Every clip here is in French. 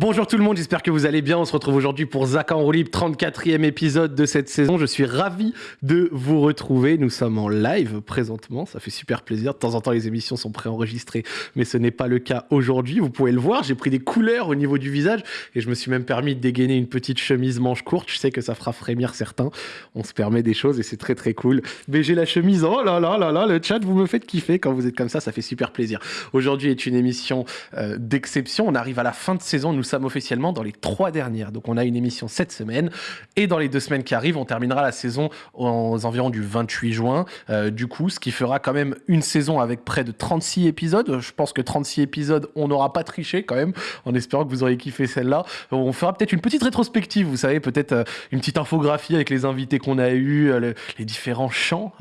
Bonjour tout le monde, j'espère que vous allez bien. On se retrouve aujourd'hui pour Zach en roue libre, 34e épisode de cette saison. Je suis ravi de vous retrouver. Nous sommes en live présentement, ça fait super plaisir. De temps en temps, les émissions sont préenregistrées, mais ce n'est pas le cas aujourd'hui. Vous pouvez le voir, j'ai pris des couleurs au niveau du visage et je me suis même permis de dégainer une petite chemise manche courte. Je sais que ça fera frémir certains. On se permet des choses et c'est très très cool. Mais j'ai la chemise, oh là là là là, le chat, vous me faites kiffer quand vous êtes comme ça, ça fait super plaisir. Aujourd'hui est une émission euh, d'exception. On arrive à la fin de saison, sommes officiellement dans les trois dernières. Donc on a une émission cette semaine et dans les deux semaines qui arrivent, on terminera la saison aux environs du 28 juin. Euh, du coup, ce qui fera quand même une saison avec près de 36 épisodes. Je pense que 36 épisodes, on n'aura pas triché quand même, en espérant que vous aurez kiffé celle-là. On fera peut-être une petite rétrospective, vous savez, peut-être euh, une petite infographie avec les invités qu'on a eus, euh, les différents chants,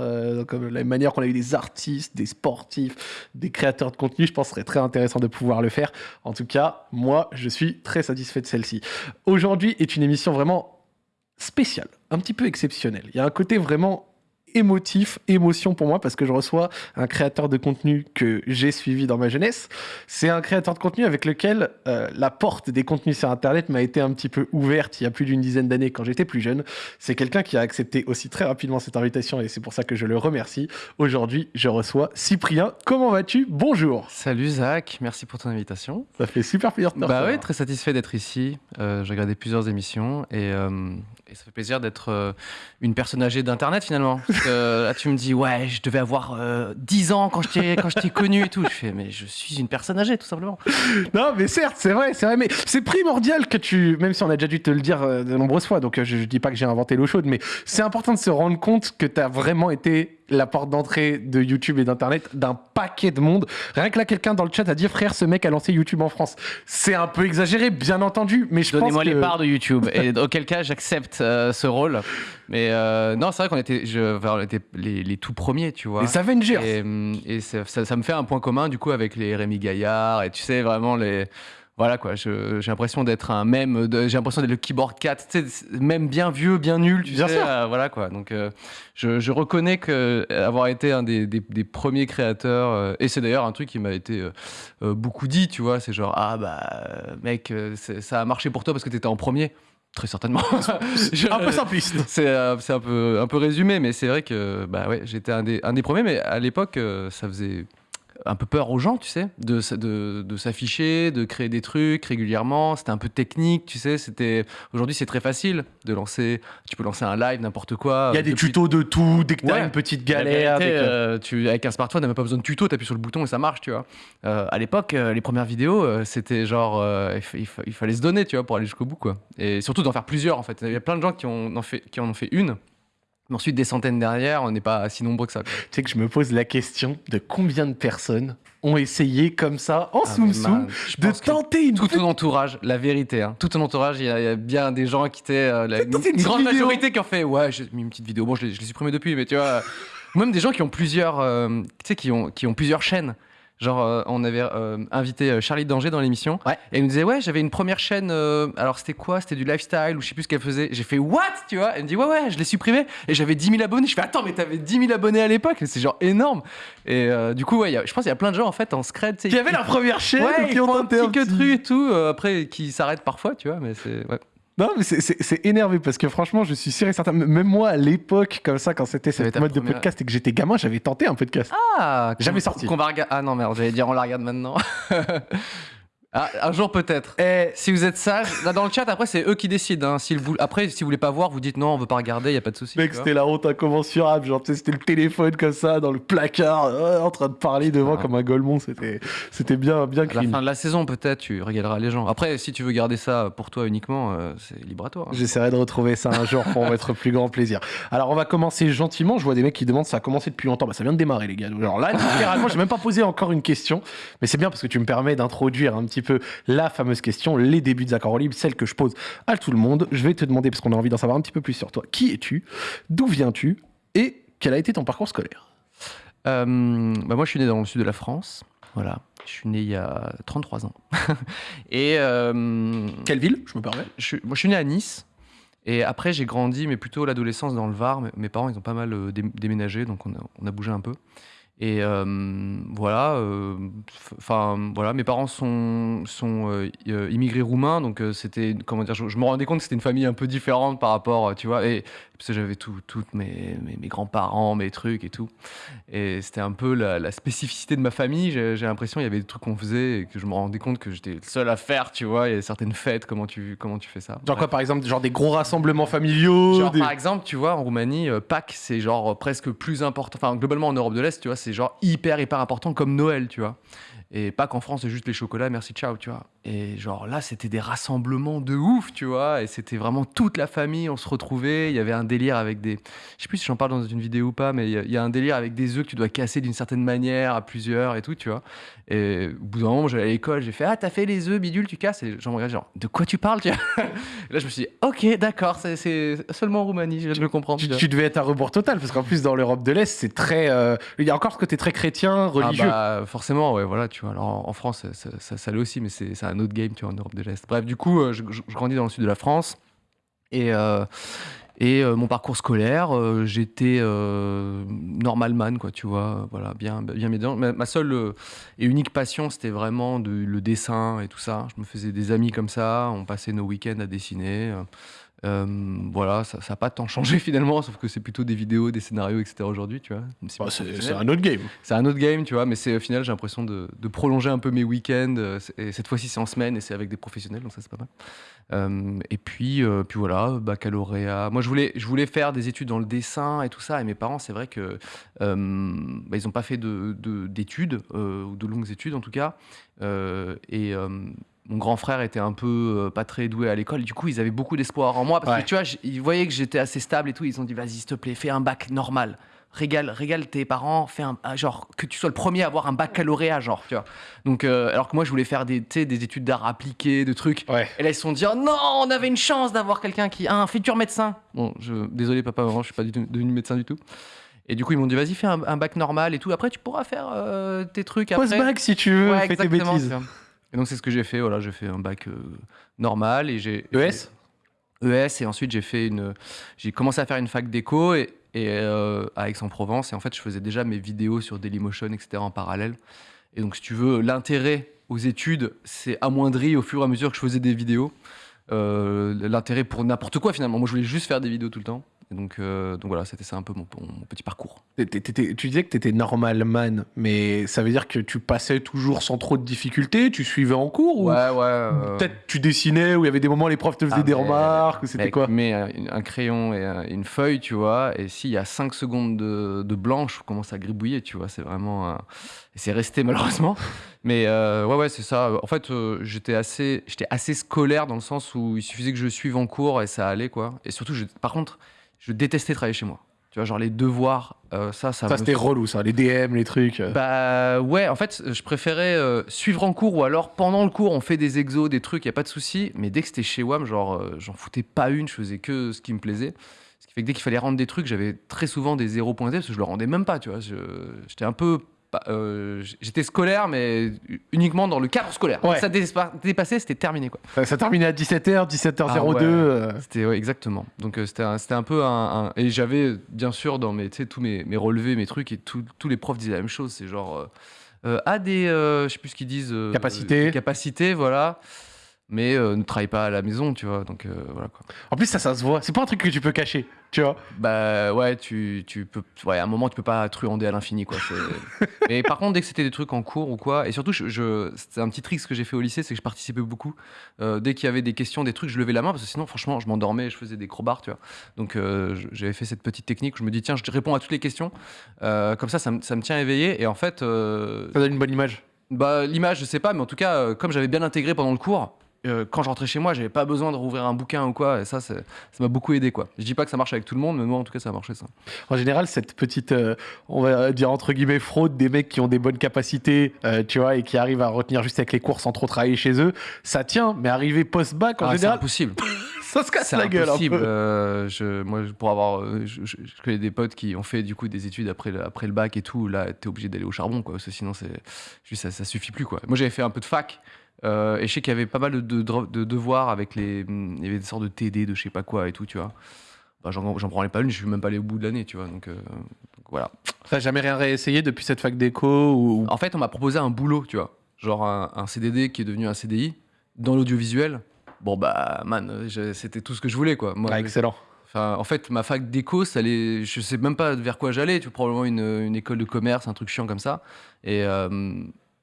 comme la manière qu'on a eu des artistes, des sportifs, des créateurs de contenu. Je pense que ce serait très intéressant de pouvoir le faire. En tout cas, moi, je suis très satisfait de celle-ci. Aujourd'hui est une émission vraiment spéciale, un petit peu exceptionnelle. Il y a un côté vraiment émotif, émotion pour moi, parce que je reçois un créateur de contenu que j'ai suivi dans ma jeunesse. C'est un créateur de contenu avec lequel euh, la porte des contenus sur Internet m'a été un petit peu ouverte il y a plus d'une dizaine d'années quand j'étais plus jeune. C'est quelqu'un qui a accepté aussi très rapidement cette invitation et c'est pour ça que je le remercie. Aujourd'hui, je reçois Cyprien. Comment vas-tu? Bonjour. Salut Zach, merci pour ton invitation. Ça fait super plaisir de te Bah oui, très satisfait d'être ici. Euh, j'ai regardé plusieurs émissions et, euh, et, ça fait plaisir d'être une personne âgée d'Internet finalement. là, tu me dis, ouais, je devais avoir euh, 10 ans quand je t'ai, quand connu et tout. Je fais, mais je suis une personne âgée, tout simplement. Non, mais certes, c'est vrai, c'est vrai. Mais c'est primordial que tu, même si on a déjà dû te le dire euh, de nombreuses fois, donc euh, je, je dis pas que j'ai inventé l'eau chaude, mais c'est important de se rendre compte que tu as vraiment été la porte d'entrée de YouTube et d'Internet d'un paquet de monde. Rien que là, quelqu'un dans le chat a dit frère, ce mec a lancé YouTube en France. C'est un peu exagéré, bien entendu, mais je Donnez-moi pense les parts de YouTube. Et auquel cas, j'accepte euh, ce rôle. Mais euh, non, c'est vrai qu'on était, je, enfin, on était les, les, tout premiers, tu vois. Les Avengers. Et, et ça, ça, ça, me fait un point commun, du coup, avec les Rémi Gaillard et tu sais, vraiment les voilà quoi, j'ai l'impression d'être un même, j'ai l'impression d'être le keyboard 4, tu sais, même bien vieux, bien nul, tu bien sais, sûr. Euh, voilà quoi. Donc euh, je, je, reconnais que avoir été un des, des, des premiers créateurs, euh, et c'est d'ailleurs un truc qui m'a été euh, beaucoup dit, tu vois, c'est genre ah bah mec, ça a marché pour toi parce que t'étais en premier. Très certainement. je, un peu simpliste. C'est un peu, un peu résumé, mais c'est vrai que bah ouais, j'étais un des, un des premiers, mais à l'époque, ça faisait un peu peur aux gens, tu sais, de, de, de s'afficher, de créer des trucs régulièrement. C'était un peu technique, tu sais. C'était aujourd'hui c'est très facile de lancer. Tu peux lancer un live, n'importe quoi. Il y a des Depuis... tutos de tout. Dès que t'as ouais. une petite galère, vérité, euh, tu avec un smartphone, t'as même pas besoin de tuto. T'appuies sur le bouton et ça marche, tu vois. Euh, à l'époque, euh, les premières vidéos, euh, c'était genre euh, il, fallait se donner, tu vois, pour aller jusqu'au bout, quoi. Et surtout d'en faire plusieurs, en fait. Il y a plein de gens qui en ont fait, qui en ont fait une. Ensuite, des centaines derrière, on n'est pas si nombreux que ça. Tu sais que je me pose la question de combien de personnes ont essayé comme ça, en ah, soum soum, de tenter une. Tout ton entourage, la vérité, hein, tout ton entourage, il y, y, a bien des gens qui étaient. Euh, la, une, une grande vidéo. majorité qui ont fait Ouais, j'ai mis une petite vidéo. Bon, je l'ai supprimé depuis, mais tu vois. même des gens qui ont plusieurs. Euh, tu sais, qui ont, qui ont plusieurs chaînes. Genre, euh, on avait euh, invité Charlie Danger dans l'émission. Ouais. Et elle nous disait, ouais, j'avais une première chaîne. Euh, alors, c'était quoi? C'était du lifestyle ou je sais plus ce qu'elle faisait. J'ai fait, what? Tu vois? Elle me dit, ouais, ouais, je l'ai supprimé. Et j'avais 10 000 abonnés. Je fais, attends, mais t'avais 10 000 abonnés à l'époque? C'est genre énorme. Et euh, du coup, ouais, y a, je pense qu'il y a plein de gens, en fait, en scred. Qui avaient leur première chaîne, ouais, qui ont un petit truc et tout. euh, après, qui s'arrêtent parfois, tu vois. Mais c'est. Ouais. Non, mais c'est énervé parce que franchement, je suis sûr et certain. Même moi, à l'époque, comme ça, quand c'était cette mode première... de podcast et que j'étais gamin, j'avais tenté un podcast. Ah Jamais sorti. Va. Ah non, merde, j'allais dire on la regarde maintenant. Ah, un jour peut-être. Et si vous êtes sage, là dans le chat, après c'est eux qui décident. Hein. Si vous... Après, si vous voulez pas voir, vous dites non, on veut pas regarder, y a pas de souci. Mec, c'était la honte incommensurable. Genre, c'était le téléphone comme ça dans le placard, euh, en train de parler devant ah. comme un golemon. C'était, c'était bien, bien. À la fin de la saison, peut-être, tu régaleras les gens. Après, si tu veux garder ça pour toi uniquement, euh, c'est libre à toi. Hein. J'essaierai de retrouver ça un jour pour votre plus grand plaisir. Alors, on va commencer gentiment. Je vois des mecs qui demandent ça a commencé depuis longtemps. Bah, ça vient de démarrer, les gars. Genre là, littéralement, j'ai même pas posé encore une question, mais c'est bien parce que tu me permets d'introduire un petit peu la fameuse question, les débuts de Zach en libre, celle que je pose à tout le monde. Je vais te demander, parce qu'on a envie d'en savoir un petit peu plus sur toi, qui es-tu D'où viens-tu Et quel a été ton parcours scolaire euh, bah Moi, je suis né dans le sud de la France. Voilà. Je suis né il y a 33 ans. et euh, Quelle ville, je me permets? je, Moi, je suis né à Nice. Et après, j'ai grandi, mais plutôt l'adolescence dans le Var. Mes parents, ils ont pas mal déménagé, donc on a, on a bougé un peu. Et euh, voilà, euh, enfin voilà, mes parents sont, sont euh, euh, immigrés roumains, donc euh, c'était, comment dire, je, je me rendais compte que c'était une famille un peu différente par rapport, tu vois, et parce que j'avais tout, toutes mes, mes, mes grands-parents, mes trucs et tout, et c'était un peu la, la spécificité de ma famille. J'ai l'impression il y avait des trucs qu'on faisait et que je me rendais compte que j'étais le seul à faire, tu vois. Il y a certaines fêtes, comment tu, comment tu fais ça? Genre quoi, par exemple, genre des gros rassemblements familiaux Genre, des- par exemple, tu vois, en Roumanie, euh, Pâques, c'est genre euh, presque plus important. Enfin, globalement, en Europe de l'Est, tu vois, c'est genre hyper, hyper important comme Noël, tu vois. Et Pâques en France, c'est juste les chocolats, merci, ciao, tu vois. Et genre là, c'était des rassemblements de ouf, tu vois. Et c'était vraiment toute la famille, on se retrouvait. Il y avait un délire avec des. Je sais plus si j'en parle dans une vidéo ou pas, mais il y, a- un délire avec des œufs que tu dois casser d'une certaine manière à plusieurs et tout, tu vois. Et au bout d'un moment, j'allais à l'école, j'ai fait Ah, t'as fait les œufs, bidule, tu casses. Et j'en regarde, genre, de quoi tu parles, tu vois? Et là, je me suis dit Ok, d'accord, c'est- seulement en Roumanie, je le comprendre. Tu, devais être un rebours total, parce qu'en plus, dans l'Europe de l'Est, c'est très. euh, Il y a encore ce côté très chrétien, religieux. Ah bah, forcément, ouais, voilà, tu Alors en, France, ça, ça, l'est aussi, mais c'est un autre game, tu vois, en Europe de l'Est. Bref, du coup, euh, je, grandis dans le sud de la France et, euh, et euh, mon parcours scolaire, euh, j'étais normalman, quoi, tu vois, voilà, bien, bien médian. Ma, seule et unique passion, c'était vraiment le dessin et tout ça. Je me faisais des amis comme ça, on passait nos week-ends à dessiner. Euh, voilà, ça n'a pas tant changé finalement, sauf que c'est plutôt des vidéos, des scénarios, etc. aujourd'hui, tu vois. Bah, c'est un autre game. C'est un autre game, tu vois, mais c'est au final, j'ai l'impression de, de prolonger un peu mes week-ends. euh, Et cette fois-ci, c'est en semaine et c'est avec des professionnels, donc ça, c'est pas mal. Euh, et puis, euh, puis voilà, baccalauréat. Moi, je voulais, je voulais faire des études dans le dessin et tout ça. Et mes parents, c'est vrai que bah, ils n'ont pas fait de- de- d'études, euh, ou de longues études en tout cas. Et. Mon grand frère était un peu euh, pas très doué à l'école, du coup ils avaient beaucoup d'espoir en moi parce Ouais. que tu vois, ils voyaient que j'étais assez stable et tout, ils ont dit vas-y s'il te plaît, fais un bac normal régale, régale tes parents, fais un, un- genre que tu sois le premier à avoir un baccalauréat, genre, tu vois. Donc, euh, alors que moi, je voulais faire des, des études d'art appliqué, de trucs. Ouais. Et là, ils se sont dit, oh non, on avait une chance d'avoir quelqu'un qui a un futur médecin. Bon, je, désolé, papa, maman, je suis pas du tout, devenu médecin du tout. Et du coup, ils m'ont dit, vas-y, fais un, un bac normal et tout. Après, tu pourras faire euh, tes trucs après. Post-bac, si tu veux, Ouais, fais tes bêtises. Et donc, c'est ce que j'ai fait. Voilà, j'ai fait un bac euh, normal et j'ai. ES ES et ensuite j'ai fait une j'ai commencé à faire une fac d'éco et, et, euh, à Aix-en-Provence et en fait je faisais déjà mes vidéos sur Dailymotion etc en parallèle et donc si tu veux l'intérêt aux études c'est amoindri au fur et à mesure que je faisais des vidéos Euh, l'intérêt pour n'importe quoi finalement moi je voulais juste faire des vidéos tout le temps et donc euh, donc voilà c'était ça un peu mon, mon petit parcours tu disais que tu étais normal man, mais ça veut dire que tu passais toujours sans trop de difficultés, tu suivais en cours ou ouais ouais euh, peut-être tu dessinais ou il y avait des moments où les profs te faisaient Ah, des mais- remarques ou c'était quoi mets un, un crayon et un- une feuille, tu vois, et s'il y a 5 secondes de, de blanc, je commence à gribouiller, tu vois, c'est vraiment... Et c'est resté malheureusement. Mais euh, ouais, ouais, c'est ça. En fait, euh, j'étais assez, j'étais assez scolaire dans le sens où il suffisait que je suive en cours et ça allait, quoi. Et surtout, je- par contre, je détestais travailler chez moi. Tu vois, genre les devoirs, euh, ça, ça Ça c'était relou ça, les DM, les trucs. euh. bah ouais, en fait, je préférais euh, suivre en cours ou alors pendant le cours, on fait des exos, des trucs, y a pas de souci. Mais dès que c'était chez WAM, genre, j'en foutais pas une, je faisais que ce qui me plaisait. Ce qui fait que dès qu'il fallait rendre des trucs, j'avais très souvent des zéros pointés parce que je le rendais même pas, tu vois. J'étais un peu. Euh, J'étais scolaire, mais uniquement dans le cadre scolaire. Ouais. Ça dépassait, c'était terminé, quoi. Ça, ça terminait à 17h, 17h02. Ah ouais. euh. C'était ouais, exactement. Donc euh, c'était un, un peu un, un- et j'avais bien sûr dans mes tous mes, mes relevés, mes trucs et tout- tous les profs disaient la même chose. C'est genre euh, euh, des je sais plus ce qu'ils disent Capacités. capacités voilà. Mais euh, ne travaille pas à la maison, tu vois. Donc euh, voilà quoi. En plus ça, ça se voit. C'est pas un truc que tu peux cacher, tu vois. Bah ouais, tu, tu peux ouais, à un moment tu peux pas truander à l'infini quoi. Mais par contre dès que c'était des trucs en cours ou quoi et surtout je, je- c'était un petit trick ce que j'ai fait au lycée, c'est que je participais beaucoup. Euh, dès qu'il y avait des questions, des trucs, je levais la main parce que sinon franchement je m'endormais, je faisais des crowbars, tu vois. Donc j'avais fait cette petite technique où je me dis tiens je réponds à toutes les questions, comme ça ça me, ça me tient éveillé et en fait Ça donne une bonne image. bah, l'image je sais pas mais en tout cas comme j'avais bien intégré pendant le cours. Euh, quand je rentrais chez moi, j'avais pas besoin de rouvrir un bouquin ou quoi, et ça, c'est- ça m'a beaucoup aidé quoi. Je dis pas que ça marche avec tout le monde, mais moi en tout cas, ça a marché ça. En général, cette petite, euh, on va dire entre guillemets, fraude des mecs qui ont des bonnes capacités, euh, tu vois, et qui arrivent à retenir juste avec les cours sans trop travailler chez eux, ça tient. Mais arriver post-bac, en Ah, c'est général, impossible. ça se casse C'est la gueule un impossible. peu. Je, moi, pour avoir, je, je- je connais des potes qui ont fait du coup des études après le, après le bac et tout. Là, t'es obligé d'aller au charbon, quoi. Parce que sinon, c'est ça, ça suffit plus, quoi. Moi, j'avais fait un peu de fac. Euh, et je sais qu'il y avait pas mal de, de, de devoirs avec les. Il y avait des sortes de TD, de je sais pas quoi et tout, tu vois. bah, j'en branlais pas une, je suis même pas allé au bout de l'année, tu vois. Donc, euh, donc voilà. T'as jamais rien réessayé depuis cette fac d'éco ou... En fait, on m'a proposé un boulot, tu vois. Genre un, un CDD qui est devenu un CDI dans l'audiovisuel. Bon, bah, man, c'était tout ce que je voulais, quoi. Moi, Ah, excellent. Enfin, en fait, ma fac d'éco, ça allait, je sais même pas vers quoi j'allais. Tu vois, probablement une, une école de commerce, un truc chiant comme ça. Et, euh,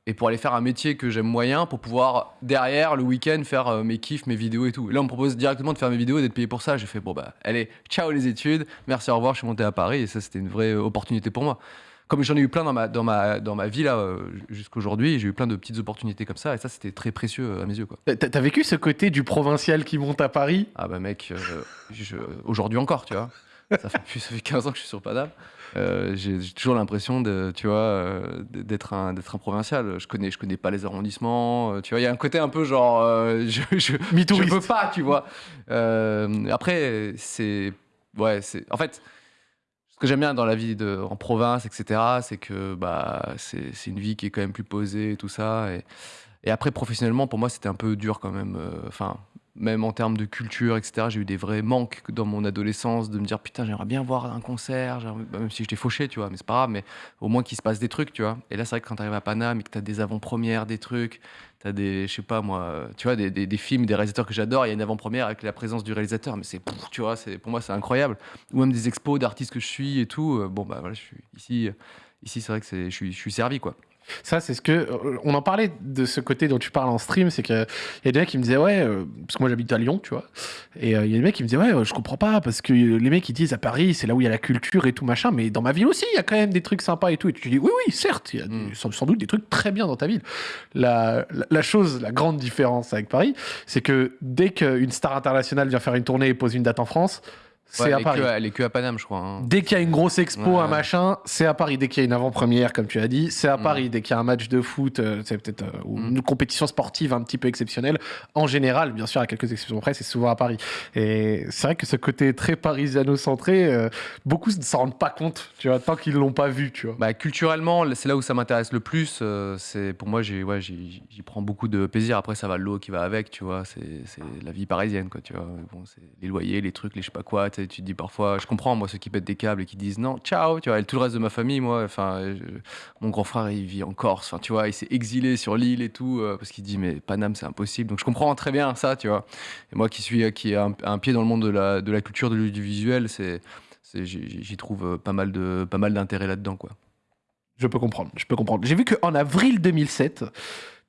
et pour aller faire un métier que j'aime moyen, pour pouvoir derrière le week-end faire euh, mes kiffs, mes vidéos et tout. Là, on me propose directement de faire mes vidéos et d'être payé pour ça. J'ai fait bon bah, allez, ciao les études, merci, au revoir. Je suis monté à Paris et ça, c'était une vraie opportunité pour moi. Comme j'en ai eu plein dans ma, dans ma, dans ma vie là euh, jusqu'aujourd'hui, j'ai eu plein de petites opportunités comme ça et ça, c'était très précieux euh, à mes yeux quoi. T'as vécu ce côté du provincial qui monte à Paris? Ah bah mec, euh, aujourd'hui encore, tu vois. Ça fait, ça fait 15 ans que je suis sur Paname. Euh, j'ai toujours l'impression de, tu vois, euh, d'être un, d'être un provincial. Je connais, je connais pas les arrondissements. euh, Tu vois, il y a un côté un peu genre, euh, je, je, je peux pas, tu vois. Euh, après, c'est, ouais, c'est, en fait, ce que j'aime bien dans la vie de, en province, etc., c'est que bah, c'est c'est une vie qui est quand même plus posée et tout ça. Et, et après, professionnellement, pour moi, c'était un peu dur quand même. euh, Enfin, même en termes de culture, etc., j'ai eu des vrais manques dans mon adolescence de me dire putain, j'aimerais bien voir un concert, bah, même si j'étais fauché, tu vois, mais c'est pas grave, mais au moins qu'il se passe des trucs, tu vois. Et là, c'est vrai que quand tu arrives à Paname et que tu as des avant-premières, des trucs, tu as des, je sais pas moi, tu vois, des, films, des réalisateurs que j'adore, il y a une avant-première avec la présence du réalisateur, mais c'est, tu vois, pour moi, c'est incroyable. Ou même des expos d'artistes que je suis et tout. euh, bon, bah voilà, je suis ici. Ici, c'est vrai que je, suis, je suis servi, quoi. Ça, c'est ce que. euh, On en parlait de ce côté dont tu parles en stream, c'est qu'il y a des mecs qui me disaient, ouais, euh, parce que moi j'habite à Lyon, tu vois, et euh, il y a des mecs qui me disaient, ouais, euh, je comprends pas, parce que les mecs ils disent à Paris, c'est là où il y a la culture et tout machin, mais dans ma ville aussi, il y a quand même des trucs sympas et tout. Et tu dis, oui, oui, certes, il y a des- Mm. sans, sans doute des trucs très bien dans ta ville. La, la, la chose, la grande différence avec Paris, c'est que dès qu'une star internationale vient faire une tournée et pose une date en France, c'est Ouais, à Paris. que, elle est que à Paname, je crois. hein. Dès qu'il y a une grosse expo, Ouais. un machin, c'est à Paris. Dès qu'il y a une avant-première, comme tu as dit, c'est à Mm. Paris. Dès qu'il y a un match de foot, euh, c'est peut-être euh, ou Mm. une compétition sportive un petit peu exceptionnelle. En général, bien sûr, à quelques exceptions près, c'est souvent à Paris. Et c'est vrai que ce côté très parisiano-centré, euh, beaucoup ne s'en rendent pas compte, tu vois, tant qu'ils l'ont pas vu, tu vois. Bah, culturellement, c'est là où ça m'intéresse le plus. euh, c'est pour moi, ouais, j'y, prends beaucoup de plaisir. Après, ça va l'eau qui va avec, tu vois. C'est, c'est la vie parisienne, quoi, tu vois. Bon, c'est les loyers, les trucs, les je sais pas quoi. Tu sais, tu te dis parfois, je comprends moi ceux qui pètent des câbles et qui disent non, ciao, tu vois. Et tout le reste de ma famille, moi, enfin, mon grand frère, il vit en Corse. Enfin, tu vois, il s'est exilé sur l'île et tout euh, parce qu'il dit mais Paname, c'est impossible. Donc je comprends très bien ça, tu vois. Et moi qui suis, qui ai un, pied dans le monde de la, de la culture, de l'audiovisuel, c'est, j'y trouve euh, pas mal de, pas mal d'intérêt là-dedans, quoi. Je peux comprendre, je peux comprendre. J'ai vu qu'en avril 2007,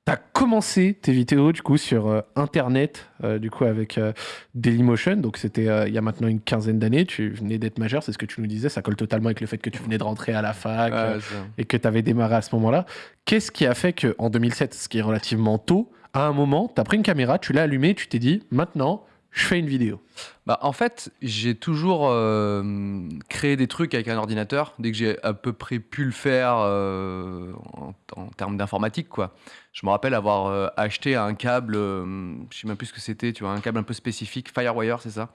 tu as commencé tes vidéos du coup sur euh, Internet, euh, du coup avec euh, Dailymotion. Donc c'était il y a maintenant une quinzaine d'années. Tu venais d'être majeur, c'est ce que tu nous disais. Ça colle totalement avec le fait que tu venais de rentrer à la fac et que tu avais démarré à ce moment-là. Qu'est-ce qui a fait que en 2007, ce qui est relativement tôt, à un moment, tu as pris une caméra, tu l'as allumée, tu t'es dit maintenant, je fais une vidéo. Bah, en fait, j'ai toujours euh, créé des trucs avec un ordinateur dès que j'ai à peu près pu le faire euh, en, en termes d'informatique, quoi. Je me rappelle avoir euh, acheté un câble, je sais même plus ce que c'était, tu vois, un câble un peu spécifique, Firewire, c'est ça,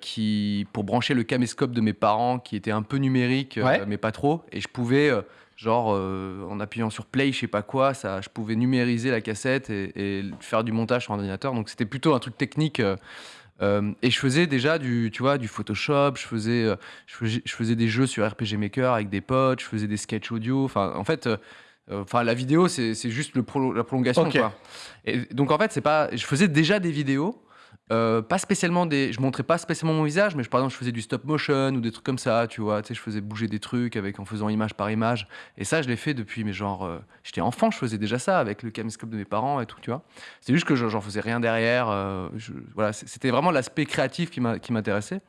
qui pour brancher le caméscope de mes parents, qui était un peu numérique, Ouais. mais pas trop, et je pouvais genre euh, en appuyant sur play, je sais pas quoi, ça, je pouvais numériser la cassette et, et faire du montage sur ordinateur. Donc c'était plutôt un truc technique. euh, euh, et je faisais déjà du, tu vois, du Photoshop, je faisais, je faisais, je faisais des jeux sur RPG Maker avec des potes, je faisais des sketchs audio. Enfin, en fait, enfin, la vidéo, c'est juste le la prolongation. Quoi. Et donc, en fait, c'est pas, je faisais déjà des vidéos. Euh, pas spécialement des. Je montrais pas spécialement mon visage, mais je- par exemple, je faisais du stop motion ou des trucs comme ça, tu vois. Tu sais, je faisais bouger des trucs avec, en faisant image par image. Et ça, je l'ai fait depuis, mais genre, euh, j'étais enfant, je faisais déjà ça avec le caméscope de mes parents et tout, tu vois. C'est juste que je- j'en faisais rien derrière. euh, voilà, c'était vraiment l'aspect créatif qui m'intéressait.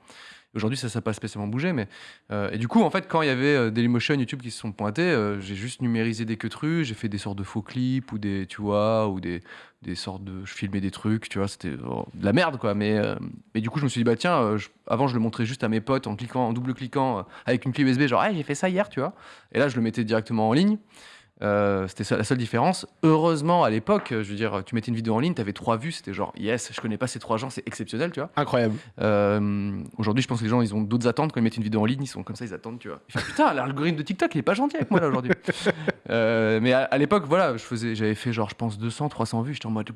Aujourd'hui, ça, ça n'a pas spécialement bougé, mais euh, et du coup, en fait, quand il y avait euh, Dailymotion, YouTube qui se sont pointés, euh, j'ai juste numérisé des queutrues, j'ai fait des sortes de faux clips ou des, tu vois, ou des, des sortes de, je filmais des trucs, tu vois, c'était oh, de la merde, quoi. Mais, mais du coup, je me suis dit, bah tiens, avant, je le montrais juste à mes potes en cliquant, en double cliquant euh, avec une clé USB, genre, hey, j'ai fait ça hier, tu vois. Et là, je le mettais directement en ligne. Euh, c'était la seule différence. Heureusement, à l'époque, je veux dire, tu mettais une vidéo en ligne, tu avais trois vues, c'était genre yes, je connais pas ces trois gens, c'est exceptionnel, tu vois. Incroyable. Euh, Aujourd'hui, je pense que les gens, ils ont d'autres attentes quand ils mettent une vidéo en ligne, ils sont comme ça, ils attendent, tu vois. Ils font, putain, l'algorithme de TikTok, il est pas gentil avec moi là aujourd'hui. Euh, mais à, à l'époque, voilà, je faisais, j'avais fait genre, je pense 200, 300 vues, j'étais en mode,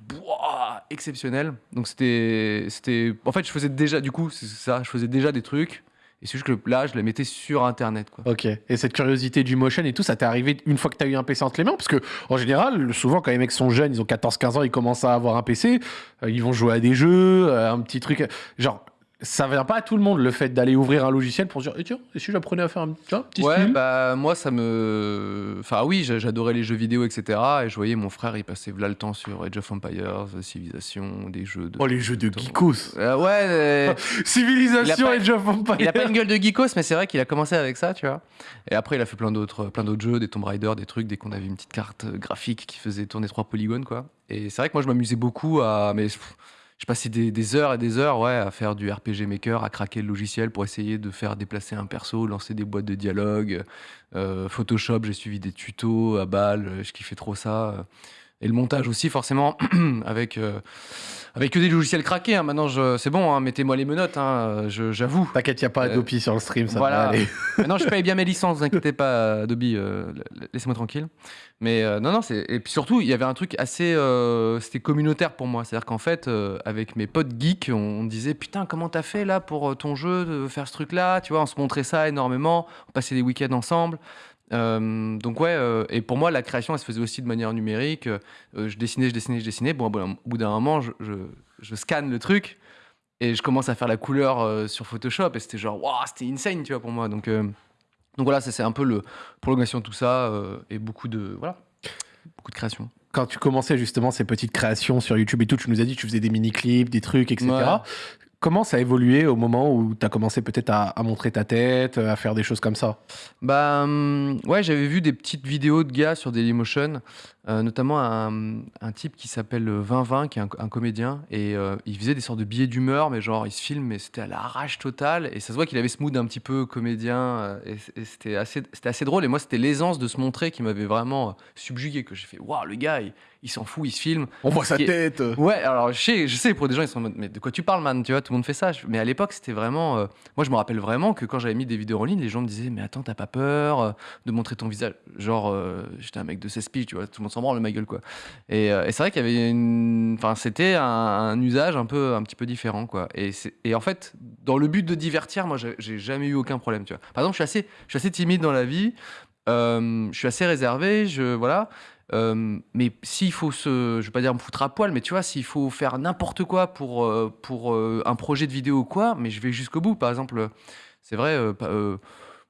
exceptionnel. Donc c'était, c'était, en fait, je faisais déjà, du coup, c'est ça, je faisais déjà des trucs. Et c'est juste que là, je les mettais sur Internet, quoi. Ok. Et cette curiosité du motion et tout, ça t'est arrivé une fois que t'as eu un PC entre les mains? Parce que, en général, souvent, quand les mecs sont jeunes, ils ont 14-15 ans, ils commencent à avoir un PC, euh, ils vont jouer à des jeux, euh, un petit truc. Genre, ça vient pas à tout le monde le fait d'aller ouvrir un logiciel pour se dire, eh, tiens, et si j'apprenais à faire un, un petit Ouais, film bah moi ça me. Enfin oui, j'a- j'adorais les jeux vidéo, etc. Et je voyais mon frère, il passait là le temps sur Age of Empires, Civilization, des jeux de. Oh, les jeux de geekos Euh, ouais, et pas- Age of Empires il a pas une gueule de geekos, mais c'est vrai qu'il a commencé avec ça, tu vois. Et après, il a fait plein d'autres, plein d'autres jeux, des Tomb Raider, des trucs, dès qu'on avait une petite carte euh, graphique qui faisait tourner trois polygones, quoi. Et c'est vrai que moi, je m'amusais beaucoup à. Mais je passais des, heures et des heures, à faire du RPG Maker, à craquer le logiciel pour essayer de faire déplacer un perso, lancer des boîtes de dialogue. Euh, Photoshop, j'ai suivi des tutos à balle, je kiffais trop ça. Et le montage aussi, forcément, avec, euh, avec que des logiciels craqués. hein. Maintenant, c'est bon, hein, mettez-moi les menottes, hein, j'avoue. T'inquiète, y a pas Euh, Adopi sur le stream, ça voilà. va aller. Maintenant, je paye bien mes licences, vous inquiétez pas, Adobe, euh, la- laissez-moi tranquille. Mais euh, non, non, et puis surtout, il y avait un truc assez. c'était communautaire pour moi. C'est-à-dire qu'en fait, avec mes potes geeks, on, on disait Putain, comment t'as fait là pour ton jeu, de faire ce truc-là? Tu vois, on se montrait ça énormément, on passait des week-ends ensemble. Euh, donc, ouais, euh, et pour moi, la création, elle se faisait aussi de manière numérique. Euh, je dessinais, je dessinais, je dessinais. Bon, au bout d'un moment, je, je, je scanne le truc et je commence à faire la couleur euh, sur Photoshop et c'était genre waouh c'était insane tu vois pour moi donc euh, donc voilà ça c'est un peu le prolongation de tout ça euh, et beaucoup de voilà beaucoup de création Quand tu commençais justement ces petites créations sur YouTube et tout, tu nous as dit que tu faisais des mini-clips, des trucs, etc. Ouais. Comment ça a évolué au moment où tu as commencé peut-être à, à montrer ta tête, à faire des choses comme ça? Bah hum, ouais j'avais vu des petites vidéos de gars sur Dailymotion euh, notamment un, un type qui s'appelle 2020 qui est un, un comédien et euh, il faisait des sortes de billets d'humeur mais genre il se filme mais c'était à l'arrache totale et ça se voit qu'il avait ce mood un petit peu comédien euh, et, c'était assez assez drôle et moi c'était l'aisance de se montrer qui m'avait vraiment subjugué que j'ai fait waouh le gars il, il s'en fout il se filme On voit sa est- tête Ouais, alors je sais, je sais, pour des gens, ils sont en mode, mais de quoi tu parles, man? Tu vois, tout le monde fait ça. Mais à l'époque, c'était vraiment. euh, moi, je me rappelle vraiment que quand j'avais mis des vidéos en ligne, les gens me disaient, mais attends, t'as pas peur de montrer ton visage? Genre, j'étais un mec de 16 piges, tu vois, tout le monde s'en branle, ma gueule, quoi. Et, euh, et c'est vrai qu'il y avait une. Enfin, c'était un, usage un, peu, un petit peu différent, quoi. Et, et en fait, dans le but de divertir, moi, j'ai jamais eu aucun problème, tu vois. Par exemple, je suis assez, je suis assez timide dans la vie. euh, je suis assez réservé, je voilà. Euh, mais s'il faut se, je vais pas dire me foutre à poil, mais tu vois, s'il faut faire n'importe quoi pour, pour un projet de vidéo quoi, mais je vais jusqu'au bout. Par exemple, c'est vrai,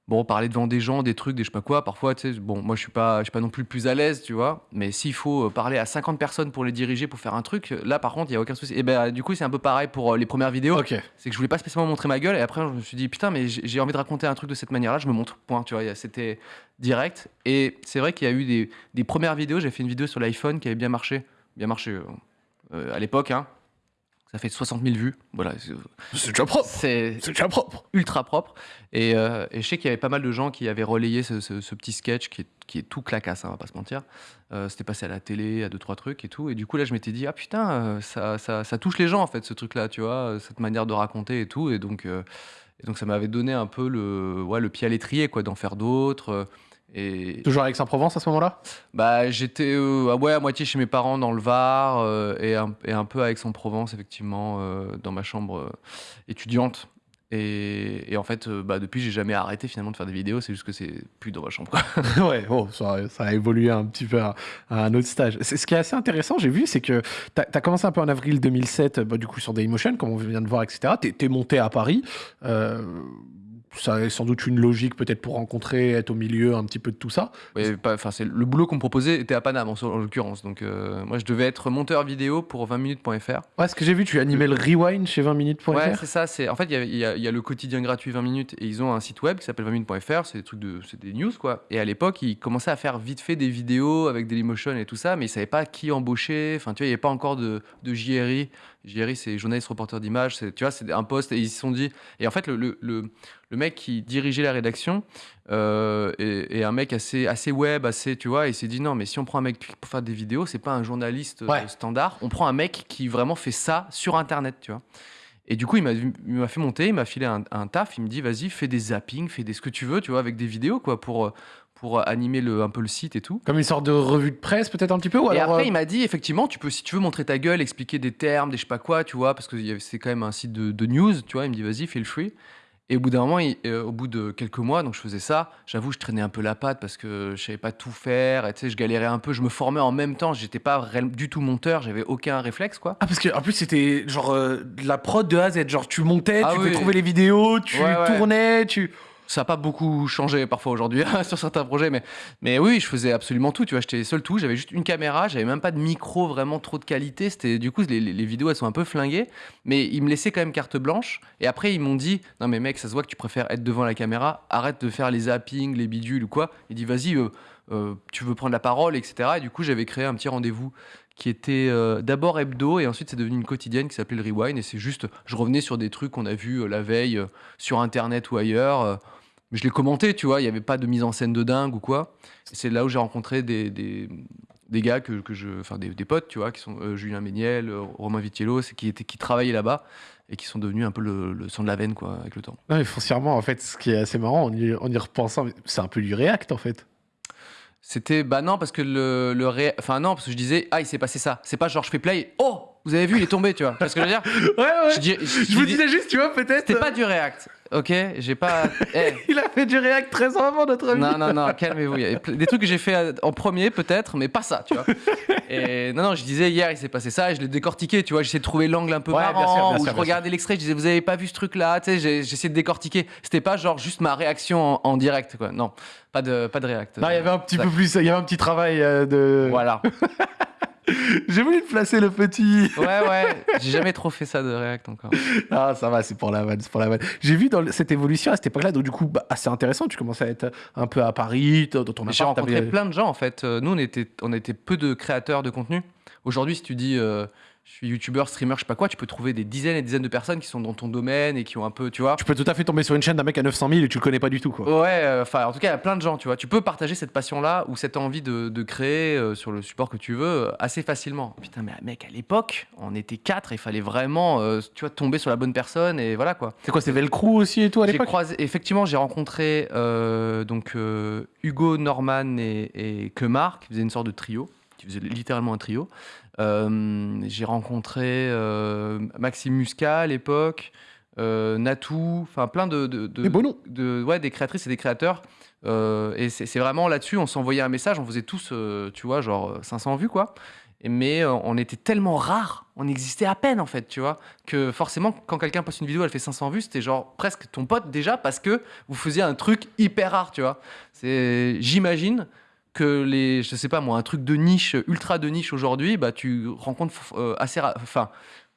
bon, parler devant des gens, des trucs, des je sais pas quoi, parfois, tu sais, bon, moi je suis pas, je suis pas non plus le plus à l'aise, tu vois, mais s'il faut euh, parler à 50 personnes pour les diriger, pour faire un truc, là par contre, il y a aucun souci. Et ben, du coup, c'est un peu pareil pour euh, les premières vidéos. C'est que je voulais pas spécialement montrer ma gueule et après je me suis dit putain mais j'ai envie de raconter un truc de cette manière-là, je me montre. Point, tu vois, c'était direct. Et c'est vrai qu'il y a eu des, des premières vidéos, j'ai fait une vidéo sur l'iPhone qui avait bien marché, bien marché euh, euh, à l'époque hein. Ça fait 60 000 vues, voilà, c'est- C'est déjà propre. c'est déjà propre. ultra propre. Et, euh, et je sais qu'il y avait pas mal de gens qui avaient relayé ce, ce- ce petit sketch qui est, qui est tout clacasse, hein, on va pas se mentir. Euh, C'était passé à la télé, à deux, trois trucs et tout. Et du coup, là, je m'étais dit, ah putain, euh, ça, ça, ça touche les gens, en fait, ce truc-là, tu vois, euh, cette manière de raconter et tout. Et donc, euh, et donc ça m'avait donné un peu le, ouais, le pied à l'étrier, quoi, d'en faire d'autres. Et Toujours avec Saint-Provence à ce moment-là? Bah, j'étais euh, ah ouais, à moitié chez mes parents dans le Var euh, et, un, et un peu à Aix-en-Provence, effectivement, euh, dans ma chambre euh, étudiante. Et, et en fait, bah, depuis, j'ai jamais arrêté finalement de faire des vidéos, c'est juste que c'est plus dans ma chambre. ouais, bon, ça, ça a évolué un petit peu à, à un autre stage. Ce qui est assez intéressant, j'ai vu, c'est que tu as, commencé un peu en avril 2007, bah, du coup sur Dailymotion, comme on vient de voir, etc. Tu es, monté à Paris. Ça a sans doute une logique peut-être pour rencontrer, être au milieu un petit peu de tout ça. Pas- c'est le boulot qu'on me proposait était à Paname en, en l'occurrence. Donc, euh, moi, je devais être monteur vidéo pour 20minutes.fr. Ouais, ce que j'ai vu, tu animais le rewind chez 20minutes.fr. Ouais, c'est ça. C'est en fait, il y a- il y, a- il y a le quotidien gratuit 20 minutes et ils ont un site web qui s'appelle 20minutes.fr. C'est des trucs de, c'est des news quoi. Et à l'époque, ils commençaient à faire vite fait des vidéos avec Dailymotion et tout ça, mais ils savaient pas qui embaucher. Enfin, tu vois, il n'y avait pas encore de, de JRI. JRI, c'est journaliste reporter d'image. Tu vois, c'est un poste et ils se sont dit. Et en fait, le, le, le, le mec qui dirigeait la rédaction euh, et, et un mec assez, assez web, assez, tu vois, il s'est dit non, mais si on prend un mec pour faire des vidéos, c'est pas un journaliste euh, Ouais. standard, on prend un mec qui vraiment fait ça sur Internet, tu vois. Et du coup, il m'a il m'a fait monter, il m'a filé un, un taf, il me dit vas-y, fais des zappings, fais des ce que tu veux, tu vois, avec des vidéos, quoi, pour, euh, pour animer le, un peu le site et tout. Comme une sorte de revue de presse, peut-être un petit peu ou Et après, euh, il m'a dit, effectivement, tu peux, si tu veux montrer ta gueule, expliquer des termes, des je sais pas quoi, tu vois, parce que c'est quand même un site de, de news, tu vois. Il me dit, vas-y, feel free. Et au bout d'un moment, il- euh, au bout de quelques mois, donc je faisais ça. J'avoue, je traînais un peu la patte parce que je savais pas tout faire. Et tu sais, je galérais un peu. Je me formais en même temps. J'étais pas du tout monteur. J'avais aucun réflexe, quoi. Ah parce que en plus c'était genre euh, la prod de A à Z, genre tu montais, Ah tu oui. pouvais trouver les vidéos, tu Ouais, ouais. tournais, tu Ça n'a pas beaucoup changé parfois aujourd'hui sur certains projets, mais, mais oui, je faisais absolument tout. Tu vois, j'étais seul tout. J'avais juste une caméra, j'avais même pas de micro vraiment trop de qualité. C'était du coup les, vidéos elles sont un peu flinguées, mais ils me laissaient quand même carte blanche. Et après ils m'ont dit non mais mec, ça se voit que tu préfères être devant la caméra. Arrête de faire les zappings, les bidules ou quoi. Il dit vas-y, euh, euh, tu veux prendre la parole, etc. Et du coup j'avais créé un petit rendez-vous qui était euh, d'abord hebdo et ensuite c'est devenu une quotidienne qui s'appelait le Rewind. Et c'est juste je revenais sur des trucs qu'on a vus euh, la veille euh, sur internet ou ailleurs mais je l'ai commenté tu vois il n'y avait pas de mise en scène de dingue ou quoi. C'est là où j'ai rencontré des, des, gars que, que je enfin des, des potes tu vois qui sont Julien Méniel Romain Vitiello qui étaient qui travaillaient là-bas et qui sont devenus un peu le, le sang de la veine quoi avec le temps. Non mais foncièrement en fait ce qui est assez marrant en y, y repensant, c'est un peu du React en fait. C'était bah non parce que le, le ré... enfin non parce que je disais ah il s'est passé ça. C'est pas genre je fais play oh vous avez vu il est tombé tu vois. Parce que je veux dire Ouais ouais. je, dis- je- Je me dis- disais juste tu vois peut-être c'était euh, pas du React ok j'ai pas il a fait du React 13 ans avant notre ami. non non non calmez-vous. Des trucs que j'ai fait à- en premier peut-être mais pas ça tu vois. Et non non je disais hier il s'est passé ça et je l'ai décortiqué tu vois. J'essayais de trouver l'angle un peu Ouais, bien marrant sûr, bien où sûr, je bien regardais l'extrait je disais vous avez pas vu ce truc là tu sais j'essayais de décortiquer. C'était pas genre juste ma réaction en, en direct quoi. Non pas de pas de React. Non, il y avait un petit peu plus, il y avait un petit travail euh, de. voilà J'ai voulu te placer le petit. Ouais, ouais, j'ai jamais trop fait ça de React encore. Ah, ça va, c'est pour la vanne, c'est pour la vanne. J'ai vu dans cette évolution à cette époque-là, donc du coup, bah, assez intéressant. Tu commençais à être un peu à Paris, dans ton J'ai rencontré plein de gens en fait. Euh, Nous, on était, on était peu de créateurs de contenu. Aujourd'hui, si tu dis euh, je suis youtubeur, streamer, je sais pas quoi, tu peux trouver des dizaines et des dizaines de personnes qui sont dans ton domaine et qui ont un peu, tu vois. Tu peux tout à fait tomber sur une chaîne d'un mec à 900 000 et tu le connais pas du tout, quoi. Ouais, euh, enfin, en tout cas, il y a plein de gens, tu vois. Tu peux partager cette passion-là ou cette envie de, de créer euh, sur le support que tu veux euh, assez facilement. Putain, mais mec, à l'époque, on était quatre, il fallait vraiment, tu vois, tomber sur la bonne personne et voilà quoi. C'est quoi, c'est Velcro aussi et tout à l'époque croisé, effectivement, j'ai rencontré donc Hugo, Norman et, et Kemar qui faisaient une sorte de trio, qui faisaient littéralement un trio. Euh, j'ai rencontré euh, Maxime Muscat à l'époque, euh, Natou, enfin plein de, de, de- de- ouais, des créatrices et des créateurs. Et c'est vraiment là-dessus, on s'envoyait un message, on faisait tous, tu vois, genre 500 vues quoi. Mais on était tellement rares, on existait à peine en fait, tu vois, que forcément quand quelqu'un poste une vidéo, elle fait 500 vues, c'était genre presque ton pote déjà parce que vous faisiez un truc hyper rare, tu vois. C'est, j'imagine que les, je sais pas moi, un truc de niche, ultra de niche aujourd'hui, bah tu rencontres euh, assez, ra-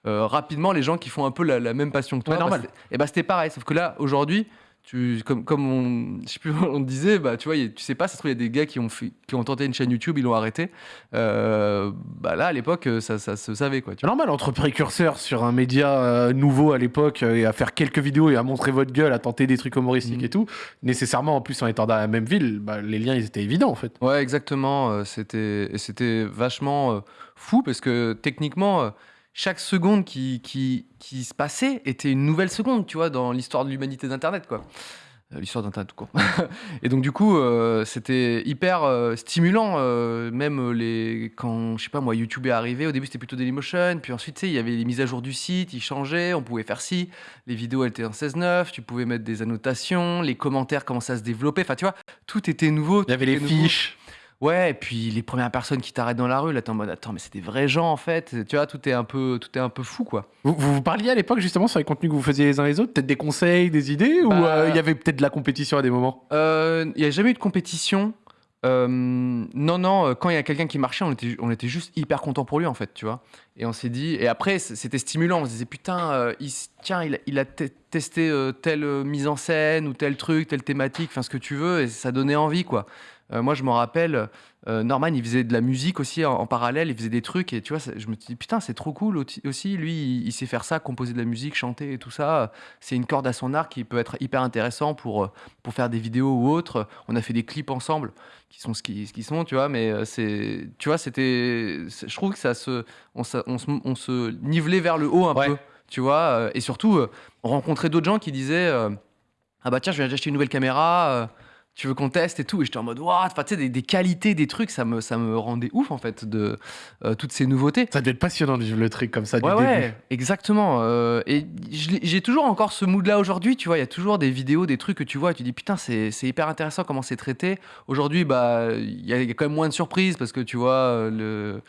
euh, rapidement, les gens qui font un peu la, la même passion que toi, Ouais, normal. et bah c'était pareil, sauf que là aujourd'hui, tu, comme, comme on, je sais plus, on disait, bah, tu vois, a- tu sais pas, ça se trouve, il y a des gars qui ont, fait, qui ont tenté une chaîne YouTube, ils l'ont arrêté. Euh, bah là, à l'époque, ça, ça se savait, quoi. Tu normal, entre précurseurs sur un média euh, nouveau à l'époque euh, et à faire quelques vidéos et à montrer votre gueule, à tenter des trucs humoristiques Mhm. et tout, nécessairement en plus en étant dans la même ville, bah, les liens ils étaient évidents en fait. Ouais, exactement. euh, C'était, vachement euh, fou parce que techniquement, euh, chaque seconde qui, qui, qui se passait était une nouvelle seconde, tu vois, dans l'histoire de l'humanité d'Internet, quoi. Euh, L'histoire d'Internet, tout court. et donc, du coup, euh, c'était hyper euh, stimulant. même les, quand, je sais pas moi, YouTube est arrivé, au début c'était plutôt Dailymotion, puis ensuite, tu sais, il y avait les mises à jour du site, ils changeaient, on pouvait faire ci, les vidéos elles étaient en 16.9, tu pouvais mettre des annotations, les commentaires commençaient à se développer, enfin, tu vois, tout était nouveau. Il y avait les nouveau. fiches. Ouais, et puis les premières personnes qui t'arrêtent dans la rue, là, t'es en mode attends, mais c'est des vrais gens en fait. Tu vois, tout est un peu, tout est un peu fou quoi. Vous, vous vous parliez à l'époque justement sur les contenus que vous faisiez les uns les autres, peut-être des conseils, des idées, ou Bah- euh, il y avait peut-être de la compétition à des moments? Euh, Il n'y a jamais eu de compétition. Euh, non, non, euh, quand il y a quelqu'un qui marchait, on était, on était juste hyper content pour lui en fait, tu vois. Et on s'est dit, et après c'était stimulant, on se disait putain, euh, il, tiens, il a, il a te- testé euh, telle euh, mise en scène ou tel truc, telle thématique, enfin ce que tu veux, et ça donnait envie quoi. Euh, moi, je me rappelle, euh, Norman, il faisait de la musique aussi en, en parallèle, il faisait des trucs, et tu vois, je me dis, putain, c'est trop cool aussi-. Lui, il, il sait faire ça, composer de la musique, chanter et tout ça. C'est une corde à son arc qui peut être hyper intéressant pour, euh, pour faire des vidéos ou autre. On a fait des clips ensemble qui sont ce qu'ils qu'ils sont, tu vois, mais c'est, tu vois, c'était, je trouve que ça se, on, se- on se, on se nivelait vers le haut un Ouais. peu, tu vois, et surtout, on rencontrait d'autres gens qui disaient, ah bah tiens, je viens d'acheter une nouvelle caméra. Tu veux qu'on teste et tout et j'étais en mode waouh enfin tu sais des, des qualités des trucs ça me ça me rendait ouf en fait de euh, toutes ces nouveautés Ça devait être passionnant de vivre le truc comme ça du Ouais, début. ouais, exactement. euh, et j'ai toujours encore ce mood-là aujourd'hui, tu vois. Il y a toujours des vidéos, des trucs que tu vois et tu dis putain, c'est c'est hyper intéressant comment c'est traité. Aujourd'hui, bah, il y, a il y a quand même moins de surprises parce que tu vois, euh, le.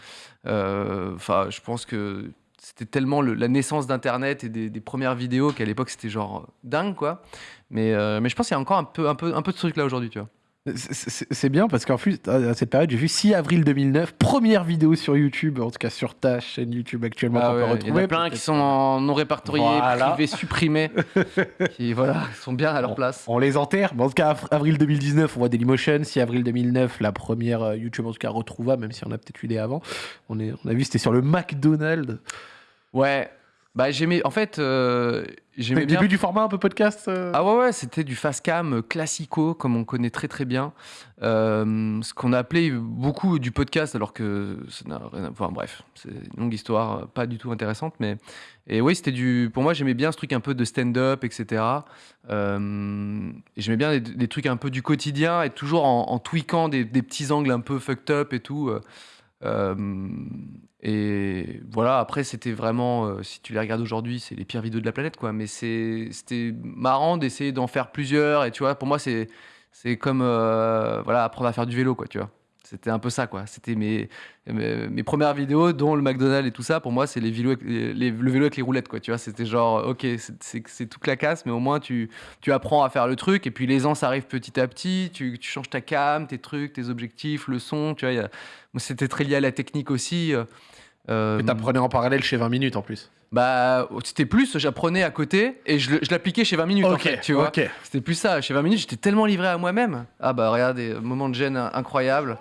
euh, Enfin, je pense que c'était tellement le- la naissance d'Internet et des, des premières vidéos qu'à l'époque c'était genre dingue, quoi. Mais, euh, mais je pense qu'il y a encore un peu, un peu, un peu de ce truc là aujourd'hui, tu vois. C'est- bien parce qu'en plus, à cette période, j'ai vu 6 avril 2009, première vidéo sur YouTube, en tout cas sur ta chaîne YouTube actuellement Ah qu'on peut ouais, il y en retrouver. a plein qui sont en non répertoriés, Voilà. privés, supprimés, qui voilà, sont bien à leur place. On les enterre. Mais en tout cas, av- avril 2019, on voit Dailymotion. 6 avril 2009, la première euh, YouTube, en tout cas, retrouvable, même si on a peut-être eu des avant. On, est, on a vu, c'était sur le McDonald's. Ouais, bah j'aimais. En fait, euh, j'aimais bien. début du format un peu podcast euh? Ah ouais, ouais, c'était du fast cam euh, classico, comme on connaît très très bien. Euh, ce qu'on a appelé beaucoup du podcast, alors que ça n'a rien à Enfin bref, c'est une longue histoire, pas du tout intéressante. Mais... Et oui, c'était du. Pour moi, j'aimais bien ce truc un peu de stand-up, etc. Et j'aimais bien des, des trucs un peu du quotidien et toujours en, en tweakant des, des petits angles un peu fucked up et tout. euh. Et voilà, après, c'était vraiment, euh, si tu les regardes aujourd'hui, c'est les pires vidéos de la planète, quoi. Mais c'était marrant d'essayer d'en faire plusieurs. Et tu vois, pour moi, c'est c'est comme euh, voilà, apprendre à faire du vélo, quoi, tu vois. C'était un peu ça, quoi. C'était mes, mes, premières vidéos, dont le McDonald's et tout ça. Pour moi, c'est les les- les- le vélo avec les roulettes, quoi. Tu vois, c'était genre, ok, c'est- c'est c'est tout clacasse, mais au moins, tu, tu apprends à faire le truc. Et puis, l'aisance arrive petit à petit. Tu, tu changes ta cam, tes trucs, tes objectifs, le son. Tu vois, c'était très lié à la technique aussi. euh, Et t'apprenais en parallèle chez 20 minutes en plus. Bah, c'était plus, j'apprenais à côté et je, je l'appliquais chez 20 minutes, en fait, tu vois. C'était plus ça. Chez 20 minutes, j'étais tellement livré à moi-même. Ah bah, regarde, des moments de gêne incroyables.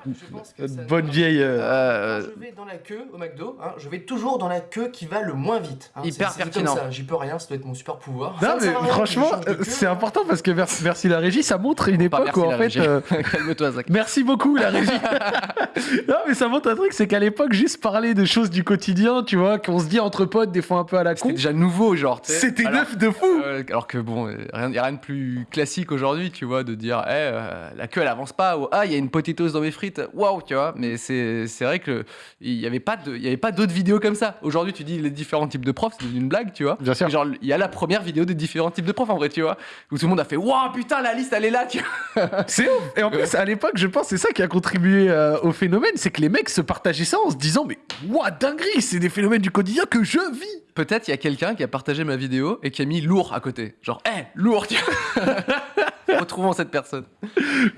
Bonne vieille. euh, Euh, Quand je vais dans la queue au McDo, hein, je vais toujours dans la queue qui va le moins vite. hein. Hyper pertinent. J'y peux rien, ça doit être mon super pouvoir. Non, Ça mais franchement, euh, c'est important parce que merci, merci la régie, ça montre une pas époque merci où en la fait. régie. euh, Calme-toi, Zach. Merci beaucoup la régie. non mais ça montre un truc, c'est qu'à l'époque juste parler de choses du quotidien, tu vois, qu'on se dit entre potes des fois un peu à la con, C'était déjà nouveau, genre. c'était neuf de fou. Euh, alors que bon, il n'y a rien de plus classique aujourd'hui, tu vois, de dire, Eh, euh, la queue elle avance pas, ou ah, il y a une potatoes dans mes frites, waouh, tu vois. Mais c'est c'est vrai que il n'y avait pas de- y avait pas d'autres vidéos comme ça. Aujourd'hui, tu dis les différents types de profs, c'est une blague, tu vois. Bien sûr. Genre, il y a la première vidéo des différents types de profs en vrai, tu vois, où tout le monde a fait, waouh, putain, la liste elle est là, tu vois. C'est ouf. Et en plus à l'époque, je pense c'est ça qui a contribué euh, au phénomène, c'est que les mecs se partageaient ça en se disant mais ouah dinguerie, c'est des phénomènes du quotidien que je vis. Peut-être il y a quelqu'un qui a partagé ma vidéo et qui a mis lourd à côté. Genre, hé, lourd, tu vois. Retrouvons cette personne.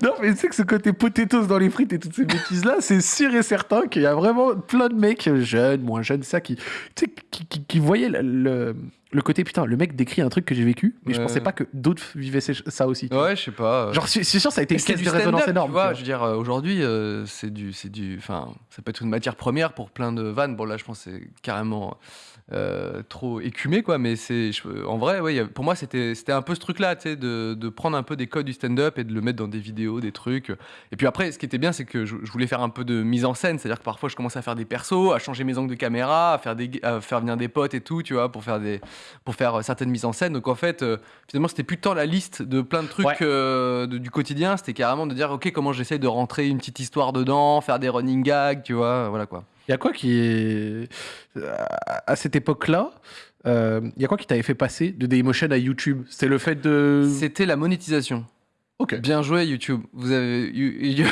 Non mais tu sais que ce côté potatoes dans les frites et toutes ces bêtises là, c'est sûr et certain qu'il y a vraiment plein de mecs jeunes, moins jeunes, ça qui, tu sais, qui, qui- qui voyaient le, le- le côté putain, le mec décrit un truc que j'ai vécu, mais je Ouais. pensais pas que d'autres vivaient ça aussi. Ouais, je sais pas. euh. Genre, c'est sûr, ça a été une caisse de résonance énorme. Tu vois, je veux dire, euh, aujourd'hui, euh, c'est du, c'est du, enfin, ça peut être une matière première pour plein de vannes. Bon, là, je pense que c'est carrément euh, trop écumé, quoi. Mais c'est, en vrai, ouais, pour moi, c'était, c'était un peu ce truc-là, tu sais, de, de prendre un peu des codes du stand-up et de le mettre dans des vidéos, des trucs. Et puis après, ce qui était bien, c'est que je, je voulais faire un peu de mise en scène, c'est-à-dire que parfois, je commençais à faire des persos, à changer mes angles de caméra, à faire des, à faire venir des potes et tout, tu vois, pour faire des, pour faire euh, certaines mises en scène. Donc en fait, euh, finalement, c'était plus tant la liste de plein de trucs Ouais. euh, de- du quotidien, c'était carrément de dire, ok, comment j'essaye de rentrer une petite histoire dedans, faire des running gags, tu vois, voilà quoi. Il y a quoi qui est. À cette époque-là, euh, il y a quoi qui t'avait fait passer de Dailymotion à YouTube? C'était le fait de. C'était la monétisation. Ok. Bien joué YouTube. Vous avez,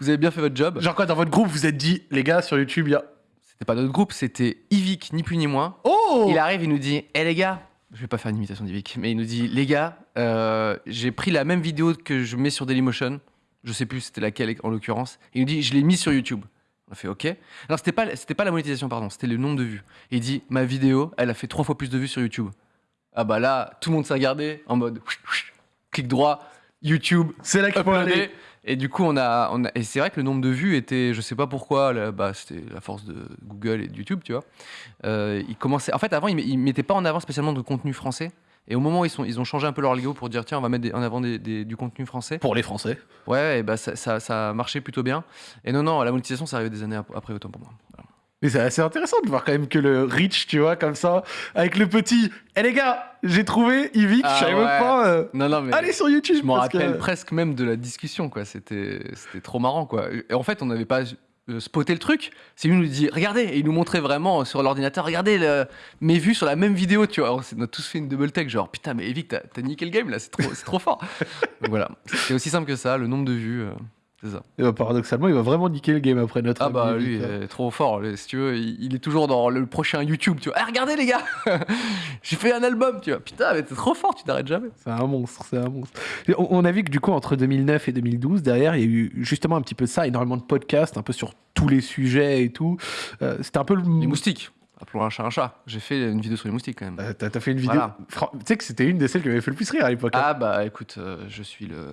vous avez bien fait votre job. Genre quoi, dans votre groupe, vous êtes dit, les gars, sur YouTube, il y a. C'était pas notre groupe, c'était Yvick, ni plus ni moins. Oh Il arrive, il nous dit Hé les gars, je vais pas faire une imitation d'Yvick, mais il nous dit Les gars, euh, j'ai pris la même vidéo que je mets sur Dailymotion, je sais plus c'était laquelle en l'occurrence, il nous dit Je l'ai mise sur YouTube. On a fait OK. Non, c'était pas, c'était pas la monétisation, pardon, c'était le nombre de vues. Et il dit Ma vidéo, elle a fait trois fois plus de vues sur YouTube. Ah bah là, tout le monde s'est regardé en mode clic droit, YouTube, C'est là qu'il faut aller. Et du coup, on a, on a- et c'est vrai que le nombre de vues était, je sais pas pourquoi, là, bah, c'était la force de Google et de YouTube, tu vois. Euh, ils commençaient, en fait, avant, ils, ils mettaient pas en avant spécialement de contenu français. Et au moment où ils, sont, ils ont changé un peu leur algo pour dire tiens, on va mettre des- en avant des- des- du contenu français, Pour les Français. ouais, et bah, ça, ça, ça a marché plutôt bien. Et non, non, la monétisation, ça arrivait des années ap- après, autant pour moi. Voilà. Mais c'est assez intéressant de voir quand même que le Rich, tu vois, comme ça, avec le petit. Eh les gars, j'ai trouvé Yvick, Ah je savais ouais. pas. euh, Non, non, mais. Allez sur YouTube. Je m'en parce que- rappelle presque même de la discussion, quoi. C'était trop marrant, quoi. Et en fait, on n'avait pas euh, spoté le truc. C'est lui qui nous dit, regardez, et il nous montrait vraiment sur l'ordinateur, regardez le- mes vues sur la même vidéo, tu vois. On a tous fait une double take, genre putain, mais Evic, t'as, t'as niqué le game là, c'est trop, c'est trop fort. Donc voilà, c'est aussi simple que ça, le nombre de vues. euh, c'est ça. Et bah, paradoxalement, il va vraiment niquer le game après notre. Ah ami bah lui, là. euh, trop fort. lui, Si tu veux, il, il est toujours dans le prochain YouTube. Tu vois, ah, regardez les gars, j'ai fait un album. Tu vois, putain, mais t'es trop fort, tu t'arrêtes jamais. C'est un monstre, c'est un monstre. On, on a vu que du coup, entre 2009 et 2012, derrière, il y a eu justement un petit peu ça, énormément de podcasts, un peu sur tous les sujets et tout. Euh, C'était un peu le. Les moustiques. Appelons un chat un chat. J'ai fait une vidéo sur les moustiques quand même. Euh, T'as fait une vidéo. Voilà. Tu sais que c'était une des celles qui m'avait fait le plus rire à l'époque. hein. Ah bah écoute, euh, je suis le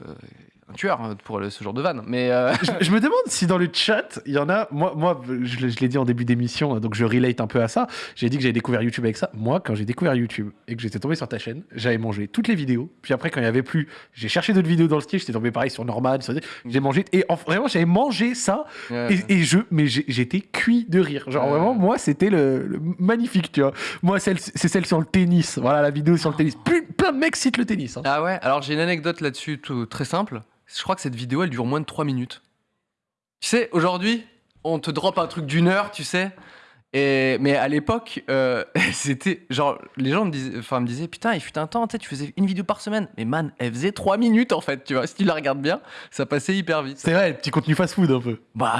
un tueur hein, pour le- ce genre de vanne. Mais euh, je, je me demande si dans le chat, il y en a. Moi, moi je, l'ai- je l'ai dit en début d'émission, hein, donc je relate un peu à ça. J'ai dit que j'avais découvert YouTube avec ça. Moi, quand j'ai découvert YouTube et que j'étais tombé sur ta chaîne, j'avais mangé toutes les vidéos. Puis après, quand il y avait plus, j'ai cherché d'autres vidéos dans le style. J'étais tombé pareil sur Norman. sur- J'ai mangé. Et en- vraiment, j'avais mangé ça. Et, et je, mais j'étais cuit de rire. Genre Ouais. vraiment, moi, c'était le, le magnifique, tu vois. Moi, c'est celle sur le tennis. Voilà la vidéo sur le tennis. Plein, plein de mecs citent le tennis. hein. ah ouais? Alors j'ai une anecdote là-dessus, tout très simple. Je crois que cette vidéo, elle dure moins de 3 minutes. Tu sais, aujourd'hui, on te drop un truc d'une heure, tu sais. Et, mais à l'époque, euh, c'était genre, les gens me disaient, enfin, me disaient, putain, il fut un temps, tu sais, tu faisais une vidéo par semaine. Mais man, elle faisait 3 minutes en fait, tu vois. Si tu la regardes bien, ça passait hyper vite. C'est vrai, petit contenu fast-food un peu. Bah,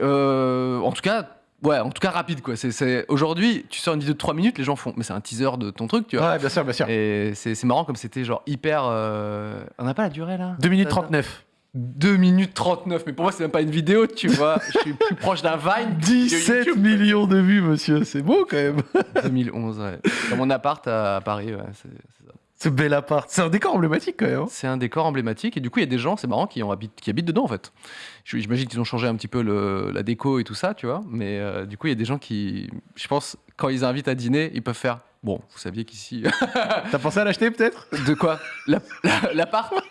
euh, en tout cas, ouais, en tout cas rapide quoi. C'est, aujourd'hui, tu sors une vidéo de 3 minutes, les gens font, mais c'est un teaser de ton truc, tu vois. Ouais, bien sûr, bien sûr. Et c'est, marrant comme c'était genre hyper. euh, On n'a pas la durée là? 2 minutes Ça- ça- 39. 2 minutes 39, mais pour moi c'est même pas une vidéo, tu vois. Je suis plus proche d'un Vine. que de 17 YouTube. millions de vues, monsieur. C'est beau quand même. 2011, ouais. Dans mon appart à Paris, ouais, c'est, ça. Ce bel appart. C'est un décor emblématique quand même. hein. C'est un décor emblématique et du coup il y a des gens, c'est marrant, qui habitent dedans en fait. J'imagine qu'ils ont changé un petit peu le- la déco et tout ça, tu vois. Mais euh, du coup il y a des gens qui, je pense, quand ils invitent à dîner, ils peuvent faire. Bon, vous saviez qu'ici. T'as pensé à l'acheter peut-être? De quoi? La- la- L'appart?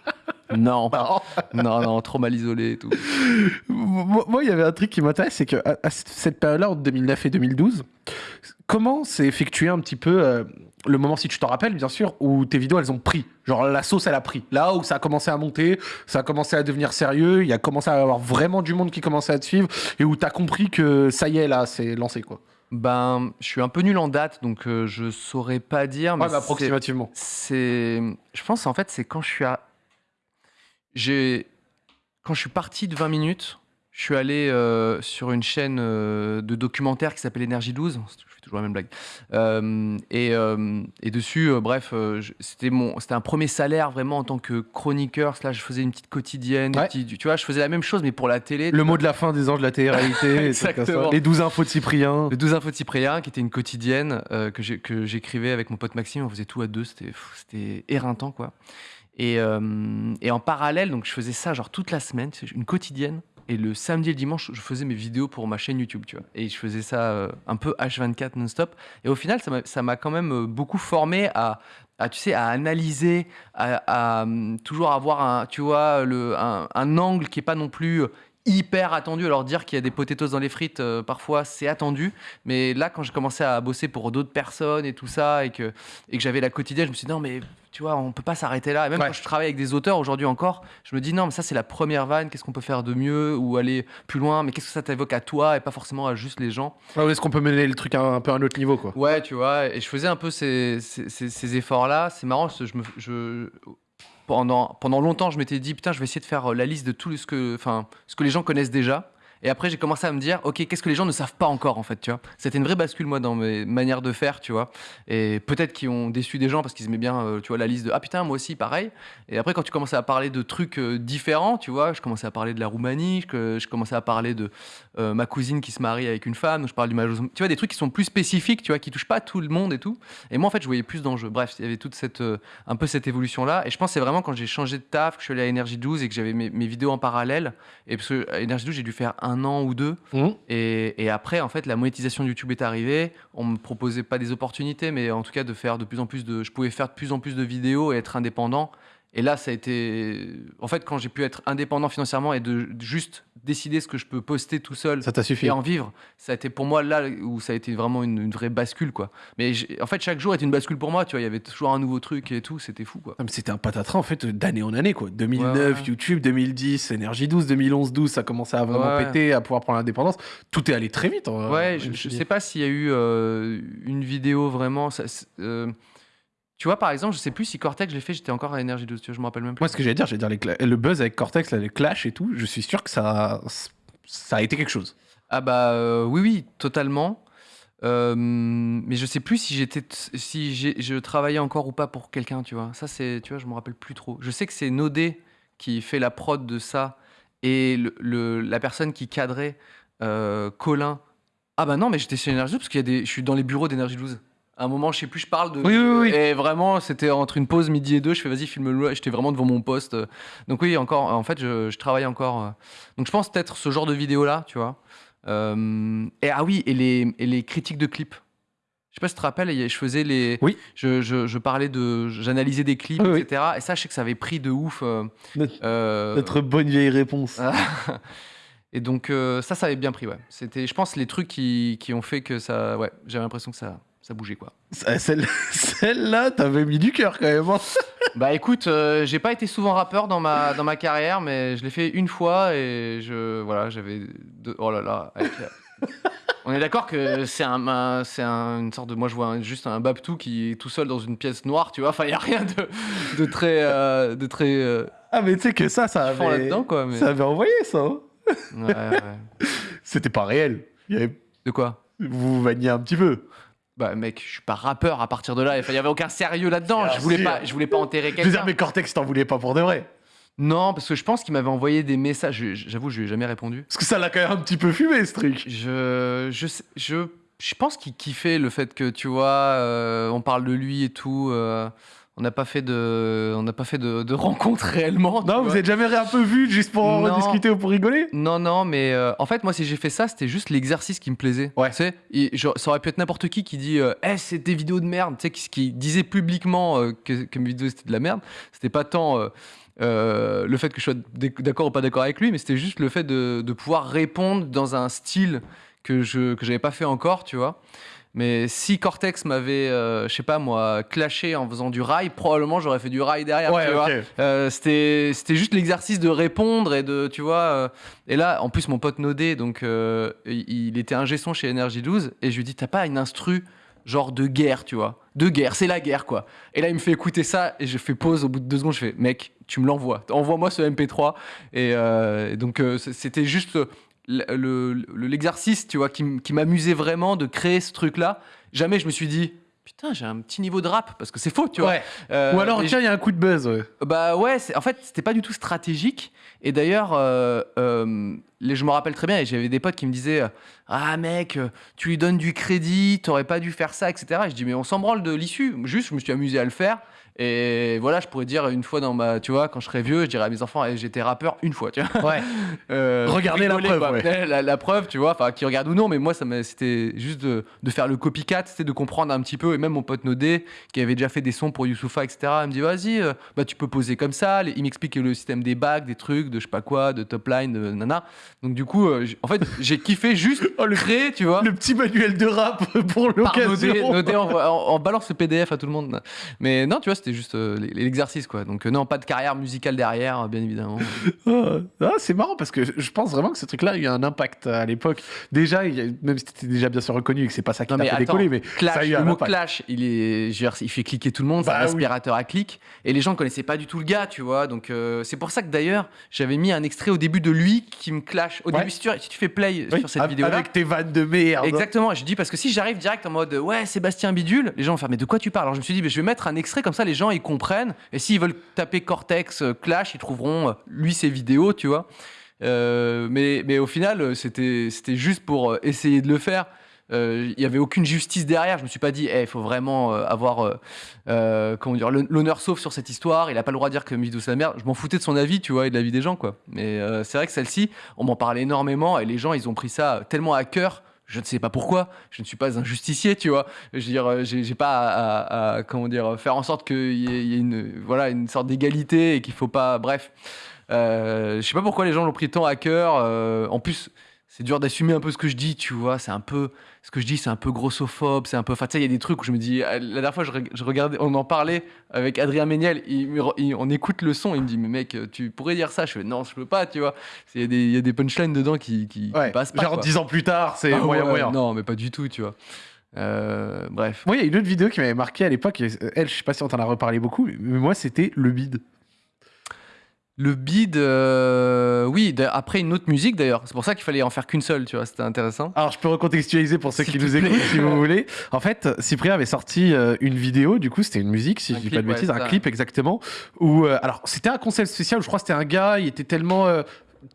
Non. Non, non, trop mal isolé et tout. Moi, moi, il y avait un truc qui m'intéresse, c'est que à, à cette période-là, entre 2009 et 2012, comment s'est effectué un petit peu euh, le moment, si tu t'en rappelles, bien sûr, où tes vidéos, elles ont pris Genre, la sauce, elle a pris. Là où ça a commencé à monter, ça a commencé à devenir sérieux, il y a commencé à y avoir vraiment du monde qui commençait à te suivre, et où t'as compris que ça y est, là, c'est lancé, quoi. Ben, je suis un peu nul en date, donc euh, je saurais pas dire. Mais Ouais, mais c'est- approximativement. c'est je pense en fait c'est quand je suis à j'ai quand je suis parti de 20 minutes je suis allé euh, sur une chaîne euh, de documentaire qui s'appelle Énergie 12 je fais toujours la même blague Euh, et, euh, et dessus euh, bref euh, c'était mon c'était un premier salaire vraiment en tant que chroniqueur là je faisais une petite quotidienne Ouais. petits- tu vois je faisais la même chose mais pour la télé Le mot de la fin des anges de la télé-réalité. Exactement. les 12 infos de Cyprien. le 12 infos de Cyprien, qui était une quotidienne euh, que j'écrivais avec mon pote Maxime. On faisait tout à deux, c'était c'était éreintant, quoi. Et, euh, et en parallèle, donc je faisais ça genre toute la semaine, une quotidienne. Et le samedi et le dimanche, je faisais mes vidéos pour ma chaîne YouTube, tu vois. Et je faisais ça euh, un peu H24 non-stop. Et au final, ça m'a- quand même euh, beaucoup formé à, tu sais, à analyser, à, hum, toujours avoir un, tu vois, le, un, un angle qui est pas non plus euh, hyper attendu. Alors dire qu'il y a des potatoes dans les frites, euh, parfois c'est attendu. Mais là, quand j'ai commencé à bosser pour d'autres personnes et tout ça, et que, et que j'avais la quotidienne, je me suis dit non, mais tu vois, on peut pas s'arrêter là. Et même Ouais. quand je travaille avec des auteurs aujourd'hui encore, je me dis non, mais ça c'est la première vanne, qu'est-ce qu'on peut faire de mieux ou aller plus loin, mais qu'est-ce que ça t'évoque à toi et pas forcément à juste les gens? Ouais, est-ce qu'on peut mener le truc à un, un peu à un autre niveau, quoi? Ouais, tu vois, et je faisais un peu ces, ces, ces- ces efforts-là. C'est marrant, je me, je, pendant, pendant longtemps, je m'étais dit, putain, je vais essayer de faire euh, la liste de tout ce que, ce que les gens connaissent déjà. Et après, j'ai commencé à me dire, ok, qu'est-ce que les gens ne savent pas encore, en fait, tu vois? C'était une vraie bascule, moi, dans mes manières de faire, tu vois? Et peut-être qu'ils ont déçu des gens parce qu'ils aimaient bien, euh, tu vois, la liste de, ah putain, moi aussi, pareil. Et après, quand tu commençais à parler de trucs euh, différents, tu vois, je commençais à parler de la Roumanie, je, je commençais à parler de, euh, ma cousine qui se marie avec une femme, donc je parle du mariage. Tu vois, des trucs qui sont plus spécifiques, tu vois, qui touchent pas tout le monde et tout. Et moi, en fait, je voyais plus d'enjeux. Bref, il y avait toute cette, euh, un peu cette évolution-là. Et je pense que c'est vraiment quand j'ai changé de taf, que je suis allé à Énergie 12 et que j'avais mes, mes vidéos en parallèle. Et parce que à Énergie 12, j'ai dû faire un an ou deux. Et, et après, en fait, la monétisation de YouTube est arrivée. On me proposait pas des opportunités, mais en tout cas de faire de plus en plus de. Je pouvais faire de plus en plus de vidéos et être indépendant. Et là, ça a été. En fait, quand j'ai pu être indépendant financièrement et de juste décider ce que je peux poster tout seul Ça t'a suffi. et en vivre, ça a été pour moi là où ça a été vraiment une, une vraie bascule, quoi. Mais en fait, chaque jour était une bascule pour moi, tu vois. Il y avait toujours un nouveau truc et tout, c'était fou, quoi. Mais C'était un patatras en fait d'année en année quoi. 2009 Ouais, ouais. YouTube, 2010 Énergie 12, 2011 12 ça commençait à vraiment Ouais. péter, à pouvoir prendre l'indépendance. Tout est allé très vite. hein, Ouais, je je, je sais pas s'il y a eu euh, une vidéo vraiment. ça- euh, tu vois, par exemple, je sais plus si Cortex, je l'ai fait, j'étais encore à Énergie 12, tu vois, je me rappelle même plus. Moi ce que j'allais dire, j'allais dire les cla- le buzz avec Cortex, là, les clashs et tout, je suis sûr que ça ça a été quelque chose. Ah bah euh, oui, oui, totalement. Euh, mais je sais plus si j'étais, t- si j'ai- je travaillais encore ou pas pour quelqu'un, tu vois. Ça c'est, tu vois, je me rappelle plus trop. Je sais que c'est Nodé qui fait la prod de ça et le, le- la personne qui cadrait euh, Colin. Ah bah non, mais j'étais chez Énergie 12 parce qu'il y a des, je suis dans les bureaux d'Énergie 12. Un moment, je sais plus, je parle de. Oui, oui, oui. Et vraiment, c'était entre une pause midi et deux. Je fais vas-y, filme-le. J'étais vraiment devant mon poste. Donc oui, encore. En fait, je, je travaille encore. euh. Donc je pense peut-être ce genre de vidéo là, tu vois. Euh, et ah oui, et les, et les critiques de clips. Je sais pas si tu te rappelles, je faisais les. Oui. Je, je, je parlais de. J'analysais des clips, Oui, oui. etc. Et ça, je sais que ça avait pris de ouf. euh, Notre, euh, notre bonne vieille réponse. Et donc ça, ça avait bien pris, ouais. C'était, je pense, les trucs qui, qui ont fait que ça, ouais, j'avais l'impression que ça, ça bougeait, quoi. Ça- Celle- Celle-là, t'avais mis du cœur quand même. hein. Bah écoute, euh, j'ai pas été souvent rappeur dans ma, dans ma carrière, mais je l'ai fait une fois et je, voilà, j'avais, deux- oh là là. avec, euh, on est d'accord que c'est un, un- c'est un- une sorte de, moi je vois un- juste un Babtou qui est tout seul dans une pièce noire, tu vois. Enfin, il y a rien de, de très, euh, de très euh, Ah mais tu sais que ça, ça avait, là-dedans, quoi. Mais... ça avait envoyé ça. hein. Ouais, ouais. C'était pas réel. Il y avait- De quoi? Vous vous vanniez un petit peu. Bah mec, je suis pas rappeur à partir de là. Enfin, il y avait aucun sérieux là-dedans. Je voulais pas, je voulais pas enterrer Je veux dire, quelqu'un. mais Cortex, t'en voulais pas pour de vrai. Non, parce que je pense qu'il m'avait envoyé des messages. J'avoue, je lui ai jamais répondu. Parce que ça l'a quand même un petit peu fumé ce truc. Je, je, je, je pense qu'il kiffait le fait que tu vois, euh, on parle de lui et tout. euh, on n'a pas fait de, on n'a pas fait de, de rencontre réellement. Non, vous vois. êtes jamais un peu vu juste pour en Non. rediscuter ou pour rigoler Non, non, mais euh, en fait, moi, si j'ai fait ça, c'était juste l'exercice qui me plaisait. Ouais. Tu sais, et genre, ça aurait pu être n'importe qui qui dit euh, Eh, c'est des vidéos de merde. Tu sais, qui, qui disait publiquement euh, que, que mes vidéos c'était de la merde. C'était pas tant euh, le fait que je sois d'accord ou pas d'accord avec lui, mais c'était juste le fait de, de pouvoir répondre dans un style que je que j'avais pas fait encore, tu vois. Mais si Cortex m'avait, euh, je sais pas moi, clashé en faisant du rail, probablement j'aurais fait du rail derrière. tu vois. Euh, c'était c'était juste l'exercice de répondre et de tu vois euh, et là en plus mon pote Nodé donc il, était un son chez Energy 12 et je lui dis t'as pas une instru genre de guerre tu vois. De guerre c'est la guerre quoi. Et là il me fait écouter ça et je fais pause au bout de deux secondes je fais mec tu me l'envoies. Envoie-moi ce MP3 et, euh, et donc euh, c'était juste l'exercice tu vois qui, qui m'amusait vraiment de créer ce truc là jamais je me suis dit putain j'ai un petit niveau de rap parce que c'est faux tu vois Ouais. Euh, Ou alors, tiens, il y a un coup de buzz. ouais. bah ouais, en fait, c'était pas du tout stratégique. Et d'ailleurs, euh, euh, je me rappelle très bien, et j'avais des potes qui me disaient Ah mec, tu lui donnes du crédit, t'aurais pas dû faire ça, etc. Et je dis Mais on s'en branle de l'issue. Juste, je me suis amusé à le faire. Et voilà, je pourrais dire une fois dans ma. Tu vois, quand je serai vieux, je dirais à mes enfants Eh, J'étais rappeur une fois, tu vois. Euh, Regardez la preuve, ouais. La, la preuve, tu vois, enfin, qui regarde ou non, mais moi, ça c'était juste de, de faire le copycat, c'était de comprendre un petit peu. Et même mon pote Nodé, qui avait déjà fait des sons pour Youssoufa, etc., il me dit, vas-y, euh, bah, tu peux poser comme ça. Il m'explique le système des bacs, des trucs, de je sais pas quoi, de top line, de nana. Donc, du coup, euh, en fait, j'ai kiffé juste Oh, le, créer, tu vois. le petit manuel de rap pour Nodé, l'occasion. Nodé en, en balance le PDF à tout le monde. Mais non, tu vois, c'était juste euh, l'exercice, quoi. Donc, euh, non, pas de carrière musicale derrière, bien évidemment. Ah, ah, c'est marrant parce que je pense vraiment que ce truc-là a eu un impact à l'époque. Déjà, même si c'était déjà bien sûr reconnu et que c'est pas ça qui t'a mais fait attends, décoller, mais Clash, ça a eu le un mot impact. clash, il est, dire, il fait cliquer tout le monde, Bah c'est un oui. aspirateur à clic, et les gens connaissaient pas du tout le gars, tu vois. Donc euh, c'est pour ça que d'ailleurs j'avais mis un extrait au début de lui qui me clash. Au Ouais. début, si tu, si tu fais play Oui, sur cette vidéo-là, Avec tes vannes de merde. Exactement, je dis parce que si j'arrive direct en mode ouais Sébastien Bidule, les gens vont faire mais de quoi tu parles? Alors je me suis dit mais je vais mettre un extrait comme ça les gens ils comprennent et s'ils veulent taper Cortex euh, Clash ils trouveront euh, lui ses vidéos tu vois. Euh, mais, mais au final, c'était juste pour essayer de le faire. Il y avait aucune justice derrière. Je me suis pas dit, il faut vraiment avoir comment dire l'hon- l'honneur sauf sur cette histoire. Il a pas le droit de dire que c'est la merde. Je m'en foutais de son avis, tu vois, et de l'avis des gens, quoi. Mais c'est vrai que celle-ci, on m'en parlait énormément et les gens, ils ont pris ça tellement à cœur. Je ne sais pas pourquoi. Je ne suis pas un justicier, tu vois. Je veux dire, euh, j'ai pas à, comment dire faire en sorte qu'il y ait, une voilà une sorte d'égalité et qu'il faut pas. Bref, euh, je sais pas pourquoi les gens l'ont pris tant à cœur. euh, en plus, c'est dur d'assumer un peu ce que je dis, tu vois. C'est un peu ce que je dis, c'est un peu grossophobe, c'est un peu. Enfin, tu sais, il y a des trucs où je me dis. La dernière fois, je, reg- je regardais, on en parlait avec Adrien Méniel. Il, il- on écoute le son, il me dit, mais mec, tu pourrais dire ça. Je fais, non, je peux pas, tu vois. Il y a des, il y a des punchlines dedans qui, qui, qui Ouais. passent pas. Genre. 10 ans plus tard, c'est Ah moyen ouais, moyen. Non, mais pas du tout, tu vois. Euh, bref. Moi, il y a une autre vidéo qui m'avait marqué à l'époque. euh, Elle, je sais pas si on t'en a reparlé beaucoup, mais moi, c'était le bide. Le bid, euh, oui, après une autre musique d'ailleurs. C'est pour ça qu'il fallait en faire qu'une seule, tu vois. C'était intéressant. Alors, je peux recontextualiser pour ceux qui nous écoutent, si vous voulez. En fait, Cyprien avait sorti euh, une vidéo, du coup, c'était une musique, si Un je dis clip, pas de bêtises, un ça. clip exactement. Où, euh, alors, c'était un concept spécial où je crois que c'était un gars, il était tellement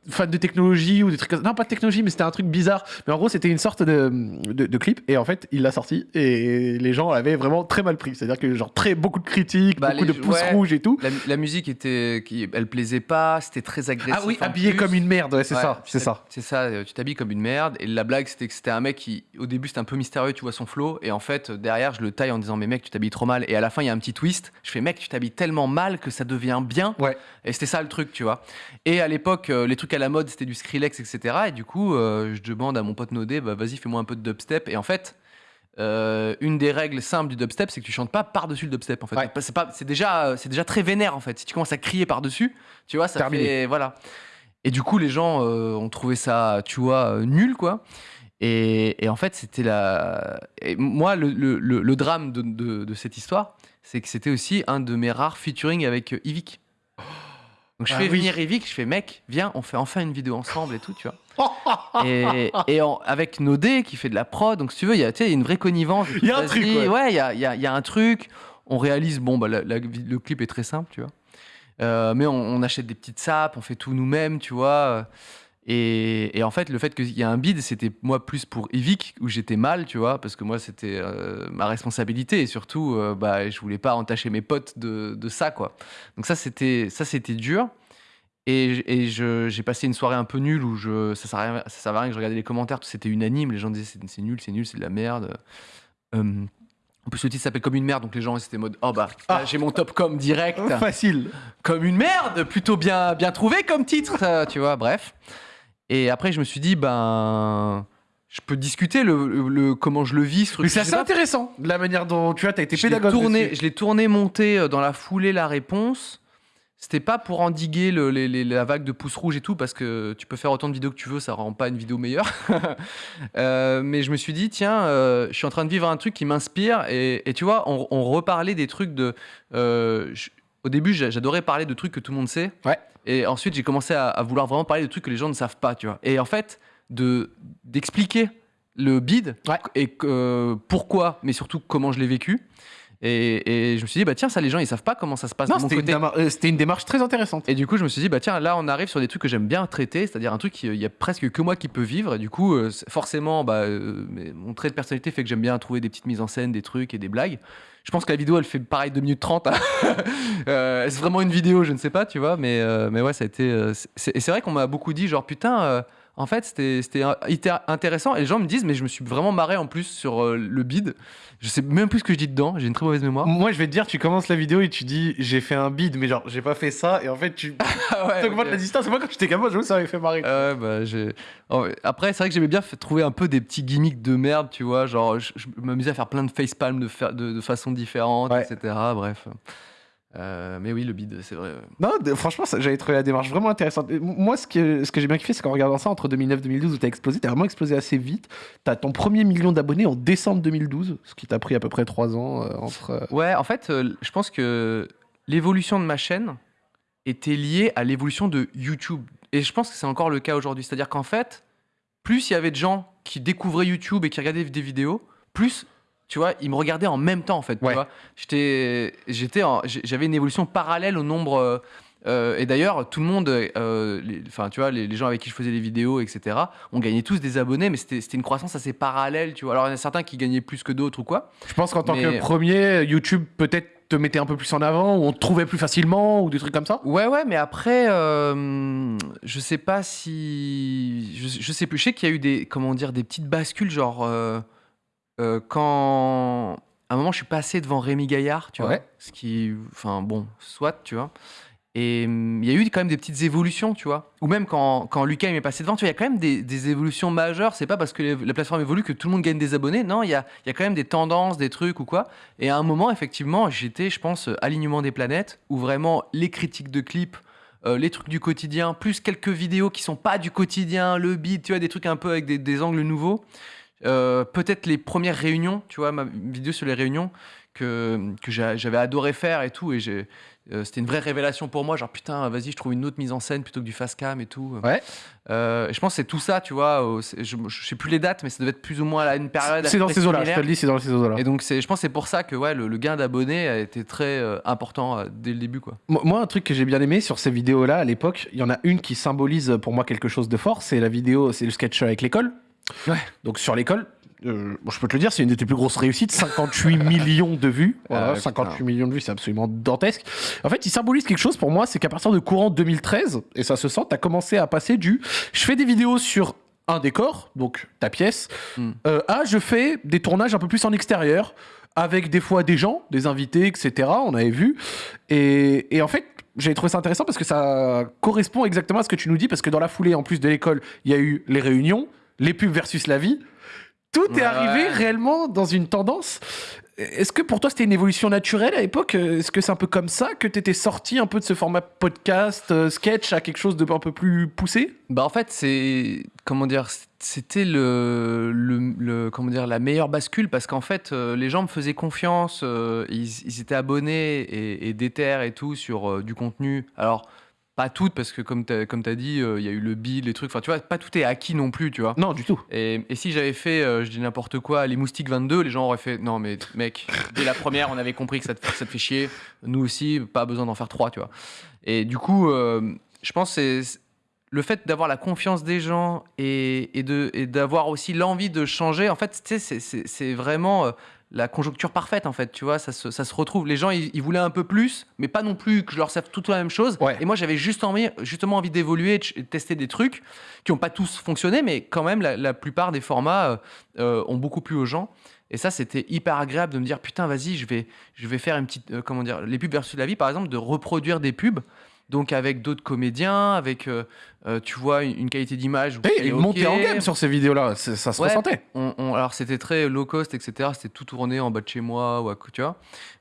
fan de technologie ou des trucs ça. Non, pas de technologie, mais c'était un truc bizarre. Mais en gros, c'était une sorte de, de, de clip. Et en fait, il l'a sorti et les gens l'avaient vraiment très mal pris. C'est-à-dire que, genre, très, beaucoup de critiques, Bah, beaucoup les- de pouces ouais. rouges et tout. La, la musique était, qui, elle plaisait pas. C'était très agressif. Ah oui, habillé plus. comme une merde, ouais, c'est Ouais, ça, c'est ça. C'est ça, euh, tu t'habilles comme une merde. Et la blague, c'était que c'était un mec qui, au début, c'était un peu mystérieux, tu vois son flow. Et en fait, derrière, je le taille en disant, mais mec, tu t'habilles trop mal. Et à la fin, il y a un petit twist. Je fais, mec, tu t'habilles tellement mal que ça devient bien. Ouais. Et c'était ça le truc, tu vois. Et à l'époque, euh, les trucs à la mode, c'était du Skrillex, etc. Et du coup, euh, je demande à mon pote Nodé, bah vas-y, fais-moi un peu de dubstep. Et en fait, euh, une des règles simples du dubstep, c'est que tu chantes pas par-dessus le dubstep. En fait, Ouais. c'est pas, c'est déjà, c'est déjà très vénère en fait. Si tu commences à crier par-dessus, tu vois, ça Terminé. fait, voilà. Et du coup, les gens euh, ont trouvé ça, tu vois, nul, quoi. Et, et en fait, c'était la. et moi, le, le- le- le drame de, de- de cette histoire, c'est que c'était aussi un de mes rares featuring avec Yvick. Donc je Ah fais oui. venir Yvick, je fais mec, viens, on fait enfin une vidéo ensemble et tout, tu vois. et et en- avec Nodé qui fait de la prod, donc si tu veux, il y a une vraie connivence. Il y a un truc, ouais. Ouais, il y a, y a- y a un truc. On réalise, bon, bah, la- la- le clip est très simple, tu vois. Euh, mais on, on achète des petites sapes, on fait tout nous-mêmes, tu vois. Et, et en fait, le fait qu'il y ait un bid, c'était moi plus pour Evic, où j'étais mal, tu vois, parce que moi, c'était euh, ma responsabilité. Et surtout, euh, bah, je voulais pas entacher mes potes de, de ça, quoi. Donc ça, c'était ça, c'était dur. Et, et j'ai passé une soirée un peu nulle où je, ça servait à rien, ça servait à rien que je regardais les commentaires, tout c'était unanime. Les gens disaient c'est, nul, c'est nul, c'est de la merde. Euh, en plus, le titre s'appelle Comme une merde, donc les gens, c'était mode Oh bah, Ah. j'ai mon top com direct. Facile. Comme une merde, plutôt bien, bien trouvé comme titre, tu vois, bref. Et après, je me suis dit, ben. Je peux discuter le, le- le- comment je le vis, ce truc. Mais c'est assez intéressant, de la manière dont tu vois, t'as été je pédagogue. tourné, je l'ai tourné, monté euh, dans la foulée la réponse. C'était pas pour endiguer le- les- les- la vague de pouces rouges et tout, parce que tu peux faire autant de vidéos que tu veux, ça rend pas une vidéo meilleure. Euh, mais je me suis dit, tiens, euh, je suis en train de vivre un truc qui m'inspire. Et, et tu vois, on, on reparlait des trucs de. euh, je- au début, j'a- j'adorais parler de trucs que tout le monde sait. Ouais. Et ensuite, j'ai commencé à, à vouloir vraiment parler de trucs que les gens ne savent pas, tu vois. Et en fait, de d'expliquer le bid Ouais. et euh, pourquoi, mais surtout comment je l'ai vécu. Et, et je me suis dit, bah tiens, ça, les gens, ils savent pas comment ça se passe Non, c'était une, démar- euh, c'était une démarche très intéressante. Et du coup, je me suis dit, bah tiens, là, on arrive sur des trucs que j'aime bien traiter, c'est-à-dire un truc qu'il y a presque que moi qui peux vivre. Et du coup, euh, forcément, bah, euh, mon trait de personnalité fait que j'aime bien trouver des petites mises en scène, des trucs et des blagues. Je pense que la vidéo, elle fait pareil 2 minutes 30. Euh, Est-ce vraiment une vidéo? Je ne sais pas, tu vois. Mais, euh, mais ouais, ça a été. euh, et c'est vrai qu'on m'a beaucoup dit, genre, putain. Euh, en fait, c'était intéressant. Et les gens me disent, mais je me suis vraiment marré en plus sur euh, le bid. Je sais même plus ce que je dis dedans. J'ai une très mauvaise mémoire. Moi, je vais te dire, tu commences la vidéo et tu dis j'ai fait un bid, mais genre j'ai pas fait ça, et en fait tu Ah ouais, augmentes ok. la distance. Moi, quand j'étais gamin, j'avoue, ça m'avait fait marrer. Ouais, bah, j'ai-. Après, c'est vrai que j'aimais bien trouver un peu des petits gimmicks de merde, tu vois. Genre, je, je m'amusais à faire plein de facepalm de, fa- de, Ouais. etc. Bref. Euh, mais oui, le bid, c'est vrai. Non, de- franchement, j'avais trouvé la démarche vraiment intéressante. Moi, ce que, ce que j'ai bien kiffé, c'est qu'en regardant ça entre 2009 et 2012, où t'as explosé, t'as vraiment explosé assez vite. T'as ton premier million d'abonnés en décembre 2012, ce qui t'a pris à peu près 3 ans euh, entre. euh, Ouais, en fait, euh, je pense que l'évolution de ma chaîne était liée à l'évolution de YouTube. Et je pense que c'est encore le cas aujourd'hui. C'est-à-dire qu'en fait, plus il y avait de gens qui découvraient YouTube et qui regardaient des vidéos, plus, tu vois, ils me regardaient en même temps, en fait. tu Ouais. vois. J'étais, j'étais j'avais une évolution parallèle au nombre euh, Euh, et d'ailleurs, tout le monde, euh, les- enfin, tu vois, les, les gens avec qui je faisais des vidéos, etc., on gagnait tous des abonnés, mais c'était c'était une croissance assez parallèle, tu vois. Alors, il y en a certains qui gagnaient plus que d'autres ou quoi. Je pense qu'en tant Mais- que premier, YouTube peut-être te mettait un peu plus en avant, ou on te trouvait plus facilement, ou des trucs comme ça? Ouais, ouais, mais après, euh, je sais pas si. Je, je sais plus. Je sais qu'il y a eu des, comment dire, des petites bascules, genre. Euh, quand. À un moment, je suis passé devant Rémi Gaillard, tu vois. Ce qui. Enfin, bon, soit, tu vois. Et hum, il y a eu quand même des petites évolutions, tu vois. Ou même quand, quand Lucas il m'est passé devant, tu vois, il y a quand même des, des évolutions majeures. C'est pas parce que les- la plateforme évolue que tout le monde gagne des abonnés. Non, il y a, il y a quand même des tendances, des trucs ou quoi. Et à un moment, effectivement, j'étais, je pense, euh, alignement des planètes, où vraiment les critiques de clips, euh, les trucs du quotidien, plus quelques vidéos qui sont pas du quotidien, le beat, tu vois, des trucs un peu avec des, des angles nouveaux. Euh, Peut-être les premières réunions, tu vois, ma vidéo sur les réunions que, que j'a- j'avais adoré faire et tout. Et euh, c'était une vraie révélation pour moi. Genre, putain, vas-y, je trouve une autre mise en scène plutôt que du fast cam et tout. Ouais. Euh, et je pense que c'est tout ça, tu vois. je, je sais plus les dates, mais ça devait être plus ou moins à une période. C'est dans ces eaux-là, je te le dis, c'est dans ces eaux-là. Et donc, je pense que c'est pour ça que ouais, le, le gain d'abonnés a été très important dès le début. Quoi. Moi, un truc que j'ai bien aimé sur ces vidéos-là à l'époque, il y en a une qui symbolise pour moi quelque chose de fort. C'est la vidéo, c'est le sketch avec l'école. Ouais. Donc sur l'école, euh, bon, je peux te le dire, c'est une de tes plus grosses réussites. 58 millions de vues. Voilà, Ah ouais, 58 putain. millions de vues, c'est absolument dantesque. En fait, il symbolise quelque chose pour moi, c'est qu'à partir de courant 2013, et ça se sent, tu as commencé à passer du je fais des vidéos sur un décor, donc ta pièce, euh, à je fais des tournages un peu plus en extérieur, avec des fois des gens, des invités, etc. On avait vu. Et, et en fait, j'ai trouvé ça intéressant parce que ça correspond exactement à ce que tu nous dis, parce que dans la foulée, en plus de l'école, il y a eu les réunions, les pubs versus la vie. Tout est Ouais. arrivé réellement dans une tendance. Est-ce que pour toi c'était une évolution naturelle à l'époque? Est-ce que c'est un peu comme ça que tu étais sorti un peu de ce format podcast, euh, sketch à quelque chose de un peu plus poussé? Bah en fait c'est comment dire c'était le, le, le- comment dire la meilleure bascule parce qu'en fait euh, les gens me faisaient confiance euh, ils, ils étaient abonnés et, et déter et tout sur du contenu alors pas toutes parce que comme comme as dit euh, il y a eu le bill les trucs enfin tu vois pas tout est acquis non plus tu vois Non, du tout. et, et si j'avais fait, euh, je dis n'importe quoi, les moustiques 22, les gens auraient fait non mais mec, dès la première on avait compris que ça te, ça te fait chier, nous aussi, pas besoin d'en faire trois, tu vois. Et du coup, euh, je pense que c'est le fait d'avoir la confiance des gens et, et de et d'avoir aussi l'envie de changer. En fait, tu c'est- vraiment la conjoncture parfaite en fait, tu vois, ça se, ça se retrouve. Les gens, ils, ils voulaient un peu plus, mais pas non plus que je leur serve tout la même chose. Ouais. Et moi, j'avais juste envie, justement envie d'évoluer, et de tester des trucs qui n'ont pas tous fonctionné, mais quand même, la, la plupart des formats euh, euh, ont beaucoup plu aux gens. Et ça, c'était hyper agréable de me dire, putain, vas-y, je vais, je vais faire une petite, euh, comment dire, les pubs versus la vie, par exemple, de reproduire des pubs. Donc avec d'autres comédiens, avec, euh, euh, tu vois, une, qualité d'image. Et qui est il montait ok. en gamme sur ces vidéos-là, ça se Ouais. ressentait. On- on- alors c'était très low cost, etc. C'était tout tourné en bas de chez moi ou à tu vois.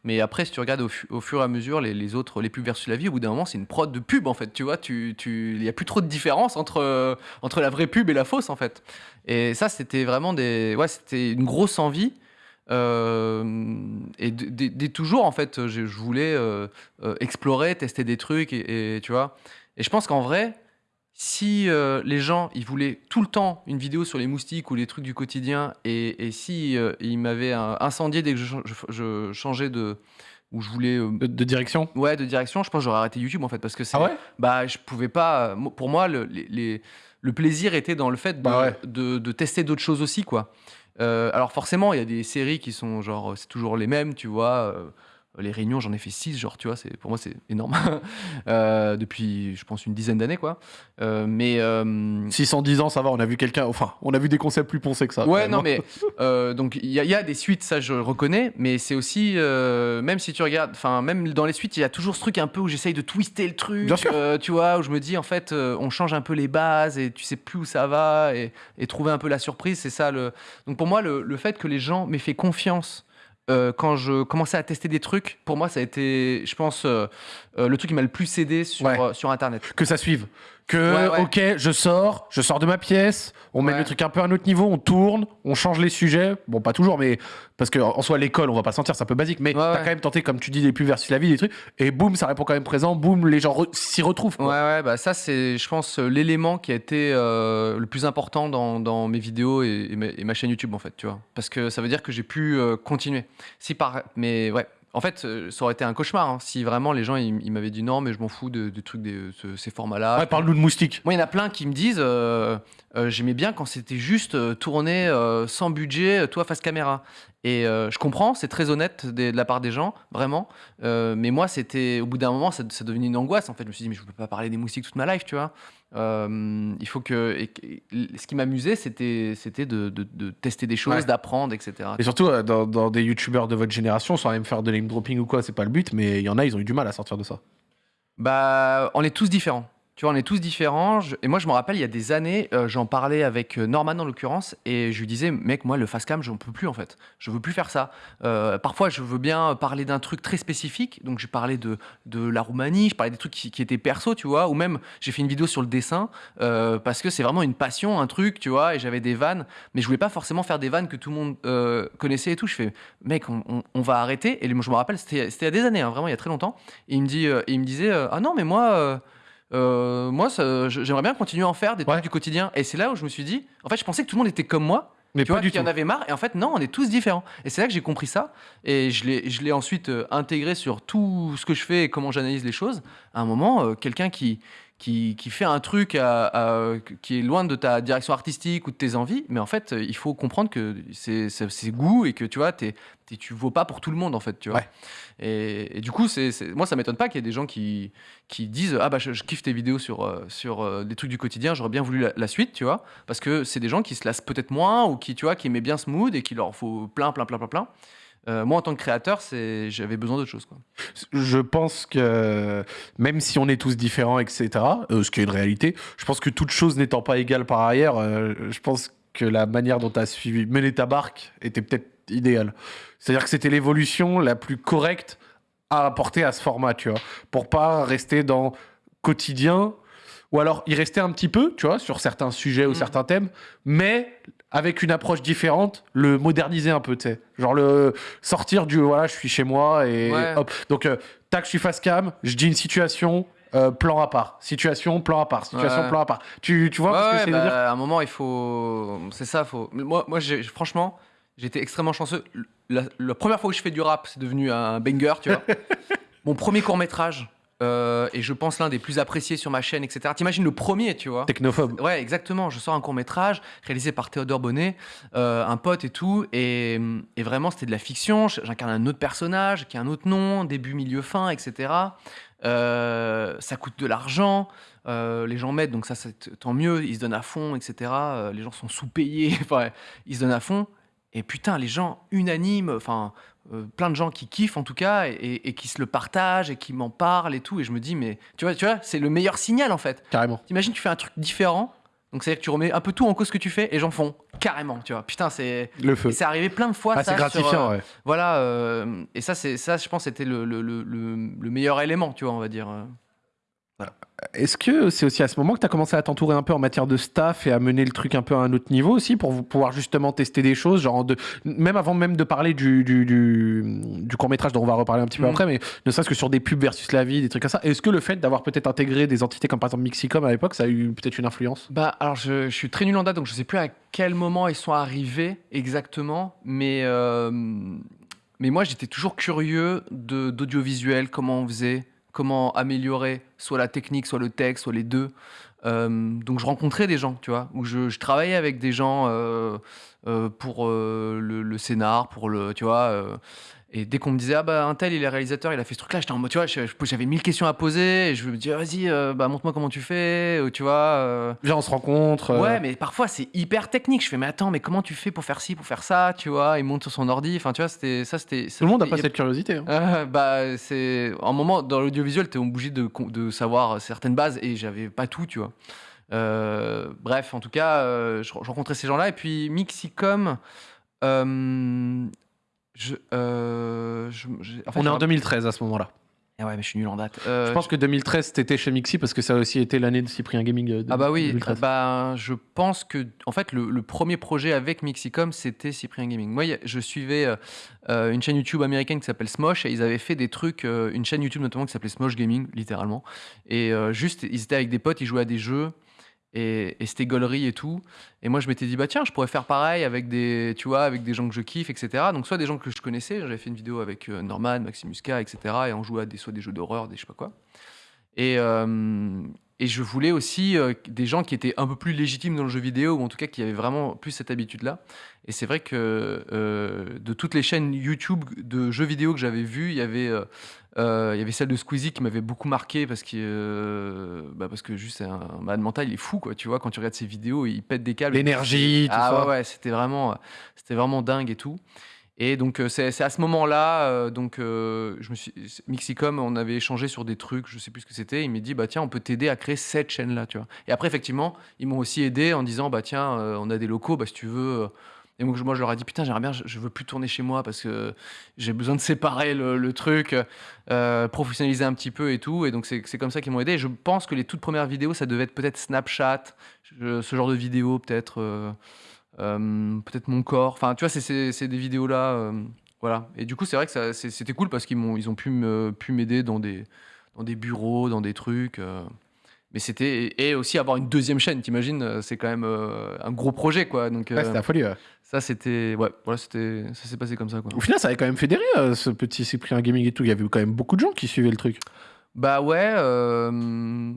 Mais après, si tu regardes au, fu- au fur et à mesure les, les autres, les pubs versus la vie, au bout d'un moment, c'est une prod de pub en fait. Tu vois, tu, tu, il y a plus trop de différence entre euh, entre la vraie pub et la fausse en fait. Et ça, c'était vraiment des, ouais, c'était une grosse envie. Euh, et dès toujours en fait, je, je voulais euh, euh, explorer, tester des trucs et, et tu vois. Et je pense qu'en vrai, si euh, les gens ils voulaient tout le temps une vidéo sur les moustiques ou les trucs du quotidien et, et si ils m'avaient incendié dès que je, chan- je- je changeais de où je voulais euh, De, de direction? ouais de direction je pense que j'aurais arrêté YouTube en fait parce que c'est Ah ouais? bah je pouvais pas pour moi le, les- les- le plaisir était dans le fait de, Bah ouais. de, de tester d'autres choses aussi quoi alors forcément il y a des séries qui sont genre c'est toujours les mêmes tu vois euh, les réunions j'en ai fait 6 genre tu vois c'est pour moi c'est énorme Euh, depuis je pense une dizaine d'années quoi Euh, mais euh, 610 ans, ça va, on a vu quelqu'un. Enfin, on a vu des concepts plus poncés que ça. Ouais, non, mais euh, donc il y, a- il y a des suites, ça je reconnais, mais c'est aussi, euh, même si tu regardes, enfin, même dans les suites, il y a toujours ce truc un peu où j'essaye de twister le truc, Bien sûr. tu vois, où je me dis en fait, on change un peu les bases et tu sais plus où ça va et, et trouver un peu la surprise, c'est ça le. Donc pour moi, le, le fait que les gens m'aient fait confiance. Euh, quand je commençais à tester des trucs, pour moi, ça a été, je pense, euh, euh, le truc qui m'a le plus aidé sur, Ouais. sur Internet. que ça suive. Que, Ouais, ouais. ok, je sors, je sors de ma pièce, on met le truc un peu à un autre niveau, on tourne, on change les sujets. Bon, pas toujours, mais parce que en soi, l'école, on va pas sentir, c'est un peu basique, mais t'as quand même tenté, comme tu dis, les plus versus la vie, des trucs, et boum, ça répond quand même présent, boum, les gens re- s'y retrouvent. Ouais, quoi. ouais, bah ça, c'est, je pense, euh, l'élément qui a été euh, le plus important dans, dans mes vidéos et, et ma, et ma chaîne YouTube, en fait, tu vois. Parce que ça veut dire que j'ai pu euh, continuer. Si par. Mais ouais. En fait, euh, ça aurait été un cauchemar hein, si vraiment les gens ils, ils m'avaient dit non, mais je m'en fous de- trucs, de ces formats-là. Ouais, parle-nous de moustique. Moi, il y en a plein qui me disent euh, euh, j'aimais bien quand c'était juste euh, tourné euh, sans budget, euh, toi face caméra. Et euh, je comprends, c'est très honnête des- de la part des gens, vraiment. Euh, mais moi, c'était au bout d'un moment, ça, ça devenait une angoisse. En fait, je me suis dit mais je peux pas parler des moustiques toute ma life, tu vois. Euh, il faut que. et- et- ce qui m'amusait, c'était c'était de, de- de tester des choses, Ouais. d'apprendre, etc. Et surtout, euh, dans, dans des youtubeurs de votre génération, sans même faire de name dropping ou quoi, c'est pas le but, mais il y en a, ils ont eu du mal à sortir de ça. Bah, on est tous différents. Tu vois, on est tous différents. Je- Et moi, je me rappelle, il y a des années, euh, j'en parlais avec euh, Norman en l'occurrence, et je lui disais, mec, moi, le fast cam, j'en peux plus en fait. Je veux plus faire ça. Euh, parfois, je veux bien parler d'un truc très spécifique. Donc, j'ai parlé de, de la Roumanie, je parlais des trucs qui, étaient perso, tu vois, ou même j'ai fait une vidéo sur le dessin parce que c'est vraiment une passion, un truc, tu vois, et j'avais des vannes, mais je voulais pas forcément faire des vannes que tout le monde connaissait et tout. Je fais, mec, on, on- va arrêter. Et je me rappelle, c'était c'était il y a des années, hein, vraiment, il y a très longtemps. Et il me, dit, il me disait, ah non, mais moi. Euh, moi, ça- j'aimerais bien continuer à en faire des trucs Ouais. du quotidien. Et c'est là où je me suis dit, en fait, je pensais que tout le monde était comme moi, Mais tu pas vois, du y en avait marre. Et en fait, non, on est tous différents. Et c'est là que j'ai compris ça. Et je l'ai, je l'ai ensuite euh, intégré sur tout ce que je fais et comment j'analyse les choses. À un moment, euh, quelqu'un qui, qui, qui fait un truc à- à- qui est loin de ta direction artistique ou de tes envies, mais en fait, il faut comprendre que c'est, goût et que tu vois, t'es, tu vaux pas pour tout le monde, en fait. Tu vois. Ouais. Et, et du coup, c'est, moi, ça m'étonne pas qu'il y ait des gens qui, qui disent Ah, bah, je, je kiffe tes vidéos sur, euh, sur euh, des trucs du quotidien, j'aurais bien voulu la, la suite, tu vois. Parce que c'est des gens qui se lassent peut-être moins ou qui, tu vois, qui aimaient bien ce mood et qu'il leur faut plein, plein, plein, plein, plein. Euh, moi, en tant que créateur, j'avais besoin d'autre chose. Quoi. Je pense que même si on est tous différents, etc., euh, ce qui est une réalité, je pense que toute chose n'étant pas égale par ailleurs, euh, je pense que la manière dont tu as suivi mener ta barque était peut-être idéale. C'est-à-dire que c'était l'évolution la plus correcte à apporter à ce format, tu vois, pour pas rester dans quotidien ou alors y rester un petit peu, tu vois, sur certains sujets ou Mm. certains thèmes, mais avec une approche différente, le moderniser un peu, tu sais. Genre le sortir du voilà, je suis chez moi et Ouais. hop. Donc, euh, tac, je suis face cam, je dis une situation, euh, plan à part. Situation, plan à part. Situation, Ouais. plan à part. Tu, tu vois Ouais, ce que bah, de dire à un moment, il faut. C'est ça, faut. Moi, moi franchement, j'étais extrêmement chanceux. La, la première fois où je fais du rap, c'est devenu un banger, tu vois. Mon premier court-métrage, euh, et je pense l'un des plus appréciés sur ma chaîne, etc. T'imagines le premier, tu vois? Technophobe. Ouais, exactement. Je sors un court métrage réalisé par Théodore Bonnet, euh, un pote et tout. Et, et vraiment, c'était de la fiction. J'incarne un autre personnage qui a un autre nom, début, milieu, fin, etc. Euh, ça coûte de l'argent. les gens m'aident, donc ça, c'est tant mieux. Ils se donnent à fond, etc. Les gens sont sous-payés. enfin, ils se donnent à fond. Et putain, les gens unanimes, enfin, euh, plein de gens qui kiffent en tout cas, et, et- et qui se le partagent, et qui m'en parlent et tout. Et je me dis, mais tu vois, tu vois c'est le meilleur signal en fait. Carrément. T'imagines, tu fais un truc différent. Donc, c'est-à-dire que tu remets un peu tout en cause ce que tu fais et gens font carrément, tu vois. Putain, c'est. Le feu. C'est arrivé plein de fois. Ah, ça, c'est sur, gratifiant, euh, ouais. Voilà. euh, et ça, c'est ça, je pense, c'était le, le- le meilleur élément, tu vois, on va dire. Euh. Est-ce que c'est aussi à ce moment que tu as commencé à t'entourer un peu en matière de staff et à mener le truc un peu à un autre niveau aussi pour pouvoir justement tester des choses, genre de, même avant même de parler du, du, du, du court-métrage dont on va reparler un petit peu Mhm. après, mais ne serait-ce que sur des pubs versus la vie, des trucs comme ça. Est-ce que le fait d'avoir peut-être intégré des entités comme par exemple Mixicom à l'époque, ça a eu peut-être une influence? Bah, alors, je, je suis très nul en date, donc je sais plus à quel moment ils sont arrivés exactement. Mais, euh, mais moi, j'étais toujours curieux de- d'audiovisuel, comment on faisait, comment améliorer soit la technique, soit le texte, soit les deux. Euh, donc, je rencontrais des gens, tu vois, où je, travaillais avec des gens euh, euh, pour le, le scénar, pour le, tu vois. Euh, et dès qu'on me disait, ah bah, un tel, il est réalisateur, il a fait ce truc-là, j'étais en mode, tu vois, j'avais mille questions à poser, et je me dis, ah, vas-y, euh, bah, montre-moi comment tu fais, ou tu vois. euh, Viens, on se rencontre. euh, Ouais, mais parfois c'est hyper technique. Je fais, mais attends, mais comment tu fais pour faire ci, pour faire ça, tu vois? Il monte sur son ordi. Enfin, tu vois, c'était ça, c'était. Tout le monde n'a pas cette curiosité. hein. Euh, bah, c'est un moment dans l'audiovisuel, t'es obligé de, de savoir certaines bases et j'avais pas tout, tu vois. Euh, bref, en tout cas, euh, je, je rencontrais ces gens-là et puis Mixicom. euh, je, euh, je- j'ai- en fait, On est je en me- 2013 à ce moment-là. Ah ouais, mais je suis nul en date. Euh, Je pense que 2013, t'étais chez Mixi parce que ça a aussi été l'année de Cyprien Gaming. euh, de- Ah bah oui, 2013. bah, je pense que en fait le, le premier projet avec Mixicom c'était Cyprien Gaming. Moi y a- je suivais euh, euh, une chaîne YouTube américaine qui s'appelle Smosh et ils avaient fait des trucs, euh, une chaîne YouTube notamment qui s'appelait Smosh Gaming littéralement. Et euh, juste ils étaient avec des potes, ils jouaient à des jeux et, c'était gaulerie et tout. Et moi, je m'étais dit, bah tiens, je pourrais faire pareil avec des, tu vois, avec des gens que je kiffe, etc. Donc, soit des gens que je connaissais, j'avais fait une vidéo avec euh, Norman, Maximuska, etc. Et on jouait à des, soit des jeux d'horreur, des je sais pas quoi. Et, euh, et je voulais aussi euh, des gens qui étaient un peu plus légitimes dans le jeu vidéo, ou en tout cas qui avaient vraiment plus cette habitude-là. Et c'est vrai que euh, de toutes les chaînes YouTube de jeux vidéo que j'avais vues, il y avait, euh, il y avait celle de Squeezie qui m'avait beaucoup marqué parce que, bah parce que juste un malade mental, il est fou quoi. Tu vois, quand tu regardes ses vidéos, il pète des câbles. L'énergie, tout Ah ça. ouais, ouais, c'était vraiment, c'était vraiment dingue et tout. Et donc euh, c'est à ce moment-là, euh, donc euh, Mixicom, on avait échangé sur des trucs, je sais plus ce que c'était. Il m'a dit bah tiens, on peut t'aider à créer cette chaîne-là, tu vois. Et après effectivement, ils m'ont aussi aidé en disant bah tiens, on a des locaux, bah si tu veux. et donc moi je leur ai dit putain j'aimerais bien, je, veux plus tourner chez moi parce que j'ai besoin de séparer le, truc, professionnaliser un petit peu et tout. Et donc c'est comme ça qu'ils m'ont aidé. Et je pense que les toutes premières vidéos, ça devait être peut-être Snapchat, ce genre de vidéos peut-être. Euh, peut-être mon corps. Enfin, tu vois, c'est- des vidéos là. euh, voilà. Et du coup, c'est vrai que ça- c'est- c'était cool parce qu'ils m'ont ils ont pu me- pu m'aider dans des dans des bureaux, dans des trucs. euh, mais c'était et et aussi avoir une deuxième chaîne. T'imagines, euh, c'est quand même euh, un gros projet, quoi. Donc Ouais, euh, c'était la folie. ouais. ça, c'était ouais, voilà, c'était ça s'est passé comme ça, quoi. Au final, ça avait quand même fédéré euh, ce petit Cyprien Gaming et tout. Il y avait quand même beaucoup de gens qui suivaient le truc. Bah ouais, euh,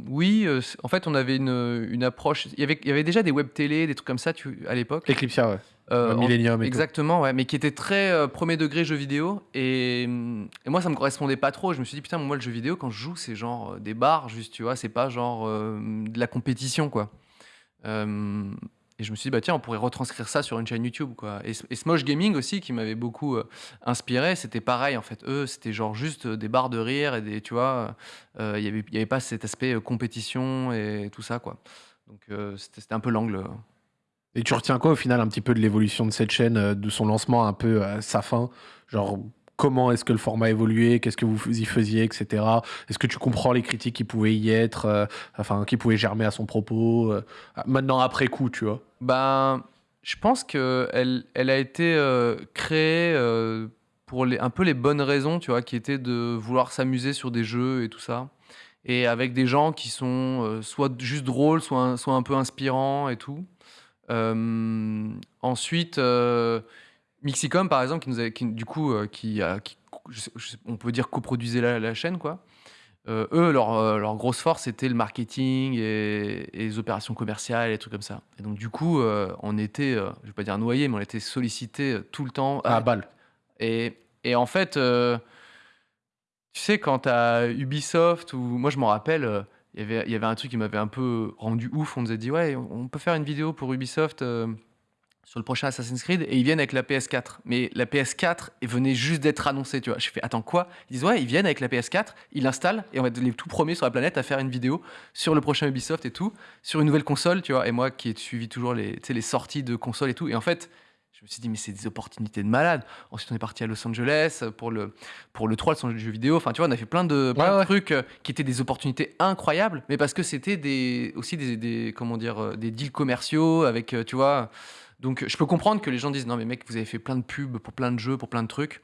oui. euh, en fait, on avait une, une approche. Il y avait il y avait déjà des web télé, des trucs comme ça, tu à l'époque. Eclipsia, ouais. Euh, Euh, en- Millennium et tout. Exactement, ouais, mais qui était très euh, premier degré jeu vidéo. Et, hum, et moi, ça me correspondait pas trop. Je me suis dit, putain, moi, le jeu vidéo, quand je joue, c'est genre euh, des bars, juste, tu vois, c'est pas genre euh, de la compétition, quoi. Euh, et je me suis dit, bah tiens, on pourrait retranscrire ça sur une chaîne YouTube, quoi. Et, Smosh Gaming aussi, qui m'avait beaucoup euh, inspiré, c'était pareil, en fait. Eux, c'était genre juste euh, des barres de rire et des, tu vois, euh, il y avait, y avait pas cet aspect compétition et tout ça, quoi. Donc, c'était un peu l'angle. Et tu retiens quoi au final un petit peu de l'évolution de cette chaîne, de son lancement un peu à sa fin? Genre, comment est-ce que le format a évolué Qu'est-ce que vous y faisiez, etc. Est-ce que tu comprends les critiques qui pouvaient y être, euh, enfin, qui pouvaient germer à son propos euh, Maintenant, après coup, tu vois? Ben, je pense qu'elle elle a été euh, créée pour les, un peu les bonnes raisons, tu vois, qui étaient de vouloir s'amuser sur des jeux et tout ça. Et avec des gens qui sont soit juste drôles, soit un, soit un peu inspirants et tout. Ensuite, Mixicom, par exemple, qui nous a, qui, du coup, euh, qui, a, qui- je sais- je sais- on peut dire coproduisait la, la chaîne, quoi. Euh, eux, leur, euh, leur grosse force, c'était le marketing et, et les opérations commerciales et trucs comme ça. Et donc, du coup, euh, on était, je vais pas dire noyé, mais on était sollicité tout le temps. À balle. Et, et en fait, tu sais, quand à Ubisoft, ou moi je m'en rappelle, il y avait- y avait un truc qui m'avait un peu rendu ouf. On nous a dit, ouais, on peut faire une vidéo pour Ubisoft sur le prochain Assassin's Creed. Et ils viennent avec la PS4. Mais la PS4 elle venait juste d'être annoncée, tu vois. Je fais, attends, quoi? Ils disent, ouais, ils viennent avec la PS4, ils l'installent, et on va être les tout premiers sur la planète à faire une vidéo sur le prochain Ubisoft et tout, sur une nouvelle console, tu vois. Et moi qui ai suivi toujours les, les sorties de consoles et tout. Et en fait, je me suis dit, mais c'est des opportunités de malade. Ensuite, on est parti à Los Angeles pour le, pour le 3, le jeu vidéo. Enfin, tu vois, on a fait plein de, plein Ouais, de ouais. trucs euh, qui étaient des opportunités incroyables, mais parce que c'était des, aussi des, des- comment dire, euh, des deals commerciaux avec, euh, tu vois. Donc, je peux comprendre que les gens disent, non, mais mec, vous avez fait plein de pubs pour plein de jeux, pour plein de trucs.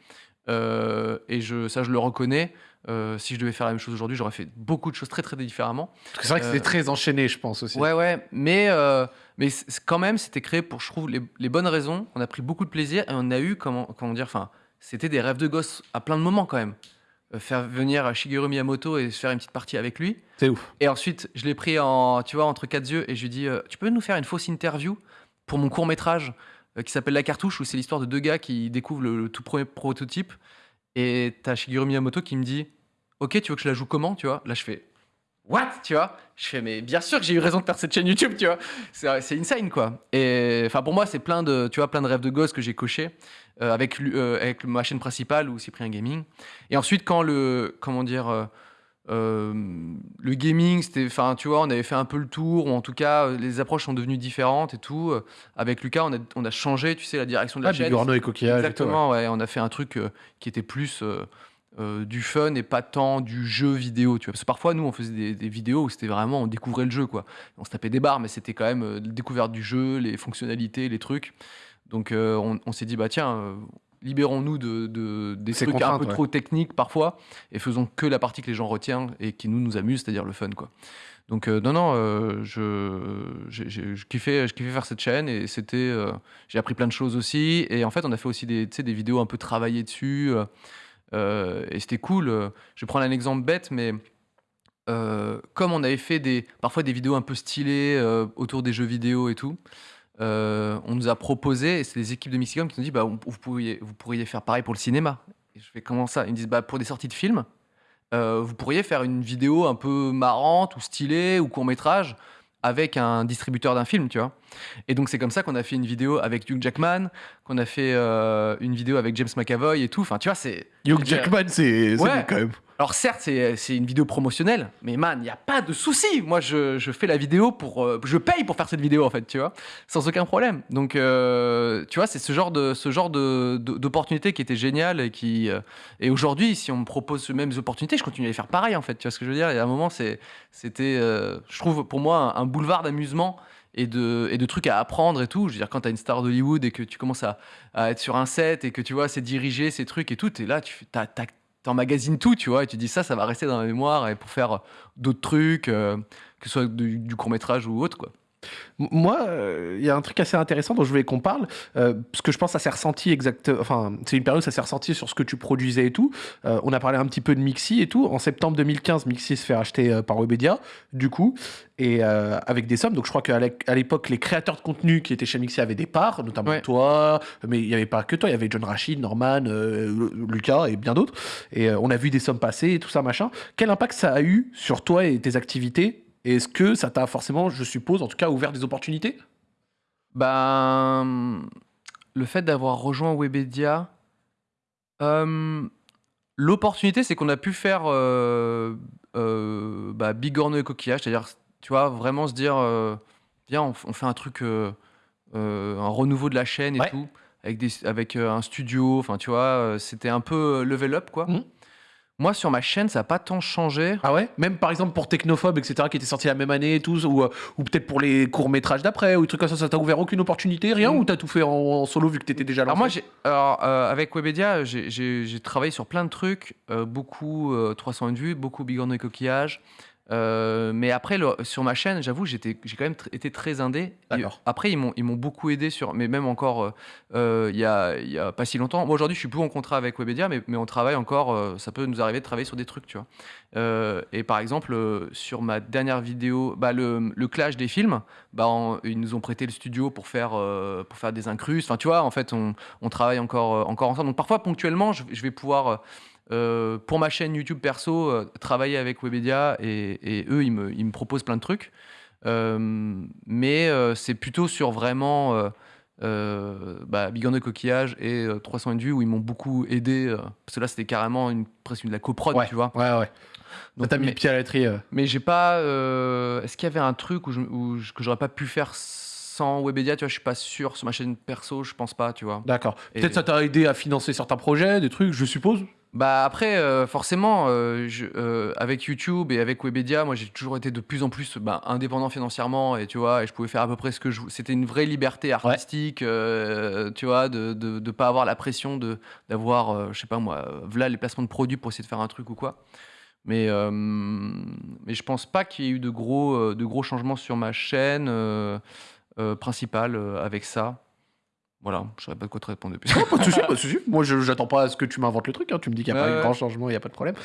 Euh, et je, ça, je le reconnais. Euh, si je devais faire la même chose aujourd'hui, j'aurais fait beaucoup de choses très, très différemment. C'est vrai que Euh, c'était très enchaîné, je pense aussi. Ouais, ouais, mais, euh, mais quand même, c'était créé pour, je trouve, les, les bonnes raisons. On a pris beaucoup de plaisir et on a eu, comment, comment dire, enfin, c'était des rêves de gosse à plein de moments quand même. Euh, faire venir Shigeru Miyamoto et se faire une petite partie avec lui. C'est ouf. Et ensuite, je l'ai pris en, tu vois, entre quatre yeux et je lui dis, euh, tu peux nous faire une fausse interview? Pour mon court métrage qui s'appelle La Cartouche, où c'est l'histoire de deux gars qui découvrent le, tout premier prototype. Et t'as Shigeru Miyamoto qui me dit, ok, tu veux que je la joue comment, tu vois? Là, je fais, what, tu vois? Je fais, mais bien sûr que j'ai eu raison de faire cette chaîne YouTube, tu vois C'est c'est insane, quoi. Et enfin, pour moi, c'est plein de, tu vois, plein de rêves de gosse que j'ai coché euh, avec, euh, avec ma chaîne principale ou Cyprien Gaming. Et ensuite, quand le, comment dire, euh, le gaming, c'était, enfin, tu vois, on avait fait un peu le tour, ou en tout cas, euh, les approches sont devenues différentes et tout. Euh, Avec Lucas, on a, on a changé, tu sais, la direction de la Ah, chaîne. Et coquillage. et tout, ouais. Exactement, ouais. On a fait un truc euh, qui était plus euh, du fun et pas tant du jeu vidéo, tu vois. Parce que parfois, nous, on faisait des, des vidéos où c'était vraiment, on découvrait le jeu, quoi. On se tapait des barres, mais c'était quand même la découverte du jeu, les fonctionnalités, les trucs. Donc, on, on s'est dit, bah tiens, libérons-nous de, de- des Ces trucs un peu ouais. trop techniques parfois et faisons que la partie que les gens retiennent et qui nous nous amuse, c'est-à-dire le fun quoi. Donc euh, non non, euh, je, kiffais je kiffais faire cette chaîne et c'était euh, j'ai appris plein de choses aussi et en fait on a fait aussi des des vidéos un peu travaillées dessus et c'était cool. Je vais prendre un exemple bête mais comme on avait fait des, parfois des vidéos un peu stylées autour des jeux vidéo et tout, euh, on nous a proposé, et c'est les équipes de Mixicom qui nous ont dit bah, vous, pourriez, vous pourriez faire pareil pour le cinéma. Et je fais comment ça? Ils me disent bah, pour des sorties de films, euh, vous pourriez faire une vidéo un peu marrante ou stylée ou court métrage avec un distributeur d'un film, tu vois. Et donc c'est comme ça qu'on a fait une vidéo avec Hugh Jackman, qu'on a fait euh, une vidéo avec James McAvoy et tout. Enfin, tu vois, c'est Hugh Jackman, c'est Ouais. quand même. Alors certes, c'est c'est une vidéo promotionnelle, mais man, il n'y a pas de souci. Moi, je, fais la vidéo pour... euh, je paye pour faire cette vidéo, en fait, tu vois, sans aucun problème. Donc, euh, tu vois, c'est ce genre de genre de- de- d'opportunité qui était génial et qui... euh, et aujourd'hui, si on me propose ces mêmes opportunités, je continue à les faire pareil, en fait. Tu vois ce que je veux dire? Et à un moment, c'était, euh, je trouve, pour moi, un, boulevard d'amusement et de, et de trucs à apprendre et tout. Je veux dire, quand tu as une star d'Hollywood et que tu commences à, être sur un set et que tu vois, c'est diriger ces trucs et tout, et là, tu t'as- t'as- t'emmagasines tout, tu vois, et tu dis ça, ça va rester dans la mémoire et pour faire d'autres trucs, euh, que ce soit du, du court métrage ou autre, quoi. Moi, euh, il y a un truc assez intéressant dont je voulais qu'on parle, euh, parce que je pense que ça s'est ressenti exact. Enfin, c'est une période où ça s'est ressenti sur ce que tu produisais et tout. Euh, on a parlé un petit peu de Mixi et tout. En septembre 2015, Mixi se fait acheter euh, par Webedia, du coup, et euh, avec des sommes. Donc, je crois qu'à l'époque, les créateurs de contenu qui étaient chez Mixi avaient des parts, notamment Ouais. toi, mais il n'y avait pas que toi. Il y avait John Rachid, Norman, euh, Lucas et bien d'autres. Et euh, on a vu des sommes passer et tout ça, machin. Quel impact ça a eu sur toi et tes activités Est-ce que ça t'a forcément, je suppose, en tout cas, ouvert des opportunités? Ben, le fait d'avoir rejoint Webedia, euh, l'opportunité, c'est qu'on a pu faire euh, euh, bah, bigorneau et coquillage, c'est-à-dire, tu vois, vraiment se dire, euh, viens, on, fait un truc, un renouveau de la chaîne et Ouais. tout, avec, des, avec un studio, enfin, tu vois, c'était un peu level up, quoi. Mhm. Moi, sur ma chaîne, ça n'a pas tant changé. Ah ouais? Même par exemple pour Technophobe, etc., qui était sorti la même année et tout, ou, euh, ou peut-être pour les courts-métrages d'après, ou des trucs comme ça, ça t'a ouvert aucune opportunité, rien Mm. Ou t'as tout fait en, en solo vu que t'étais déjà là Alors moi, alors, euh, avec Webedia, j'ai, travaillé sur plein de trucs, euh, beaucoup euh, 301 vues, beaucoup bigorneau et coquillage. Euh, mais après, le- sur ma chaîne, j'avoue, j'étais, j'ai quand même tr- été très indé. Et après, ils m'ont, ils m'ont beaucoup aidé sur, mais même encore, euh, euh, il y, a, il y a pas si longtemps. Moi, aujourd'hui, je suis plus en contrat avec Webedia, mais, mais on travaille encore. euh, ça peut nous arriver de travailler sur des trucs, tu vois. Euh, et par exemple, euh, sur ma dernière vidéo, bah, le, le clash des films, bah, on- ils nous ont prêté le studio pour faire, euh, pour faire des incrustes. Enfin, tu vois, en fait, on, on travaille encore, euh, encore ensemble. Donc parfois, ponctuellement, je, je vais pouvoir, euh, pour ma chaîne YouTube perso, euh, travailler avec Webedia et, et eux, ils me, ils me proposent plein de trucs. Euh, mais c'est plutôt sur vraiment bah, Bigorneau Coquillage et euh, 301 vues où ils m'ont beaucoup aidé. parce que là, c'était carrément une, presque de la coprod, Ouais, tu vois. Ouais, ouais. Donc, t'as mis mais- le pied à l'étrier. euh. mais j'ai pas. Est-ce qu'il y avait un truc où je, où je- que j'aurais pas pu faire sans Webedia Tu vois, je suis pas sûr. Sur ma chaîne perso, je pense pas, tu vois. D'accord. Peut-être ça t'a aidé à financer certains projets, des trucs, je suppose Bah après, euh, forcément, euh, je- euh, avec YouTube et avec Webedia, moi j'ai toujours été de plus en plus bah, indépendant financièrement et tu vois, et je pouvais faire à peu près ce que je. vou- C'était une vraie liberté artistique, tu vois, de, de de pas avoir la pression de d'avoir, je sais pas moi, voilà les placements de produits pour essayer de faire un truc ou quoi. Mais mais je pense pas qu'il y ait eu de gros de gros changements sur ma chaîne principale avec ça. Voilà, je saurais pas de quoi te répondre depuis. Pas de souci, pas de souci. Moi, je j'attends pas à ce que tu m'inventes le truc. hein. Tu me dis qu'il n'y a pas eu ouais. grand changement, il n'y a pas de problème.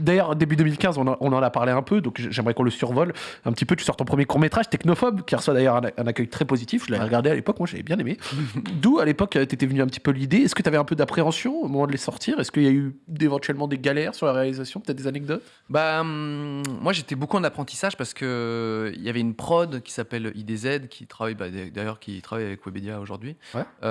D'ailleurs, début 2015, on, en- on en a parlé un peu, donc j'aimerais qu'on le survole un petit peu. Tu sors ton premier court-métrage, Technophobe, qui reçoit d'ailleurs un, un accueil très positif. Je l'avais regardé à l'époque, moi j'avais bien aimé. D'où, à l'époque, t'étais venu un petit peu l'idée. Est-ce que tu avais un peu d'appréhension au moment de les sortir? Est-ce qu'il y a eu éventuellement des galères sur la réalisation Peut-être des anecdotes? Bah, hum, moi j'étais beaucoup en apprentissage parce que il y avait une prod qui s'appelle IDZ qui travaille bah, d'ailleurs qui travaille avec Webedia aujourd'hui Ouais. Euh,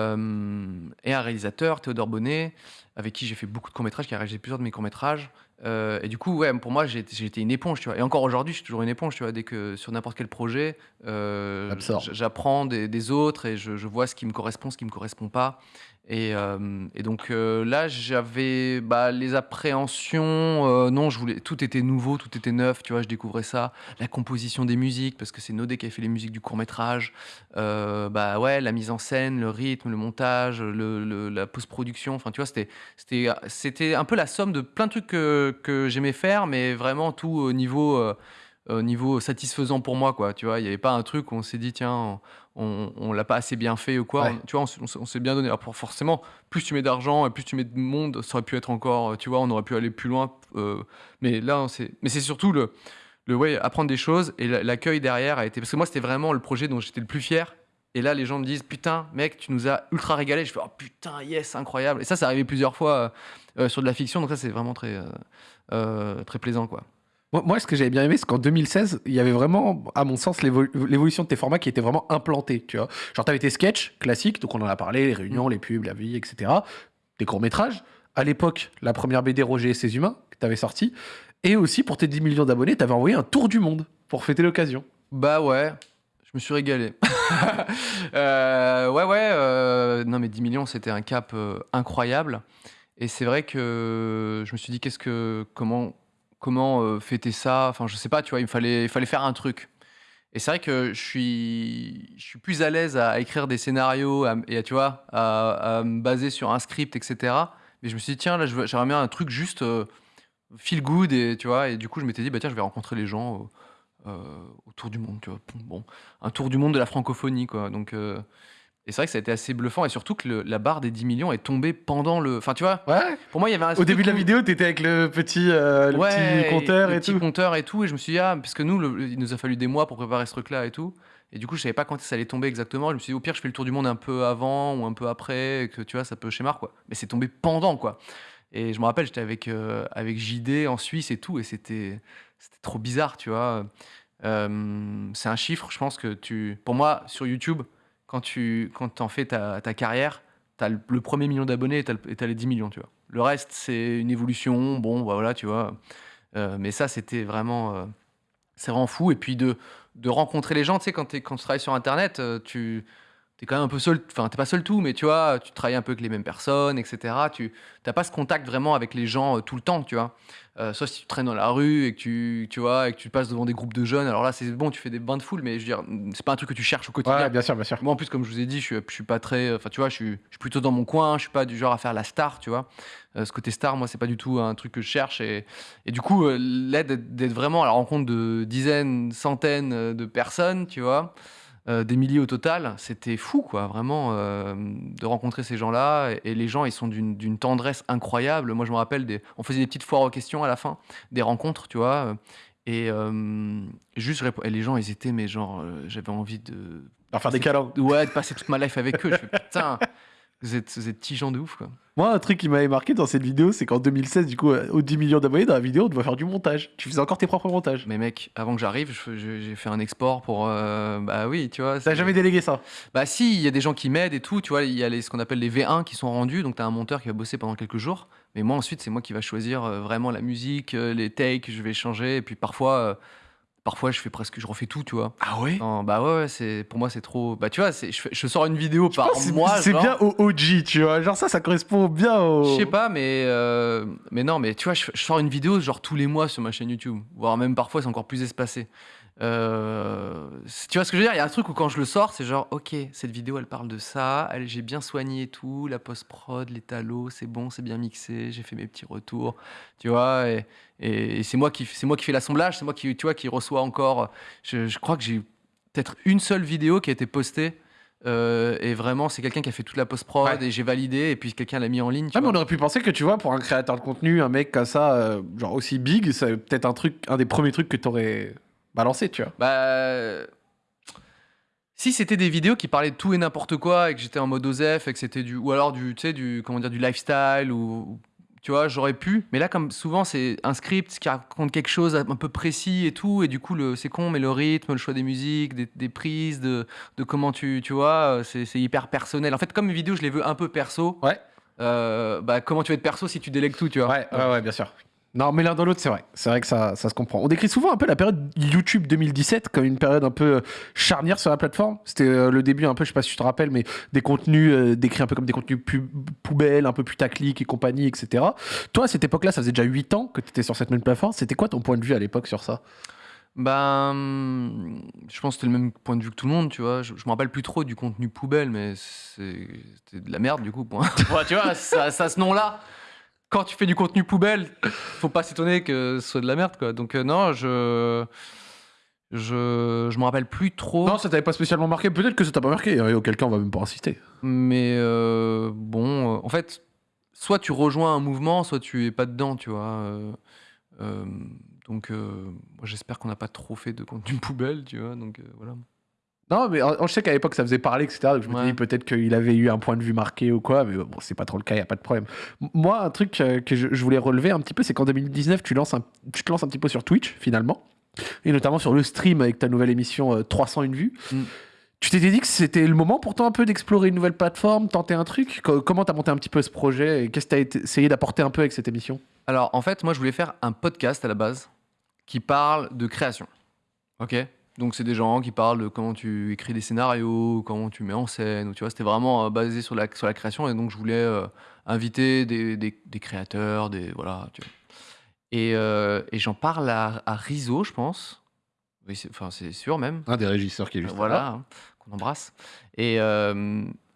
et un réalisateur Théodore Bonnet avec qui j'ai fait beaucoup de courts métrages qui a réalisé plusieurs de mes courts métrages et du coup ouais pour moi été une éponge tu vois. Et encore aujourd'hui je suis toujours une éponge tu vois dès que sur n'importe quel projet euh, j'apprends des, des autres et je, je vois ce qui me correspond ce qui me correspond pas Et, euh, et donc euh, là, j'avais bah, les appréhensions. euh, non, je voulais, tout était nouveau, tout était neuf. Tu vois, je découvrais ça. La composition des musiques, parce que c'est Nodé qui a fait les musiques du court métrage. Bah ouais, la mise en scène, le rythme, le montage, la post-production. Enfin, tu vois, c'était, c'était, c'était un peu la somme de plein de trucs que, j'aimais faire, mais vraiment tout au niveau. au niveau satisfaisant pour moi quoi tu vois il n'y avait pas un truc où on s'est dit tiens on, on l'a pas assez bien fait ou quoi Ouais. On- tu vois on, s'est bien donné. Alors pour- forcément plus tu mets d'argent et plus tu mets de monde ça aurait pu être encore tu vois on aurait pu aller plus loin euh, mais là on s'est mais c'est surtout le le ouais apprendre des choses et la- l'accueil derrière a été parce que moi c'était vraiment le projet dont j'étais le plus fier. Et là les gens me disent putain mec tu nous as ultra régalé je fais oh putain yes incroyable et ça c'est arrivé plusieurs fois euh, euh, sur de la fiction. Donc ça c'est vraiment très euh, euh, très plaisant quoi Moi, moi, ce que j'avais bien aimé, c'est qu'en 2016, il y avait vraiment, à mon sens, l'évo- l'évolution de tes formats qui était vraiment implantée, tu vois. Genre, t'avais tes sketchs classiques, donc on en a parlé, les réunions, les pubs, la vie, etc. Tes courts-métrages. À l'époque, la première BD Roger et ses humains, que t'avais sorti. Et aussi, pour tes 10 millions d'abonnés, t'avais envoyé un tour du monde pour fêter l'occasion. Bah ouais, je me suis régalé. Euh, ouais, ouais, euh, non mais 10 millions, c'était un cap euh, incroyable. Et c'est vrai que je me suis dit, qu'est-ce que, comment, comment euh, fêter ça Enfin, je sais pas, tu vois, il me fallait, il fallait faire un truc. Et c'est vrai que je suis, je suis plus à l'aise à écrire des scénarios et à, tu vois, à, me baser sur un script, etc. Mais je me suis dit, tiens, là, j'aimerais bien un truc juste euh, feel good, et tu vois. Et du coup, je m'étais dit, bah tiens, je vais rencontrer les gens euh, autour du monde, tu vois. Bon, un tour du monde de la francophonie, quoi. Donc, et c'est vrai que ça a été assez bluffant, et surtout que le- la barre des 10 millions est tombée pendant le. Enfin, tu vois, Ouais. pour moi, il y avait un. Au début de la où- vidéo, t'étais avec le petit, euh, le Ouais, petit compteur le et petit tout. compteur et tout. Et je me suis dit, ah, puisque nous, le- il nous a fallu des mois pour préparer ce truc-là et tout. Et du coup, je savais pas quand ça allait tomber exactement. Je me suis dit, au pire, je fais le tour du monde un peu avant ou un peu après, et que tu vois, ça peut schémar, quoi. Mais c'est tombé pendant, quoi. Et je me rappelle, j'étais avec, euh, avec JD en Suisse et tout, et c'était c'était trop bizarre, tu vois. Euh, c'est un chiffre, je pense que tu. Pour moi, sur YouTube, quand tu quand en fais ta, ta carrière, tu as le, premier million d'abonnés et tu as, les 10 millions, tu vois. Le reste, c'est une évolution, bon, bah voilà, tu vois. Euh, mais ça, c'était vraiment, euh, c'est vraiment fou. Et puis de, de rencontrer les gens, tu sais, quand, quand tu travailles sur Internet, euh, tu es quand même un peu seul, enfin, t'es pas seul tout, mais tu vois, tu travailles un peu avec les mêmes personnes, etc. Tu n'as pas ce contact vraiment avec les gens euh, tout le temps, tu vois. Euh, sauf si tu traînes dans la rue et que tu, tu vois, et que tu passes devant des groupes de jeunes. Alors là, c'est bon, tu fais des bains de foule, mais je veux dire, c'est pas un truc que tu cherches au quotidien. Ouais, bien sûr, bien sûr. Moi, en plus, comme je vous ai dit, je suis, je suis pas très. Enfin, tu vois, je suis, je suis plutôt dans mon coin. Je suis pas du genre à faire la star, tu vois. Euh, ce côté star, moi, c'est pas du tout un truc que je cherche. Et, et du coup, là, d'être vraiment à la rencontre de dizaines, centaines de personnes, tu vois, des milliers au total, c'était fou, quoi. Vraiment, euh, de rencontrer ces gens-là. Et, et les gens, ils sont d'une tendresse incroyable. Moi, je me rappelle, des, on faisait des petites foires aux questions à la fin, des rencontres, tu vois. euh, Et euh, juste, et les gens, ils étaient, mais genre, euh, j'avais envie de Leur faire des câlins. Ouais, de passer toute ma life avec eux. Je fais putain, vous êtes, vous êtes petits gens de ouf, quoi. Moi, un truc qui m'avait marqué dans cette vidéo, c'est qu'en 2016, du coup, euh, aux 10 millions d'abonnés, dans la vidéo, on doit faire du montage. Tu faisais encore tes propres montages. Mais mec, avant que j'arrive, j'ai fait un export pour. euh, bah oui, tu vois. T'as jamais délégué ça? Bah si, il y a des gens qui m'aident et tout. Tu vois, il y a les, ce qu'on appelle les V1 qui sont rendus. Donc t'as un monteur qui va bosser pendant quelques jours. Mais moi, ensuite, c'est moi qui va choisir euh, vraiment la musique, les takes, je vais changer. Et puis parfois, euh, parfois, je fais presque, je refais tout, tu vois. Ah ouais? Non, bah ouais, ouais, c'est pour moi, c'est trop. Bah tu vois, c'est- je, je sors une vidéo par mois. c'est genre. bien au OG, tu vois. Genre ça, ça correspond bien au. Je sais pas, mais, euh, mais non, mais tu vois, je, je sors une vidéo genre tous les mois sur ma chaîne YouTube, voire même parfois c'est encore plus espacé. Euh, tu vois ce que je veux dire Il y a un truc où quand je le sors, c'est genre, ok, cette vidéo elle parle de ça, j'ai bien soigné et tout, la post-prod, les talos, c'est bon, c'est bien mixé, j'ai fait mes petits retours, tu vois, et, et- et c'est moi qui c'est moi qui fais l'assemblage, c'est moi qui, tu vois, qui reçoit encore. Je, je crois que j'ai peut-être une seule vidéo qui a été postée. euh, et vraiment, c'est quelqu'un qui a fait toute la post-prod Ouais. et j'ai validé et puis quelqu'un l'a mis en ligne. tu Ah, mais vois. on aurait pu penser que tu vois, pour un créateur de contenu, un mec comme ça, euh, genre aussi big, c'est peut-être un truc, un des premiers trucs que t'aurais balancé, tu vois. Bah. Si c'était des vidéos qui parlaient de tout et n'importe quoi et que j'étais en mode OZEF et que c'était du. Ou alors du, tu sais, du. Comment dire, du lifestyle ou. Tu vois, j'aurais pu. Mais là, comme souvent, c'est un script qui raconte quelque chose un peu précis et tout. Et du coup, le- c'est con, mais le rythme, le choix des musiques, des, des prises, de, de comment tu. Tu vois, c'est c'est hyper personnel. En fait, comme mes vidéos, je les veux un peu perso. Ouais. euh, bah, comment tu vas être perso si tu délègues tout, tu vois Ouais, ouais, ouais, bien sûr. Non, mais l'un dans l'autre, c'est vrai. C'est vrai que ça, ça se comprend. On décrit souvent un peu la période YouTube 2017 comme une période un peu euh, charnière sur la plateforme. C'était euh, le début un peu, je sais pas si tu te rappelles, mais des contenus euh, décrits un peu comme des contenus pu- poubelles, un peu putaclic et compagnie, etc. Toi, à cette époque-là, ça faisait déjà 8 ans que tu étais sur cette même plateforme. C'était quoi ton point de vue à l'époque sur ça? Ben, je pense que c'était le même point de vue que tout le monde, tu vois. Je, je me rappelle plus trop du contenu poubelle, mais c'était de la merde du coup. Point. Ouais, tu vois, ça, ça a ce nom-là. Quand tu fais du contenu poubelle, faut pas s'étonner que ce soit de la merde, quoi. Donc euh, non, je, je, je me rappelle plus trop. Non, ça t'avait pas spécialement marqué. Peut-être que ça t'a pas marqué. Et auquel cas, on va même pas insister. Mais euh, bon, euh, en fait, soit tu rejoins un mouvement, soit tu es pas dedans, tu vois. donc, moi, j'espère qu'on n'a pas trop fait de contenu poubelle, tu vois. Donc, voilà. Non, mais je sais qu'à l'époque, ça faisait parler, etc. Donc je me Ouais. dis peut-être qu'il avait eu un point de vue marqué ou quoi. Mais bon, c'est pas trop le cas, il a pas de problème. Moi, un truc euh, que je, je voulais relever un petit peu, c'est qu'en 2019, tu, lances un, tu te lances un petit peu sur Twitch, finalement. Et notamment sur le stream avec ta nouvelle émission euh, 301 vues. Mm. Tu t'étais dit que c'était le moment pourtant un peu d'explorer une nouvelle plateforme, tenter un truc? Co- Comment t'as monté un petit peu ce projet? Et qu'est-ce que t'as essayé d'apporter un peu avec cette émission? Alors, en fait, moi, je voulais faire un podcast à la base qui parle de création. Ok? Donc, c'est des gens qui parlent de comment tu écris des scénarios, comment tu mets en scène. Tu vois, c'était vraiment euh, basé sur la, sur la création. Et donc, je voulais euh, inviter des, des- des créateurs, des. Voilà. Tu vois. Et, euh, et j'en parle à, à Rizzo, je pense. Oui, c'est enfin, c'est sûr même. Un des régisseurs qui est juste Voilà, là. hein, qu'on embrasse. Et,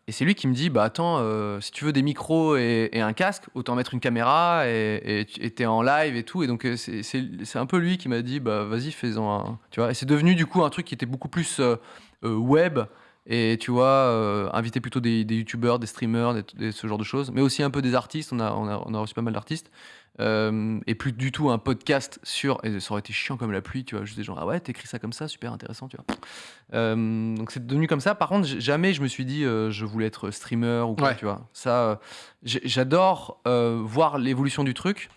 et c'est lui qui me dit bah attends, euh, si tu veux des micros et, un casque, autant mettre une caméra et t'es en live et tout. Et donc euh, c'est un peu lui qui m'a dit bah vas-y fais-en un. Tu vois. Et c'est devenu du coup un truc qui était beaucoup plus euh, web. Et tu vois, inviter plutôt des, des youtubeurs, des streamers, ce genre de choses, mais aussi un peu des artistes. On a, on a reçu pas mal d'artistes. Euh, et plus du tout un podcast sur. Et ça aurait été chiant comme la pluie, tu vois. Juste des gens, ah ouais, t'écris ça comme ça, super intéressant, tu vois. Euh, donc c'est devenu comme ça. Par contre, jamais je me suis dit euh, je voulais être streamer ou quoi, Ouais. tu vois. Ça, j'adore voir l'évolution du truc.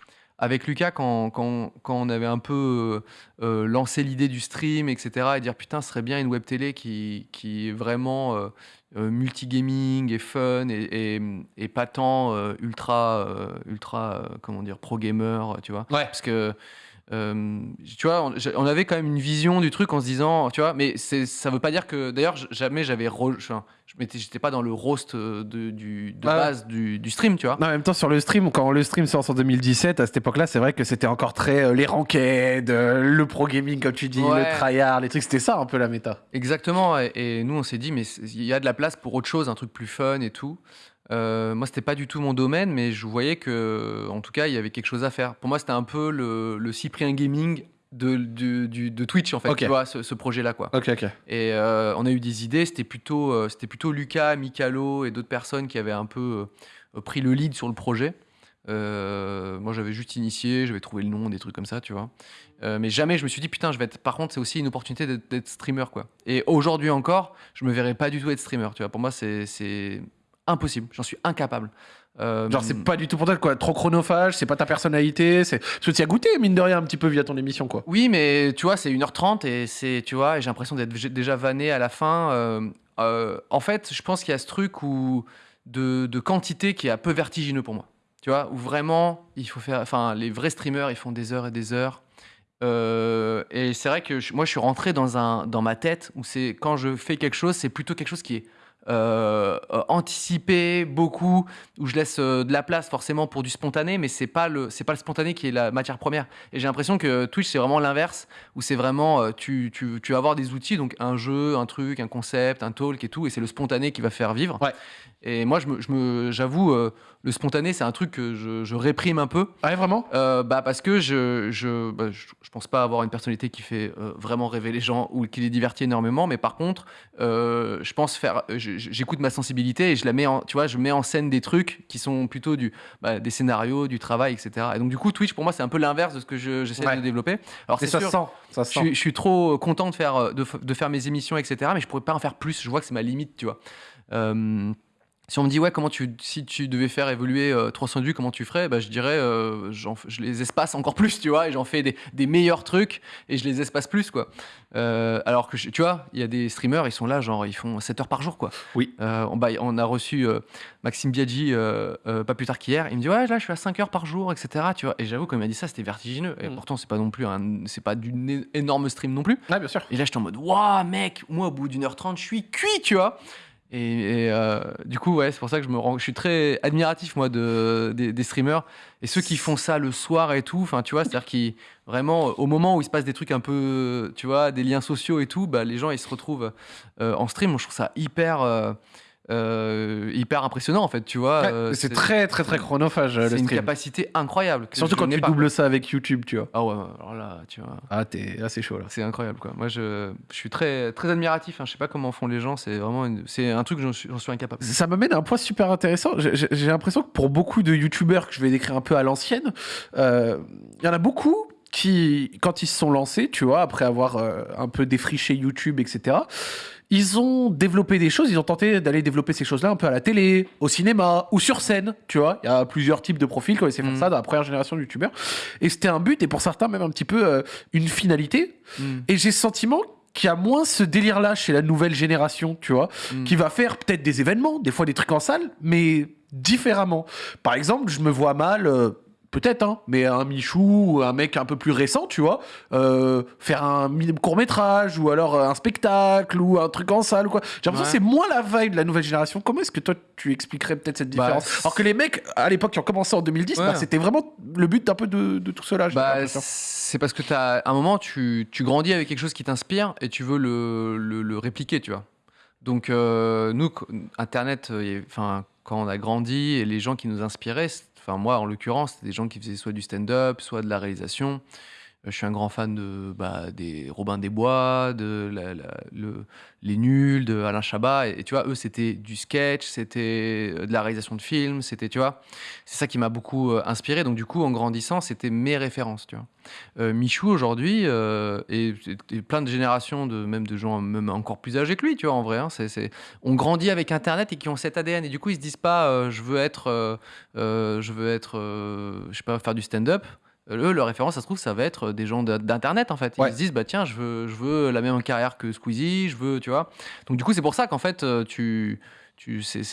Avec Lucas, quand, quand, quand on avait un peu euh, euh, lancé l'idée du stream, etc., et dire putain, ce serait bien une web télé qui, qui est vraiment euh, multigaming et fun et, et, et pas tant euh, ultra, ultra comment dire, pro gamer, tu vois. Ouais. Parce que, tu vois, on, avait quand même une vision du truc en se disant, tu vois, mais ça veut pas dire que, d'ailleurs, jamais j'avais, enfin, je j'étais pas dans le roast euh, de, du, de base du, du stream, tu vois. Non, en même temps, sur le stream, quand le stream sort en 2017, à cette époque-là, c'est vrai que c'était encore très euh, les ranked, euh, le pro gaming, comme tu dis, Ouais. le tryhard, les trucs, c'était ça un peu la méta. Exactement, et, et nous on s'est dit, mais il y a de la place pour autre chose, un truc plus fun et tout. Euh, moi, c'était pas du tout mon domaine, mais je voyais que, en tout cas, il y avait quelque chose à faire. Pour moi, c'était un peu le, le Cyprien Gaming de, du- du- de Twitch, en fait, tu vois, ce, ce projet-là, quoi. Ok, ok. Et euh, on a eu des idées, c'était plutôt, euh, c'était plutôt Lucas, Mikalo et d'autres personnes qui avaient un peu euh, pris le lead sur le projet. Moi, j'avais juste initié, j'avais trouvé le nom, des trucs comme ça, tu vois. Mais jamais je me suis dit, putain, je vais être. Par contre, c'est aussi une opportunité d'être- streamer, quoi. Et aujourd'hui encore, je me verrais pas du tout être streamer, tu vois. Pour moi, c'est impossible, j'en suis incapable. Euh, Genre, c'est pas du tout pour toi, quoi. Trop chronophage, c'est pas ta personnalité. c'est Parce que tu as goûté, mine de rien, un petit peu via ton émission, quoi. Oui, mais tu vois, c'est 1h30 et c'est, tu vois, j'ai l'impression d'être déjà vanné à la fin. Euh, euh, en fait, je pense qu'il y a ce truc où de, de quantité qui est un peu vertigineux pour moi. Tu vois, où vraiment, il faut faire. Enfin, les vrais streamers, ils font des heures et des heures. Euh, et c'est vrai que je- moi, je suis rentré dans, un, dans ma tête où c'est quand je fais quelque chose, c'est plutôt quelque chose qui est euh, anticipé beaucoup, où je laisse euh, de la place forcément pour du spontané, mais c'est pas le c'est pas le spontané qui est la matière première. Et j'ai l'impression que Twitch c'est vraiment l'inverse, où c'est vraiment euh, tu, tu, tu vas avoir des outils, donc un jeu, un truc, un concept, un talk et tout, et c'est le spontané qui va faire vivre. Et moi, je me, je me, j'avoue, euh, le spontané, c'est un truc que je, je réprime un peu. Ah, ouais, vraiment? Euh, bah parce que je je, bah, je je pense pas avoir une personnalité qui fait euh, vraiment rêver les gens ou qui les divertit énormément mais par contre je pense faire j'écoute ma sensibilité et je la mets en tu vois je mets en scène des trucs qui sont plutôt du bah, des scénarios du travail etc et donc du coup Twitch pour moi c'est un peu l'inverse de ce que je- j'essaie Ouais. de développer alors Et c'est ça sûr se sent. Ça sent. suis, je suis trop content de faire, de, faire mes émissions, etc. Mais je pourrais pas en faire plus. Je vois que c'est ma limite, tu vois. Euh, Si on me dit, ouais, comment tu, si tu devais faire évoluer euh, 300 vues, comment tu ferais? Bah, Je dirais, euh, je les espace encore plus, tu vois, et j'en fais des, des meilleurs trucs, et je les espace plus, quoi. Euh, alors que, je- tu vois, il y a des streamers, ils sont là, genre, ils font 7 heures par jour, quoi. Oui. Euh, on, bah, on a reçu euh, Maxime Biaggi, euh, euh, pas plus tard qu'hier, il me dit, ouais, là, je suis à 5 heures par jour, etc., tu vois. Et j'avoue, quand il m'a dit ça, c'était vertigineux. Et Mm. pourtant, c'est pas non plus un, c'est pas d'une énorme stream non plus. Ouais, bien sûr. Et là, j'étais en mode, waouh, mec, moi, au bout d'une heure trente, je suis cuit, tu vois. Et, euh, du coup, ouais, c'est pour ça que je me je suis très admiratif, moi, de, des, streamers. Et ceux qui font ça le soir et tout, enfin, tu vois, c'est-à-dire qui, vraiment, au moment où il se passe des trucs un peu, tu vois, des liens sociaux et tout, bah, les gens, ils se retrouvent euh, en stream. Je trouve ça hyper, euh, euh, hyper impressionnant, en fait, tu vois. Ouais, Euh, c'est très, très, très chronophage, c'est une capacité incroyable. que Surtout quand tu pas, doubles quoi. ça avec YouTube, tu vois. Ah ouais, alors là, tu vois. Ah, t'es assez chaud là. C'est incroyable quoi. Moi je, je suis très très admiratif. Hein. Je sais pas comment font les gens. C'est vraiment une- c'est un truc j'en suis, j'en suis incapable. Ça m'amène à un point super intéressant. J'ai l'impression que pour beaucoup de youtubeurs que je vais décrire un peu à l'ancienne, euh, il y en a beaucoup qui, quand ils se sont lancés, tu vois, après avoir euh, un peu défriché YouTube, etc., ils ont développé des choses, ils ont tenté d'aller développer ces choses-là un peu à la télé, au cinéma ou sur scène, tu vois. Il y a plusieurs types de profils qui ont essayé de faire ça dans la première génération de youtubeurs. Et c'était un but, et pour certains même un petit peu euh, une finalité. Mm. Et j'ai le sentiment qu'il y a moins ce délire-là chez la nouvelle génération, tu vois, Mm. qui va faire peut-être des événements, des fois des trucs en salle, mais différemment. Par exemple, je me vois mal, euh, peut-être, hein, mais un Michou ou un mec un peu plus récent, tu vois, euh, faire un court métrage ou alors euh, un spectacle ou un truc en salle ou quoi. J'ai l'impression Ouais. que c'est moins la vibe de la nouvelle génération. Comment est-ce que toi tu expliquerais peut-être cette Bah, différence? Alors que les mecs à l'époque qui ont commencé en 2010, Ouais. bah, c'était vraiment le but d'un peu de, de tout cela. Bah, c'est parce que t'as à un moment tu, tu grandis avec quelque chose qui t'inspire et tu veux le, le, le répliquer, tu vois. Donc euh, nous, Internet, euh, enfin quand on a grandi et les gens qui nous inspiraient, enfin moi en l'occurrence, c'était des gens qui faisaient soit du stand-up, soit de la réalisation. Euh, Je suis un grand fan de bah, des Robin des Bois, de les Nuls, de Alain Chabat. Et, tu vois, eux, c'était du sketch, c'était euh, de la réalisation de films, c'était, tu vois, c'est ça qui m'a beaucoup euh, inspiré. Donc, du coup, en grandissant, c'était mes références, tu vois. Michou, aujourd'hui, et, plein de générations, de, même de gens encore plus âgés que lui, tu vois, en vrai, hein, c'est, on grandit avec Internet et qui ont cet ADN. Et du coup, ils se disent pas, je veux être, je veux être, je sais pas, faire du stand-up. Eux, leur référence, ça se trouve, ça va être des gens d'internet en fait. Ils Ouais. se disent, bah tiens, je veux, je veux la même carrière que Squeezie, je veux, tu vois. Donc du coup, c'est pour ça qu'en fait, euh, tu, tu, c'est-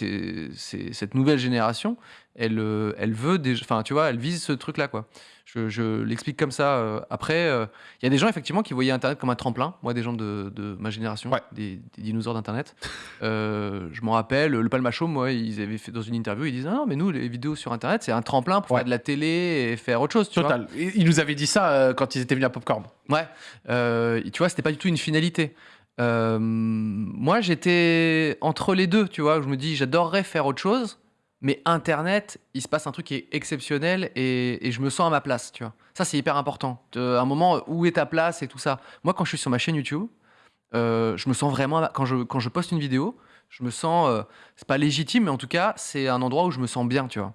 cette nouvelle génération, elle, euh, elle veut, enfin, tu vois, elle vise ce truc-là, quoi. Je, je l'explique comme ça. euh. Après, euh, il y a des gens effectivement qui voyaient Internet comme un tremplin. Moi, des gens de, de ma génération, Ouais. des, des dinosaures d'Internet. Euh, je m'en rappelle, le Palmachot, moi, ils avaient fait dans une interview, ils disaient ah non, mais nous, les vidéos sur Internet, c'est un tremplin pour Ouais. faire de la télé et faire autre chose. Tu Total. Et Il nous avait dit ça euh, quand ils étaient venus à Popcorn. Ouais, tu vois, c'était pas du tout une finalité. Moi, j'étais entre les deux, tu vois. Je me dis, j'adorerais faire autre chose, mais Internet, il se passe un truc qui est exceptionnel et, je me sens à ma place, tu vois. Ça, c'est hyper important. De- un moment, où est ta place et tout ça. Moi, quand je suis sur ma chaîne YouTube, euh, je me sens vraiment. Quand je, je poste une vidéo, je me sens. euh, c'est pas légitime, mais en tout cas, c'est un endroit où je me sens bien, tu vois.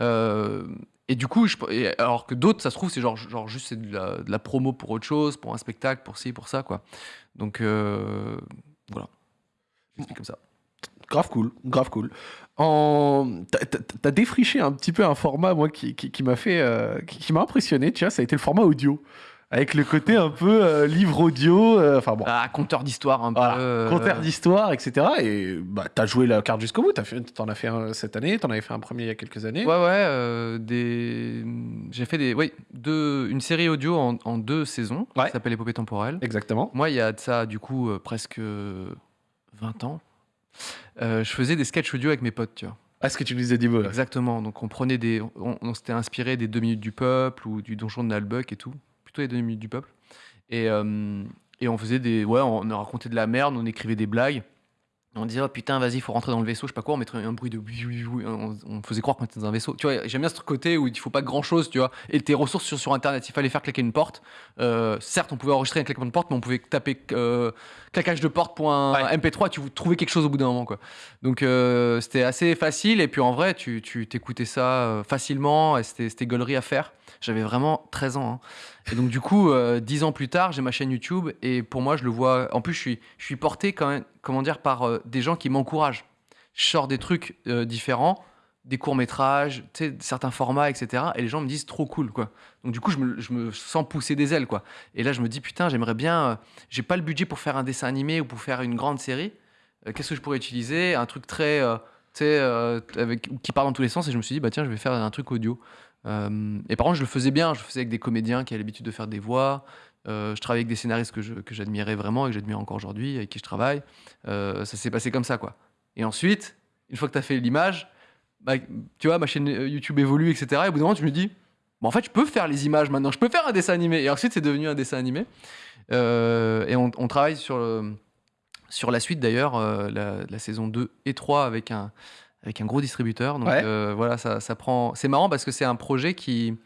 Euh, et du coup, je, alors que d'autres, ça se trouve, c'est genre, juste de la, promo pour autre chose, pour un spectacle, pour ci, pour ça, quoi. Donc euh, voilà. J'explique comme ça. Grave cool, grave cool. En... T'as- défriché un petit peu un format, moi, qui, qui, qui m'a fait, euh, qui, qui m'a impressionné, tu vois, ça a été le format audio. Avec le côté un peu euh, livre audio, euh, enfin bon, Ah, conteur d'histoire un peu. conteur d'histoire, etc. Et bah, t'as joué la carte jusqu'au bout, t'en as fait un cette année, t'en avais fait un premier il y a quelques années. Ouais, ouais. des... J'ai fait des, oui, deux, une série audio en, en deux saisons Ouais. qui s'appelle Épopée temporelle. Exactement. Moi, il y a de ça, du coup, presque 20 ans. Euh, je faisais des sketchs audio avec mes potes, tu vois. Ah, ce que tu nous beau, là. Exactement. Donc, on prenait des. On, on s'était inspiré des 2 minutes du peuple ou du donjon de Nalbuck et tout. Plutôt les 2 minutes du peuple. Et, euh, et on faisait des. Ouais, on a raconté de la merde, on écrivait des blagues. On disait, oh putain, vas-y, faut rentrer dans le vaisseau, je sais pas quoi, on mettrait un bruit de. oui, oui, oui, On, on faisait croire qu'on était dans un vaisseau. Tu vois, j'aime bien ce côté où il faut pas grand chose, tu vois. Et tes ressources sur, sur Internet, il fallait faire claquer une porte. Euh, certes, on pouvait enregistrer un claquement de porte, mais on pouvait taper euh, claquage de porte pour un Ouais. MP3, tu trouvais quelque chose au bout d'un moment, quoi. Donc euh, c'était assez facile et puis en vrai tu t'écoutais ça euh, facilement et c'était c'était gaulerie à faire. J'avais vraiment 13 ans. hein. Et donc du coup euh, 10 ans plus tard j'ai ma chaîne YouTube et pour moi je le vois. En plus je suis porté quand même comment dire par euh, des gens qui m'encouragent. je sors des trucs euh, différents, des courts-métrages, certains formats, etc. Et les gens me disent trop cool, quoi. Donc du coup, je me, sens pousser des ailes, quoi. Et là, je me dis, putain, j'aimerais bien... j'ai pas le budget pour faire un dessin animé ou pour faire une grande série. Qu'est-ce que je pourrais utiliser? Un truc très... avec, qui part dans tous les sens. Et je me suis dit, bah tiens, je vais faire un truc audio. Euh, et par contre, je le faisais bien. Je le faisais avec des comédiens qui avaient l'habitude de faire des voix. Euh, je travaillais avec des scénaristes que j'admirais vraiment et que j'admire encore aujourd'hui, avec qui je travaille. Euh, ça s'est passé comme ça, quoi. Et ensuite, une fois que tu as fait l'image, bah, tu vois, ma chaîne YouTube évolue, etc. Et au bout d'un moment, tu me dis, bon, en fait, je peux faire les images maintenant, je peux faire un dessin animé. Et ensuite, c'est devenu un dessin animé. Et on, travaille sur, sur la suite, d'ailleurs, la, la saison 2 et 3 avec un, avec un gros distributeur. Donc Ouais. euh, voilà, ça, ça prend. C'est marrant parce que c'est un projet qui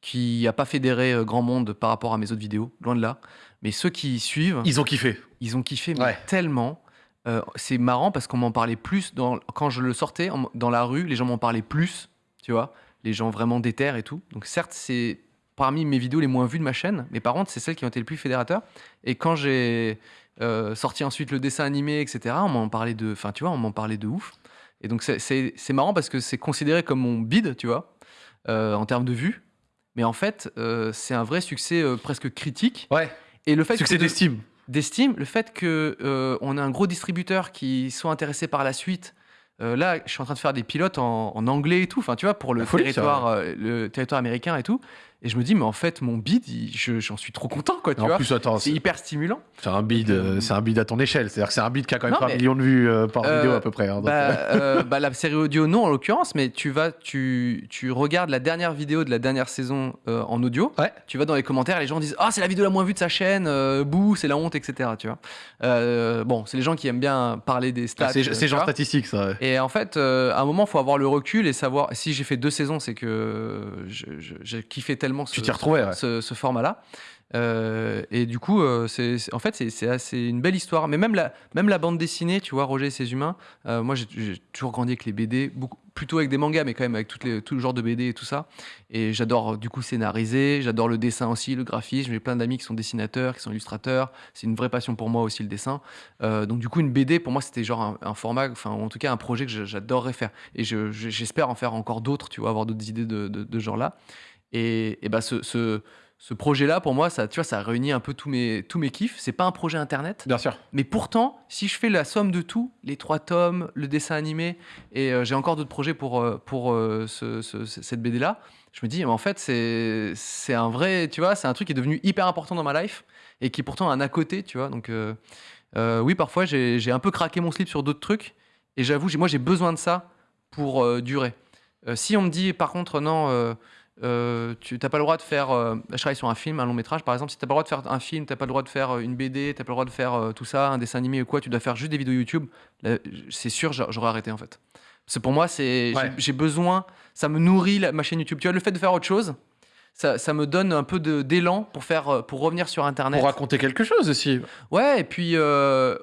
qui n'a pas fédéré euh, grand monde par rapport à mes autres vidéos, loin de là. Mais ceux qui suivent, Ils ont kiffé. ils ont kiffé mais Ouais. tellement. Euh, c'est marrant parce qu'on m'en parlait plus dans, quand je le sortais en- dans la rue, les gens m'en parlaient plus, tu vois, les gens vraiment déterres et tout. Donc certes, c'est parmi mes vidéos les moins vues de ma chaîne, mais par contre, c'est celles qui ont été le plus fédérateurs. Et quand j'ai euh, sorti ensuite le dessin animé, etc., on m'en parlait de, enfin, tu vois, on m'en parlait de ouf. Et donc c'est- marrant parce que c'est considéré comme mon bid, tu vois, euh, en termes de vues. Mais en fait, euh, c'est un vrai succès euh, presque critique. Ouais. Et le fait Succès d'estime. d'estime, le fait que on a un gros distributeur qui soit intéressé par la suite. là, je suis en train de faire des pilotes en, en anglais et tout, enfin, tu vois, pour le ça, territoire, le territoire américain et tout. Et je me dis, mais en fait, mon bid, j'en suis trop content, quoi, tu En vois. plus, attends, C'est hyper stimulant. c'est un bid, euh, c'est un bid à ton échelle. C'est-à-dire que c'est un bid qui a quand même Non, 3 mais- millions de vues euh, par Euh, vidéo à peu près. hein, Bah, euh, euh, bah, la série audio, non, en l'occurrence, mais tu vas, tu, tu regardes la dernière vidéo de la dernière saison euh, en audio. Ouais. Tu vas dans les commentaires, les gens disent Ah, c'est la vidéo la moins vue de sa chaîne, euh, bouh, c'est la honte, etc. Tu vois. Euh, bon, c'est les gens qui aiment bien parler des stats. c'est euh, genre statistique, ça. ouais. Et en fait, euh, à un moment, il faut avoir le recul et savoir. Si j'ai fait deux saisons, c'est que j'ai kiffé tellement ce, Tu t'y retrouvais, ouais. ce, ce format-là. Euh, et du coup, euh, c'est, en fait, c'est, assez une belle histoire. Mais même la, même la bande dessinée, tu vois, Roger et ses humains, euh, moi, j'ai, toujours grandi avec les BD, beaucoup, plutôt avec des mangas, mais quand même avec toutes les, tout le genre de BD et tout ça. Et j'adore, du coup, scénariser. J'adore le dessin aussi, le graphisme. J'ai plein d'amis qui sont dessinateurs, qui sont illustrateurs. C'est une vraie passion pour moi aussi, le dessin. Donc, du coup, une BD, pour moi, c'était genre un, un format, enfin, en tout cas, un projet que j'adorerais faire. Et je- je- j'espère en faire encore d'autres, tu vois, avoir d'autres idées de, de, de ce genre-là. Et, et bah, ce, ce, ce projet-là, pour moi, ça, tu vois, ça réunit un peu tous mes, tous mes kiffs. C'est pas un projet internet, Bien sûr. mais pourtant, si je fais la somme de tout, les trois tomes, le dessin animé, et euh, j'ai encore d'autres projets pour, euh, pour euh, ce- ce- ce- cette BD-là, je me dis, mais en fait, c'est c'est un vrai, tu vois, c'est un truc qui est devenu hyper important dans ma life et qui est pourtant un à côté, tu vois. Donc, oui, parfois, j'ai un peu craqué mon slip sur d'autres trucs, et j'avoue, moi, j'ai besoin de ça pour durer. Si on me dit, par contre, non. Euh, tu n'as pas le droit de faire. euh, je travaille sur un film, un long métrage par exemple. Si tu n'as pas le droit de faire un film, tu n'as pas le droit de faire euh, une BD, tu n'as pas le droit de faire euh, tout ça, un dessin animé ou quoi, tu dois faire juste des vidéos YouTube, c'est sûr, j'a- j'aurais arrêté en fait. C'est pour moi, c'est j'ai- Ouais. j'ai besoin, ça me nourrit la- ma chaîne YouTube. Tu vois, le fait de faire autre chose, ça, ça me donne un peu d'élan pour, faire, pour revenir sur Internet. Pour raconter quelque chose aussi. Ouais, et puis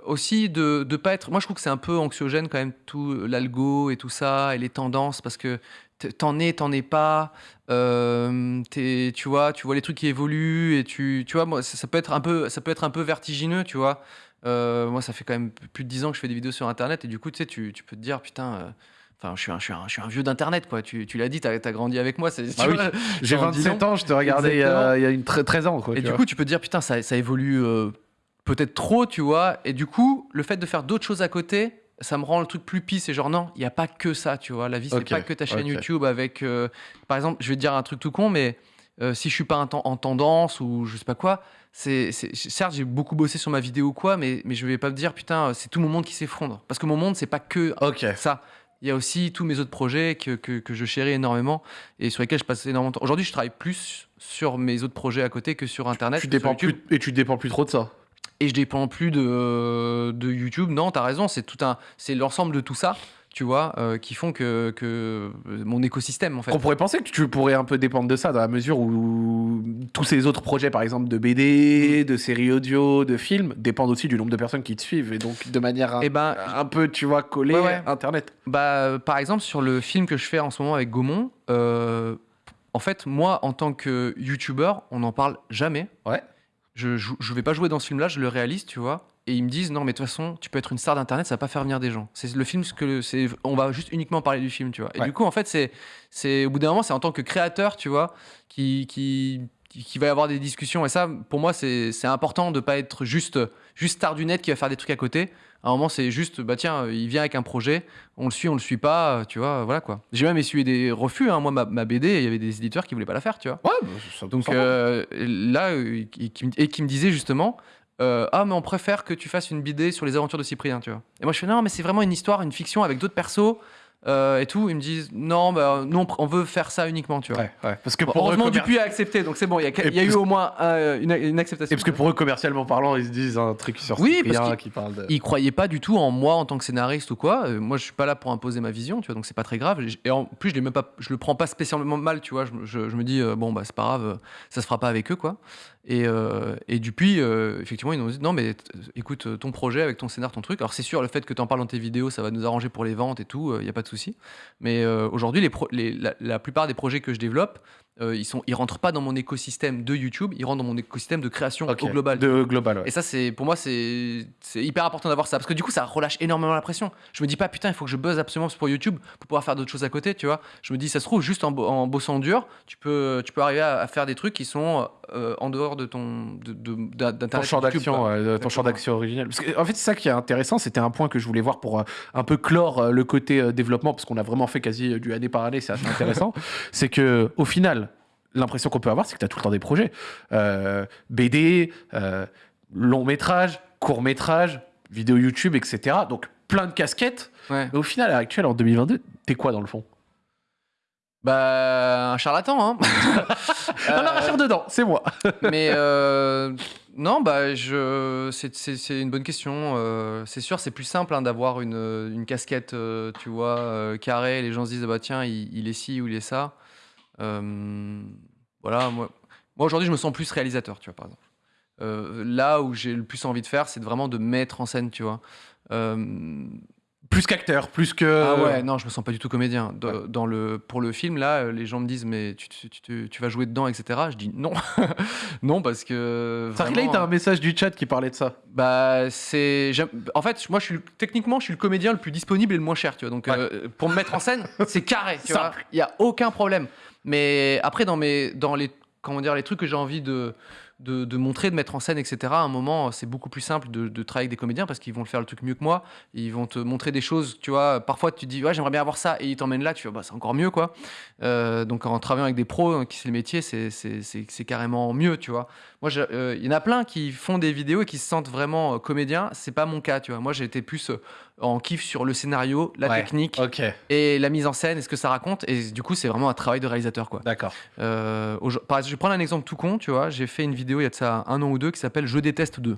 aussi de ne pas être. Moi, je trouve que c'est un peu anxiogène quand même, tout l'algo et tout ça, et les tendances, parce que t'en es, t'en es pas. euh, tu vois, tu vois les trucs qui évoluent, et tu, tu vois, moi, ça, ça peut être un peu, ça peut être un peu vertigineux, tu vois. Euh, moi, ça fait quand même plus de 10 ans que je fais des vidéos sur Internet, et du coup, tu sais, tu, tu peux te dire, putain. euh, Enfin, je suis un, je suis un, je suis un vieux d'internet, quoi. Tu, tu l'as dit, t'as as grandi avec moi. Ah oui. J'ai En 10 27 ans, je te regardais il y a, il y a une tre- 13 ans. Quoi, Et du vois. coup, tu peux te dire, putain, ça, ça évolue peut-être trop, tu vois. Et du coup, le fait de faire d'autres choses à côté, ça me rend le truc plus pisse. Et genre, non, il n'y a pas que ça, tu vois. La vie, c'est Ok, pas que ta chaîne. YouTube avec. euh, par exemple, je vais te dire un truc tout con, mais euh, si je suis pas en, ten- en tendance ou je sais pas quoi, c'est, c'est- certes, j'ai beaucoup bossé sur ma vidéo ou quoi, mais, mais je vais pas me dire, putain, c'est tout mon monde qui s'effondre. Parce que mon monde, c'est pas que ça. Il y a aussi tous mes autres projets que, que, que je chéris énormément et sur lesquels je passe énormément de temps. Aujourd'hui, je travaille plus sur mes autres projets à côté que sur Internet. Tu que sur dépends plus, et tu dépends plus trop de ça. Et je dépends plus de, de YouTube. Non, t'as raison, c'est tout un, c'est l'ensemble de tout ça, tu vois, euh, qui font que, que mon écosystème, en fait. On pourrait penser que tu pourrais un peu dépendre de ça dans la mesure où tous ces autres projets, par exemple de BD, de séries audio, de films, dépendent aussi du nombre de personnes qui te suivent et donc de manière un, Et ben, un peu, tu vois, collée Ouais, Internet. Bah, euh, par exemple, sur le film que je fais en ce moment avec Gaumont, euh, en fait, moi, en tant que YouTuber, on n'en parle jamais. Ouais. Je, je, je vais pas jouer dans ce film-là, je le réalise, tu vois. et ils me disent non mais de toute façon tu peux être une star d'internet ça va pas faire venir des gens c'est le film que c'est on va juste uniquement parler du film tu vois et Ouais. du coup en fait c'est c'est au bout d'un moment c'est en tant que créateur tu vois qui qui qui qui va y avoir des discussions et ça pour moi c'est c'est important de pas être juste juste star du net qui va faire des trucs à côté à un moment c'est juste bah tiens il vient avec un projet on le suit on le suit pas tu vois voilà quoi j'ai même essuyé des refus hein. moi ma, ma BD il y avait des éditeurs qui voulaient pas la faire tu vois Ouais, bah, ça- donc euh, là, euh, qui- et qui me disait justement, euh, ah mais on préfère que tu fasses une BD sur les aventures de Cyprien, tu vois. Et moi je fais non mais c'est vraiment une histoire, une fiction avec d'autres persos euh, et tout. Ils me disent non, bah, non, on veut faire ça uniquement, tu vois. Ouais, ouais. Parce que Bon, pour eux, heureusement commer- Dupuis a accepté, donc c'est bon. Il y a, y eu au moins euh, une, une acceptation. Et parce que pour eux, commercialement parlant, ils se disent un truc sur Oui, parce qu'ils- qui parle de. ils croyaient pas du tout en moi en tant que scénariste ou quoi. Euh, moi, je suis pas là pour imposer ma vision, tu vois, donc c'est pas très grave. Et en plus, je, même pas, je le prends pas spécialement mal, tu vois. Je, me- je- je me dis, euh, bon, bah, c'est pas grave, ça se fera pas avec eux, quoi. Et, et depuis, euh, effectivement, ils nous ont dit, non, mais écoute, ton projet avec ton scénar, ton truc. Alors, c'est sûr, le fait que tu en parles dans tes vidéos, ça va nous arranger pour les ventes et tout, il y a pas de Mais euh, aujourd'hui, la plupart des projets que je développe, euh, ils, sont, ils rentrent pas dans mon écosystème de YouTube, ils rentrent dans mon écosystème de création Ok, au global. De global, ouais. Et ça, c'est pour moi, c'est hyper important d'avoir ça parce que du coup, ça relâche énormément la pression. Je me dis pas putain, il faut que je buzz absolument pour YouTube pour pouvoir faire d'autres choses à côté, tu vois. Je me dis, ça se trouve juste en, bo- en bossant dur, tu peux tu peux arriver à, à faire des trucs qui sont euh, en dehors de ton de, ton champ d'action, ouais, ton champ d'action originel. Parce que, en fait, c'est ça qui est intéressant. C'était un point que je voulais voir pour euh, un peu clore le côté développement, parce qu'on a vraiment fait quasi du année par année. C'est assez intéressant. c'est que au final, l'impression qu'on peut avoir, c'est que tu as tout le temps des projets. Euh, BD, euh, long métrage, court métrage, vidéo YouTube, etc. Donc plein de casquettes. Ouais. Mais au final, à l'heure actuelle, en 2022, t'es quoi dans le fond? Bah un charlatan, hein. Ah non, dedans, c'est moi. mais euh, non, bah je, c'est, une bonne question. Euh, c'est sûr, c'est plus simple hein, d'avoir une, une casquette, euh, tu vois, euh, carrée. Les gens se disent, ah bah tiens, il, il est ci ou il est ça. Euh, voilà, moi, moi aujourd'hui, je me sens plus réalisateur, tu vois, par exemple. Euh, là où j'ai le plus envie de faire, c'est vraiment de mettre en scène, tu vois. Euh, Plus qu'acteur, plus que. ah ouais, non, je me sens pas du tout comédien. Dans le, pour le film, là, les gens me disent, mais tu, tu, tu- tu vas jouer dedans, etc. Je dis non. non, parce que. Ça relate à un message du chat qui parlait de ça. Bah, c'est. En fait, moi, je suis techniquement, je suis le comédien le plus disponible et le moins cher, tu vois. Donc, Ouais. euh, pour me mettre en scène, c'est carré, tu vois. Il y a aucun problème. Mais après, dans mes, dans les, comment dire, les trucs que j'ai envie de, de, montrer, de mettre en scène, etc. À un moment, c'est beaucoup plus simple de, travailler avec des comédiens parce qu'ils vont le faire le truc mieux que moi. Ils vont te montrer des choses, tu vois. Parfois, tu te dis, ouais, j'aimerais bien avoir ça, et ils t'emmènent là, tu vois, bah, c'est encore mieux, quoi. Euh, donc, en travaillant avec des pros hein, qui c'est le métier, c'est- carrément mieux, tu vois. Moi, euh, il y en a plein qui font des vidéos et qui se sentent vraiment euh, comédiens. C'est pas mon cas, tu vois. Moi, j'ai été plus euh, en kiff sur le scénario, la Ouais. technique et la mise en scène et ce que ça raconte. Et du coup, c'est vraiment un travail de réalisateur, quoi. d'accord. Euh, je vais prendre un exemple tout con, tu vois. J'ai fait une vidéo il y a de ça un an ou deux qui s'appelle Je déteste 2.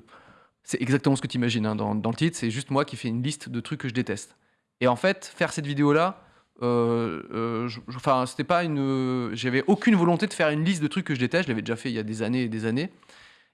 C'est exactement ce que tu imagines dans, dans le titre. C'est juste moi qui fais une liste de trucs que je déteste. Et en fait, faire cette vidéo-là, euh, euh, c'était pas une. J'avais aucune volonté de faire une liste de trucs que je déteste. Je l'avais déjà fait il y a des années et des années.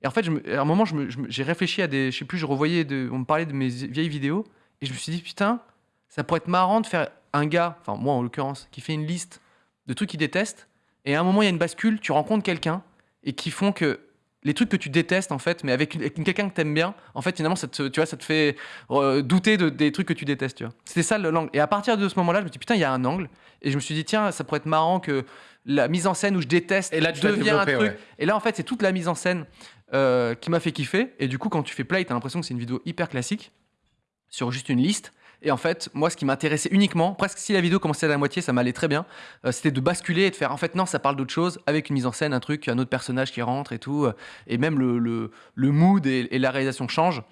Et en fait, je me- à un moment, j'ai réfléchi à des. Je sais plus, je revoyais. De, on me parlait de mes vieilles vidéos. Et je me suis dit, putain, ça pourrait être marrant de faire un gars, enfin, moi en l'occurrence, qui fait une liste de trucs qu'il déteste. Et à un moment, il y a une bascule, tu rencontres quelqu'un et qui font que les trucs que tu détestes, en fait, mais avec, quelqu'un que t'aimes bien, en fait, finalement, ça te, tu vois, ça te fait euh, douter de, des trucs que tu détestes, tu vois. C'était ça le- l'angle. Et à partir de ce moment-là, je me dis, putain, il y a un angle. Et je me suis dit, tiens, ça pourrait être marrant que la mise en scène où je déteste Et là, tu devient un truc. ouais. Et là, en fait, c'est toute la mise en scène euh, qui m'a fait kiffer. Et du coup, quand tu fais play, t'as l'impression que c'est une vidéo hyper classique sur juste une liste. Et en fait, moi, ce qui m'intéressait uniquement, presque si la vidéo commençait à la moitié, ça m'allait très bien, euh, c'était de basculer et de faire, en fait, non, ça parle d'autre chose, avec une mise en scène, un truc, un autre personnage qui rentre et tout, euh, et même le, le, le mood et, la réalisation changent.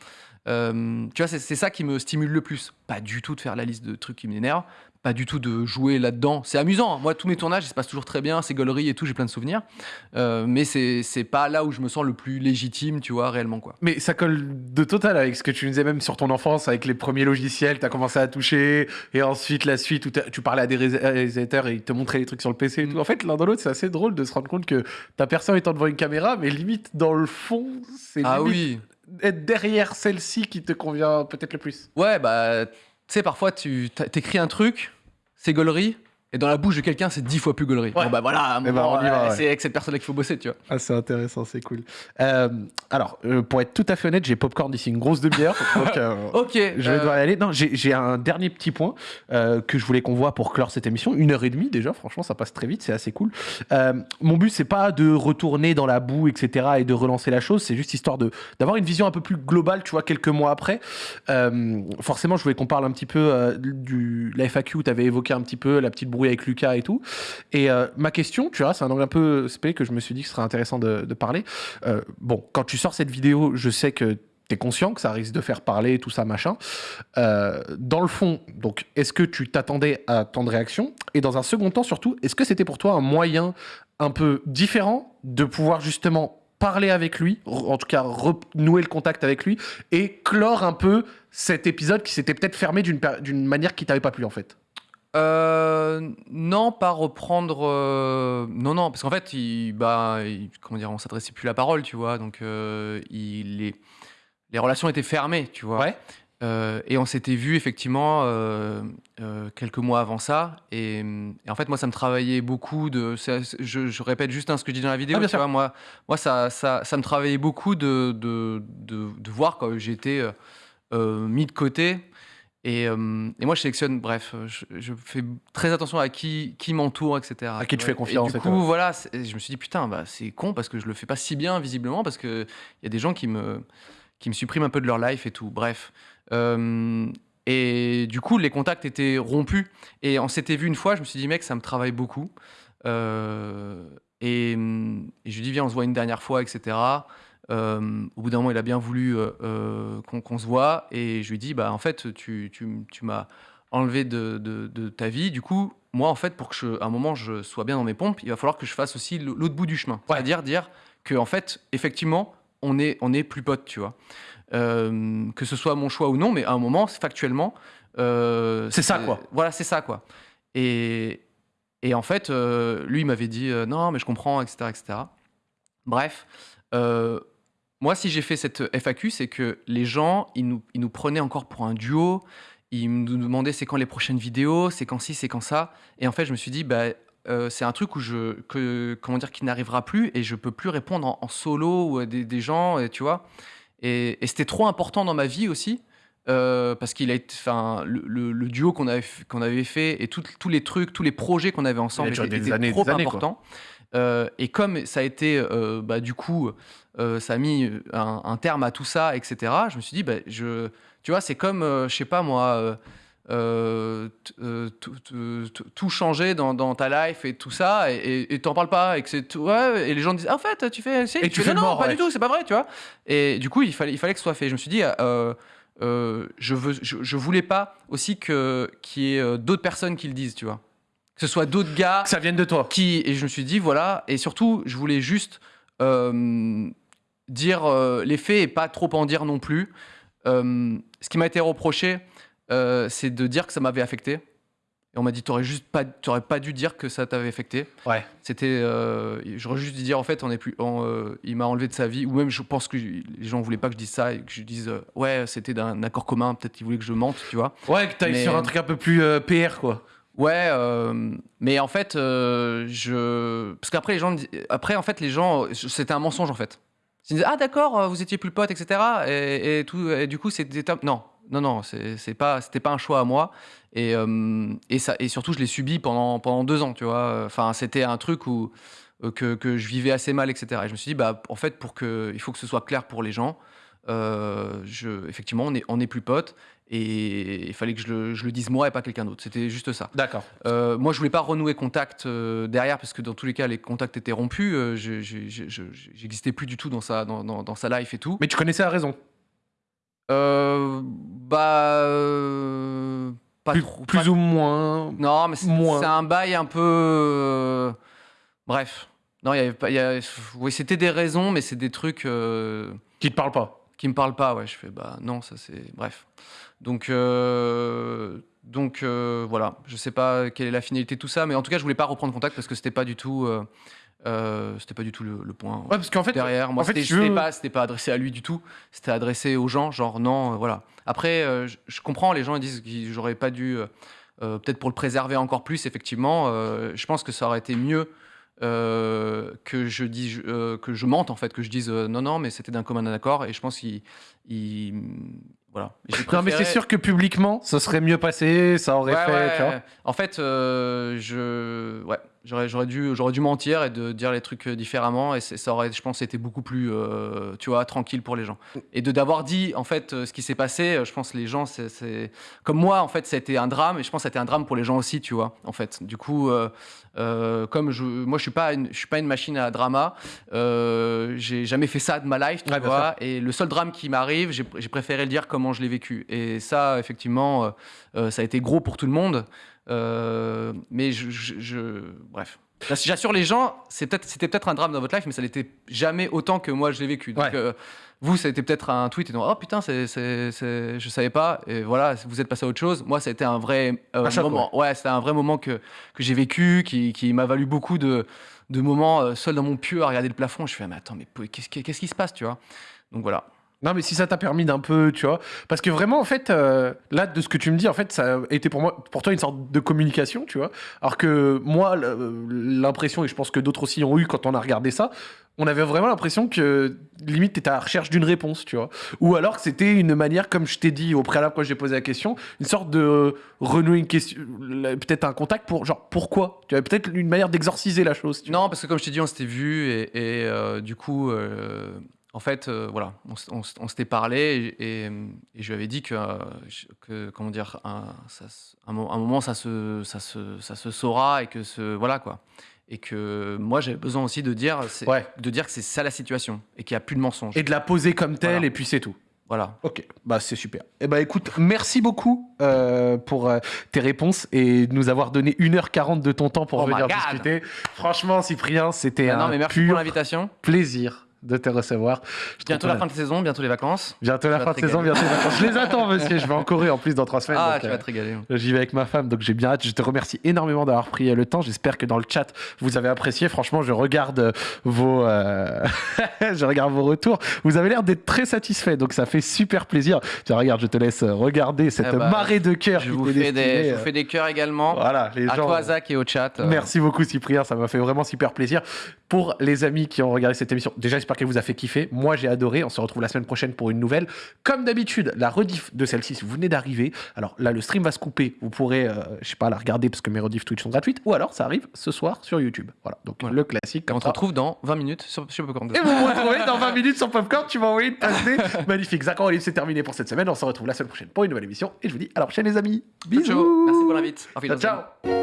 Euh, tu vois, c'est c'est ça qui me stimule le plus. Pas du tout de faire la liste de trucs qui m'énervent, pas du tout de jouer là-dedans. C'est amusant. hein. Moi, tous mes tournages, ils se passent toujours très bien, c'est gaulerie et tout, j'ai plein de souvenirs. Euh, mais c'est pas là où je me sens le plus légitime, tu vois, réellement, quoi. Mais ça colle de total avec ce que tu nous disais même sur ton enfance, avec les premiers logiciels, tu as commencé à toucher, et ensuite la suite où tu parlais à des ré- réalisateurs et ils te montraient les trucs sur le PC et tout. En fait, l'un dans l'autre, c'est assez drôle de se rendre compte que ta personne étant devant une caméra, mais limite dans le fond, c'est Ah oui. être derrière celle-ci qui te convient peut-être le plus. Ouais, bah, tu sais, parfois, tu t'écris un truc, c'est gaulerie, Et dans la bouche de quelqu'un, c'est dix fois plus gaulerie. Ouais. Bon, bah voilà, Eh ben, moment, on y va, euh, ouais. c'est avec cette personne-là qu'il faut bosser, tu vois. Ah, c'est intéressant, c'est cool. Euh, alors, euh, pour être tout à fait honnête, j'ai popcorn d'ici une grosse demi-heure. donc, euh, Ok. Je vais euh, devoir y aller. Non, j'ai un dernier petit point euh, que je voulais qu'on voit pour clore cette émission. Une heure et demie déjà, franchement, ça passe très vite, c'est assez cool. Euh, mon but, c'est pas de retourner dans la boue, etc., et de relancer la chose. C'est juste histoire de d'avoir une vision un peu plus globale, tu vois, quelques mois après. Euh, forcément, je voulais qu'on parle un petit peu euh, du la FAQ. Tu avais évoqué un petit peu la petite brouille avec Lucas et tout. Et euh, ma question, tu vois, c'est un angle un peu spé que je me suis dit que ce serait intéressant de, parler. Euh, bon, quand tu sors cette vidéo, je sais que tu es conscient que ça risque de faire parler, tout ça, machin. Euh, dans le fond, donc, est-ce que tu t'attendais à tant de réactions? Et dans un second temps, surtout, est-ce que c'était pour toi un moyen un peu différent de pouvoir justement parler avec lui, en tout cas renouer le contact avec lui, et clore un peu cet épisode qui s'était peut-être fermé d'une manière qui t'avait pas plu en fait? Euh, non, pas reprendre. euh, non, non, parce qu'en fait, il, bah, il- comment dire, on s'adressait plus la parole, tu vois. Donc, euh, il, les, les relations étaient fermées, tu vois. Ouais. Euh, et on s'était vu effectivement euh, euh, quelques mois avant ça. Et, et en fait, moi, ça me travaillait beaucoup de. c'est- c'est- je, je répète juste hein, ce que je dis dans la vidéo. Ah, bien tu sûr. vois, moi, moi ça, ça, ça me travaillait beaucoup de, de, de, de voir quand j'étais euh, euh, mis de côté. Et, euh, et moi, je sélectionne, bref, je, je fais très attention à qui, qui m'entoure, etc. À qui tu fais confiance, Et du coup, voilà, je me suis dit, putain, bah, c'est con parce que je le fais pas si bien, visiblement, parce qu'il y a des gens qui me, qui me suppriment un peu de leur life et tout. Bref. Euh, et du coup, les contacts étaient rompus. Et on s'était vu une fois, je me suis dit, mec, ça me travaille beaucoup. Euh, et, et je lui dis, viens, on se voit une dernière fois, etc. Euh, au bout d'un moment, il a bien voulu euh, euh, qu'on se voit. Et je lui dis, bah, en fait, tu, tu, tu m'as enlevé de, de- de ta vie. Du coup, moi, en fait, pour que je, à un moment je sois bien dans mes pompes, il va falloir que je fasse aussi l'autre bout du chemin. Ouais. C'est-à-dire dire que, en fait, effectivement, on est, on est plus potes, tu vois. Euh, que ce soit mon choix ou non, mais à un moment, factuellement. C'est ça, quoi. Voilà, c'est ça, quoi. Et, et en fait, lui, il m'avait dit non, mais je comprends, etc. etc. Bref, euh, moi, si j'ai fait cette FAQ, c'est que les gens, ils nous, ils nous prenaient encore pour un duo. Ils nous demandaient c'est quand les prochaines vidéos, c'est quand ci, c'est quand ça. Et en fait, je me suis dit, bah, euh, c'est un truc où je, que, comment dire, qui n'arrivera plus et je peux plus répondre en, en solo ou à des, des gens, et, tu vois. Et, et c'était trop important dans ma vie aussi. euh, parce qu'il a été, enfin, le, le- le duo qu'on avait, qu'on avait fait et tout- tous les trucs, tous les projets qu'on avait ensemble étaient, des étaient années, trop des années, quoi. Euh, et comme ça a été, euh, bah, du coup, euh, ça a mis un, un terme à tout ça, etc. Je me suis dit, bah, je, tu vois, c'est comme, je sais pas moi, tout- changer dans, dans ta life et tout ça, et- t'en parles pas, et que c'est tout, ouais, et les gens disent, ah, en fait, tu fais, Et tu fais, non, pas du tout, c'est pas vrai, tu vois. Et du coup, il fallait, il fallait que ce soit fait. Je me suis dit, je, veux, je, je voulais pas aussi qu'il y ait d'autres personnes qui le disent, tu vois. Que ce soit d'autres gars Que ça vienne de toi. qui et je me suis dit voilà et surtout je voulais juste euh, dire euh, les faits et pas trop en dire non plus Euh, ce qui m'a été reproché c'est de dire que ça m'avait affecté et on m'a dit t'aurais juste pas t'aurais pas dû dire que ça t'avait affecté Ouais. c'était j'aurais juste dû dire en fait on est plus on, il m'a enlevé de sa vie ou même je pense que les gens voulaient pas que je dise ça et que je dise ouais c'était d'un accord commun peut-être qu'ils voulaient que je mente tu vois Ouais, que t'ailles Mais- sur un truc un peu plus PR, quoi. Ouais, euh, mais en fait, euh, je parce qu'après les gens, après en fait les gens, c'était un mensonge en fait. Ils disaient ah d'accord, euh, vous étiez plus potes, etc. Et, tout, et du coup c'était non, non, non, c'est pas, c'était pas un choix à moi. Et et ça et surtout je l'ai subi pendant pendant deux ans, tu vois. Enfin c'était un truc où que, je vivais assez mal, etc. Et je me suis dit bah en fait pour que il faut que ce soit clair pour les gens. je, effectivement, on est, on est plus potes et il fallait que je le, je le dise moi et pas quelqu'un d'autre. C'était juste ça. D'accord. Euh, moi, je voulais pas renouer contact euh, derrière parce que dans tous les cas, les contacts étaient rompus. Euh, je- je- je- je- J'existais plus du tout dans sa, dans, dans- dans sa life et tout. Mais tu connaissais la raison? Euh, bah. pas plus trop. plus pas- ou moins. Non, mais c'est moins. c'est un bail un peu. Bref. Non, il y avait pas. y a- Oui, c'était des raisons, mais c'est des trucs. Qui te parle pas? qui me parle pas, ouais, je fais bah non, ça c'est bref. Donc euh, donc euh, voilà, je sais pas quelle est la finalité de tout ça, mais en tout cas je voulais pas reprendre contact parce que c'était pas du tout euh, c'était pas du tout le, le point Ouais, parce qu'en fait. derrière. Moi c'était veux- pas c'était pas adressé à lui du tout, c'était adressé aux gens, genre non, voilà. Après je, je comprends les gens ils disent que j'aurais pas dû peut-être pour le préserver encore plus, effectivement, je pense que ça aurait été mieux euh, que je euh, que je mente en fait, que je dise euh, non non, mais c'était d'un commun accord. Et je pense qu'il, il- voilà. J'ai Non, mais c'est préféré- sûr que publiquement, ça serait mieux passé, ça aurait Ouais, fait. ouais, tu vois. En fait, euh, je, ouais, j'aurais, j'aurais dû, j'aurais dû mentir et de dire les trucs différemment et ça aurait, je pense, été beaucoup plus, euh, tu vois, tranquille pour les gens. Et de d'avoir dit, en fait, euh, ce qui s'est passé, euh, je pense les gens, c'est, c'est- comme moi, en fait, ça a été un drame et je pense que ça a été un drame pour les gens aussi, tu vois, en fait. Du coup, euh, euh, comme je, moi, je suis pas, une, je suis pas une machine à drama. euh, j'ai jamais fait ça de ma life, tu Ouais, vois. Et le seul drame qui m'arrive, j'ai, j'ai préféré le dire comment je l'ai vécu. Et ça, effectivement. euh, euh, ça a été gros pour tout le monde. Euh, mais je, je- je- bref. J'ass- J'assure les gens, c'était peut-être un drame dans votre life, mais ça l'était jamais autant que moi je l'ai vécu. Donc, Ouais. euh, vous, ça a été peut-être un tweet et donc, oh putain, c'est, je savais pas. Et voilà, vous êtes passé à autre chose. Moi, ça a été un vrai euh, Un choc, moment. Ouais, c'était un vrai moment que, que j'ai vécu, qui, qui m'a valu beaucoup de, de moments euh, seul dans mon pieu à regarder le plafond. Je fais, mais attends, mais qu'est-ce, qui- qu'est-ce qui se passe, tu vois? Donc voilà. Non, mais si ça t'a permis d'un peu, tu vois. Parce que vraiment, en fait, euh, là, de ce que tu me dis, en fait, ça a été pour moi, pour toi, une sorte de communication, tu vois. Alors que moi, l'impression, et je pense que d'autres aussi ont eu quand on a regardé ça, on avait vraiment l'impression que limite t'étais à la recherche d'une réponse, tu vois. Ou alors que c'était une manière, comme je t'ai dit au préalable quand j'ai posé la question, une sorte de renouer une question, peut-être un contact pour genre pourquoi, tu vois, peut-être une manière d'exorciser la chose. Tu vois. Non, parce que comme je t'ai dit, on s'était vu et, et, euh, du coup, euh, en fait, euh, voilà, on, s'était parlé et, et- et je lui avais dit que, euh, que comment dire, un, ça un mo- un moment, ça se, ça, se, ça se saura et que ce, voilà quoi. Et que moi, j'avais besoin aussi de dire, Ouais. de dire que c'est ça la situation et qu'il n'y a plus de mensonges. Et de la poser comme telle, Voilà. et puis c'est tout. Voilà. Ok, bah c'est super. Eh bah écoute, merci beaucoup euh, pour euh, tes réponses et de nous avoir donné 1h40 de ton temps pour Oh venir discuter. Franchement, Cyprien, c'était Ah non, un mais merci pur pour l'invitation. plaisir de te recevoir. Je Bientôt la fin de saison, bientôt les vacances. Bientôt la fin de saison, bientôt les vacances. Je les attends, monsieur. Je vais en Corée en plus dans trois semaines. Ah, donc, tu euh, vas te régaler. J'y vais avec ma femme, donc j'ai bien hâte. Je te remercie énormément d'avoir pris euh, le temps. J'espère que dans le chat, vous avez apprécié. Franchement, je regarde euh, vos, euh, je regarde vos retours. Vous avez l'air d'être très satisfait, donc ça fait super plaisir. Tiens, regarde, je te laisse regarder cette Eh bah, marée de cœur Je vous, fais des, je euh, vous fais des cœurs également. Voilà, les à gens. toi, Zach, et au chat. euh, Merci beaucoup Cyprien, ça m'a fait vraiment super plaisir. Pour les amis qui ont regardé cette émission, déjà j'espère qu'elle vous a fait kiffer. Moi j'ai adoré, on se retrouve la semaine prochaine pour une nouvelle. Comme d'habitude, la rediff de celle-ci, si vous venez d'arriver, alors là le stream va se couper, vous pourrez, euh, je sais pas, la regarder parce que mes rediffs Twitch sont gratuites, ou alors ça arrive ce soir sur YouTube. Voilà, donc Voilà. le classique. Et on comme se retrouve dans 20 minutes sur, sur Popcorn. Et vous me retrouvez dans 20 minutes sur Popcorn, tu m'as envoyé une passe. Magnifique, Zach Olive, c'est terminé pour cette semaine. On se retrouve la semaine prochaine pour une nouvelle émission. Et je vous dis à la prochaine les amis. Bisous. Ciao. Merci pour l'invite. Ciao.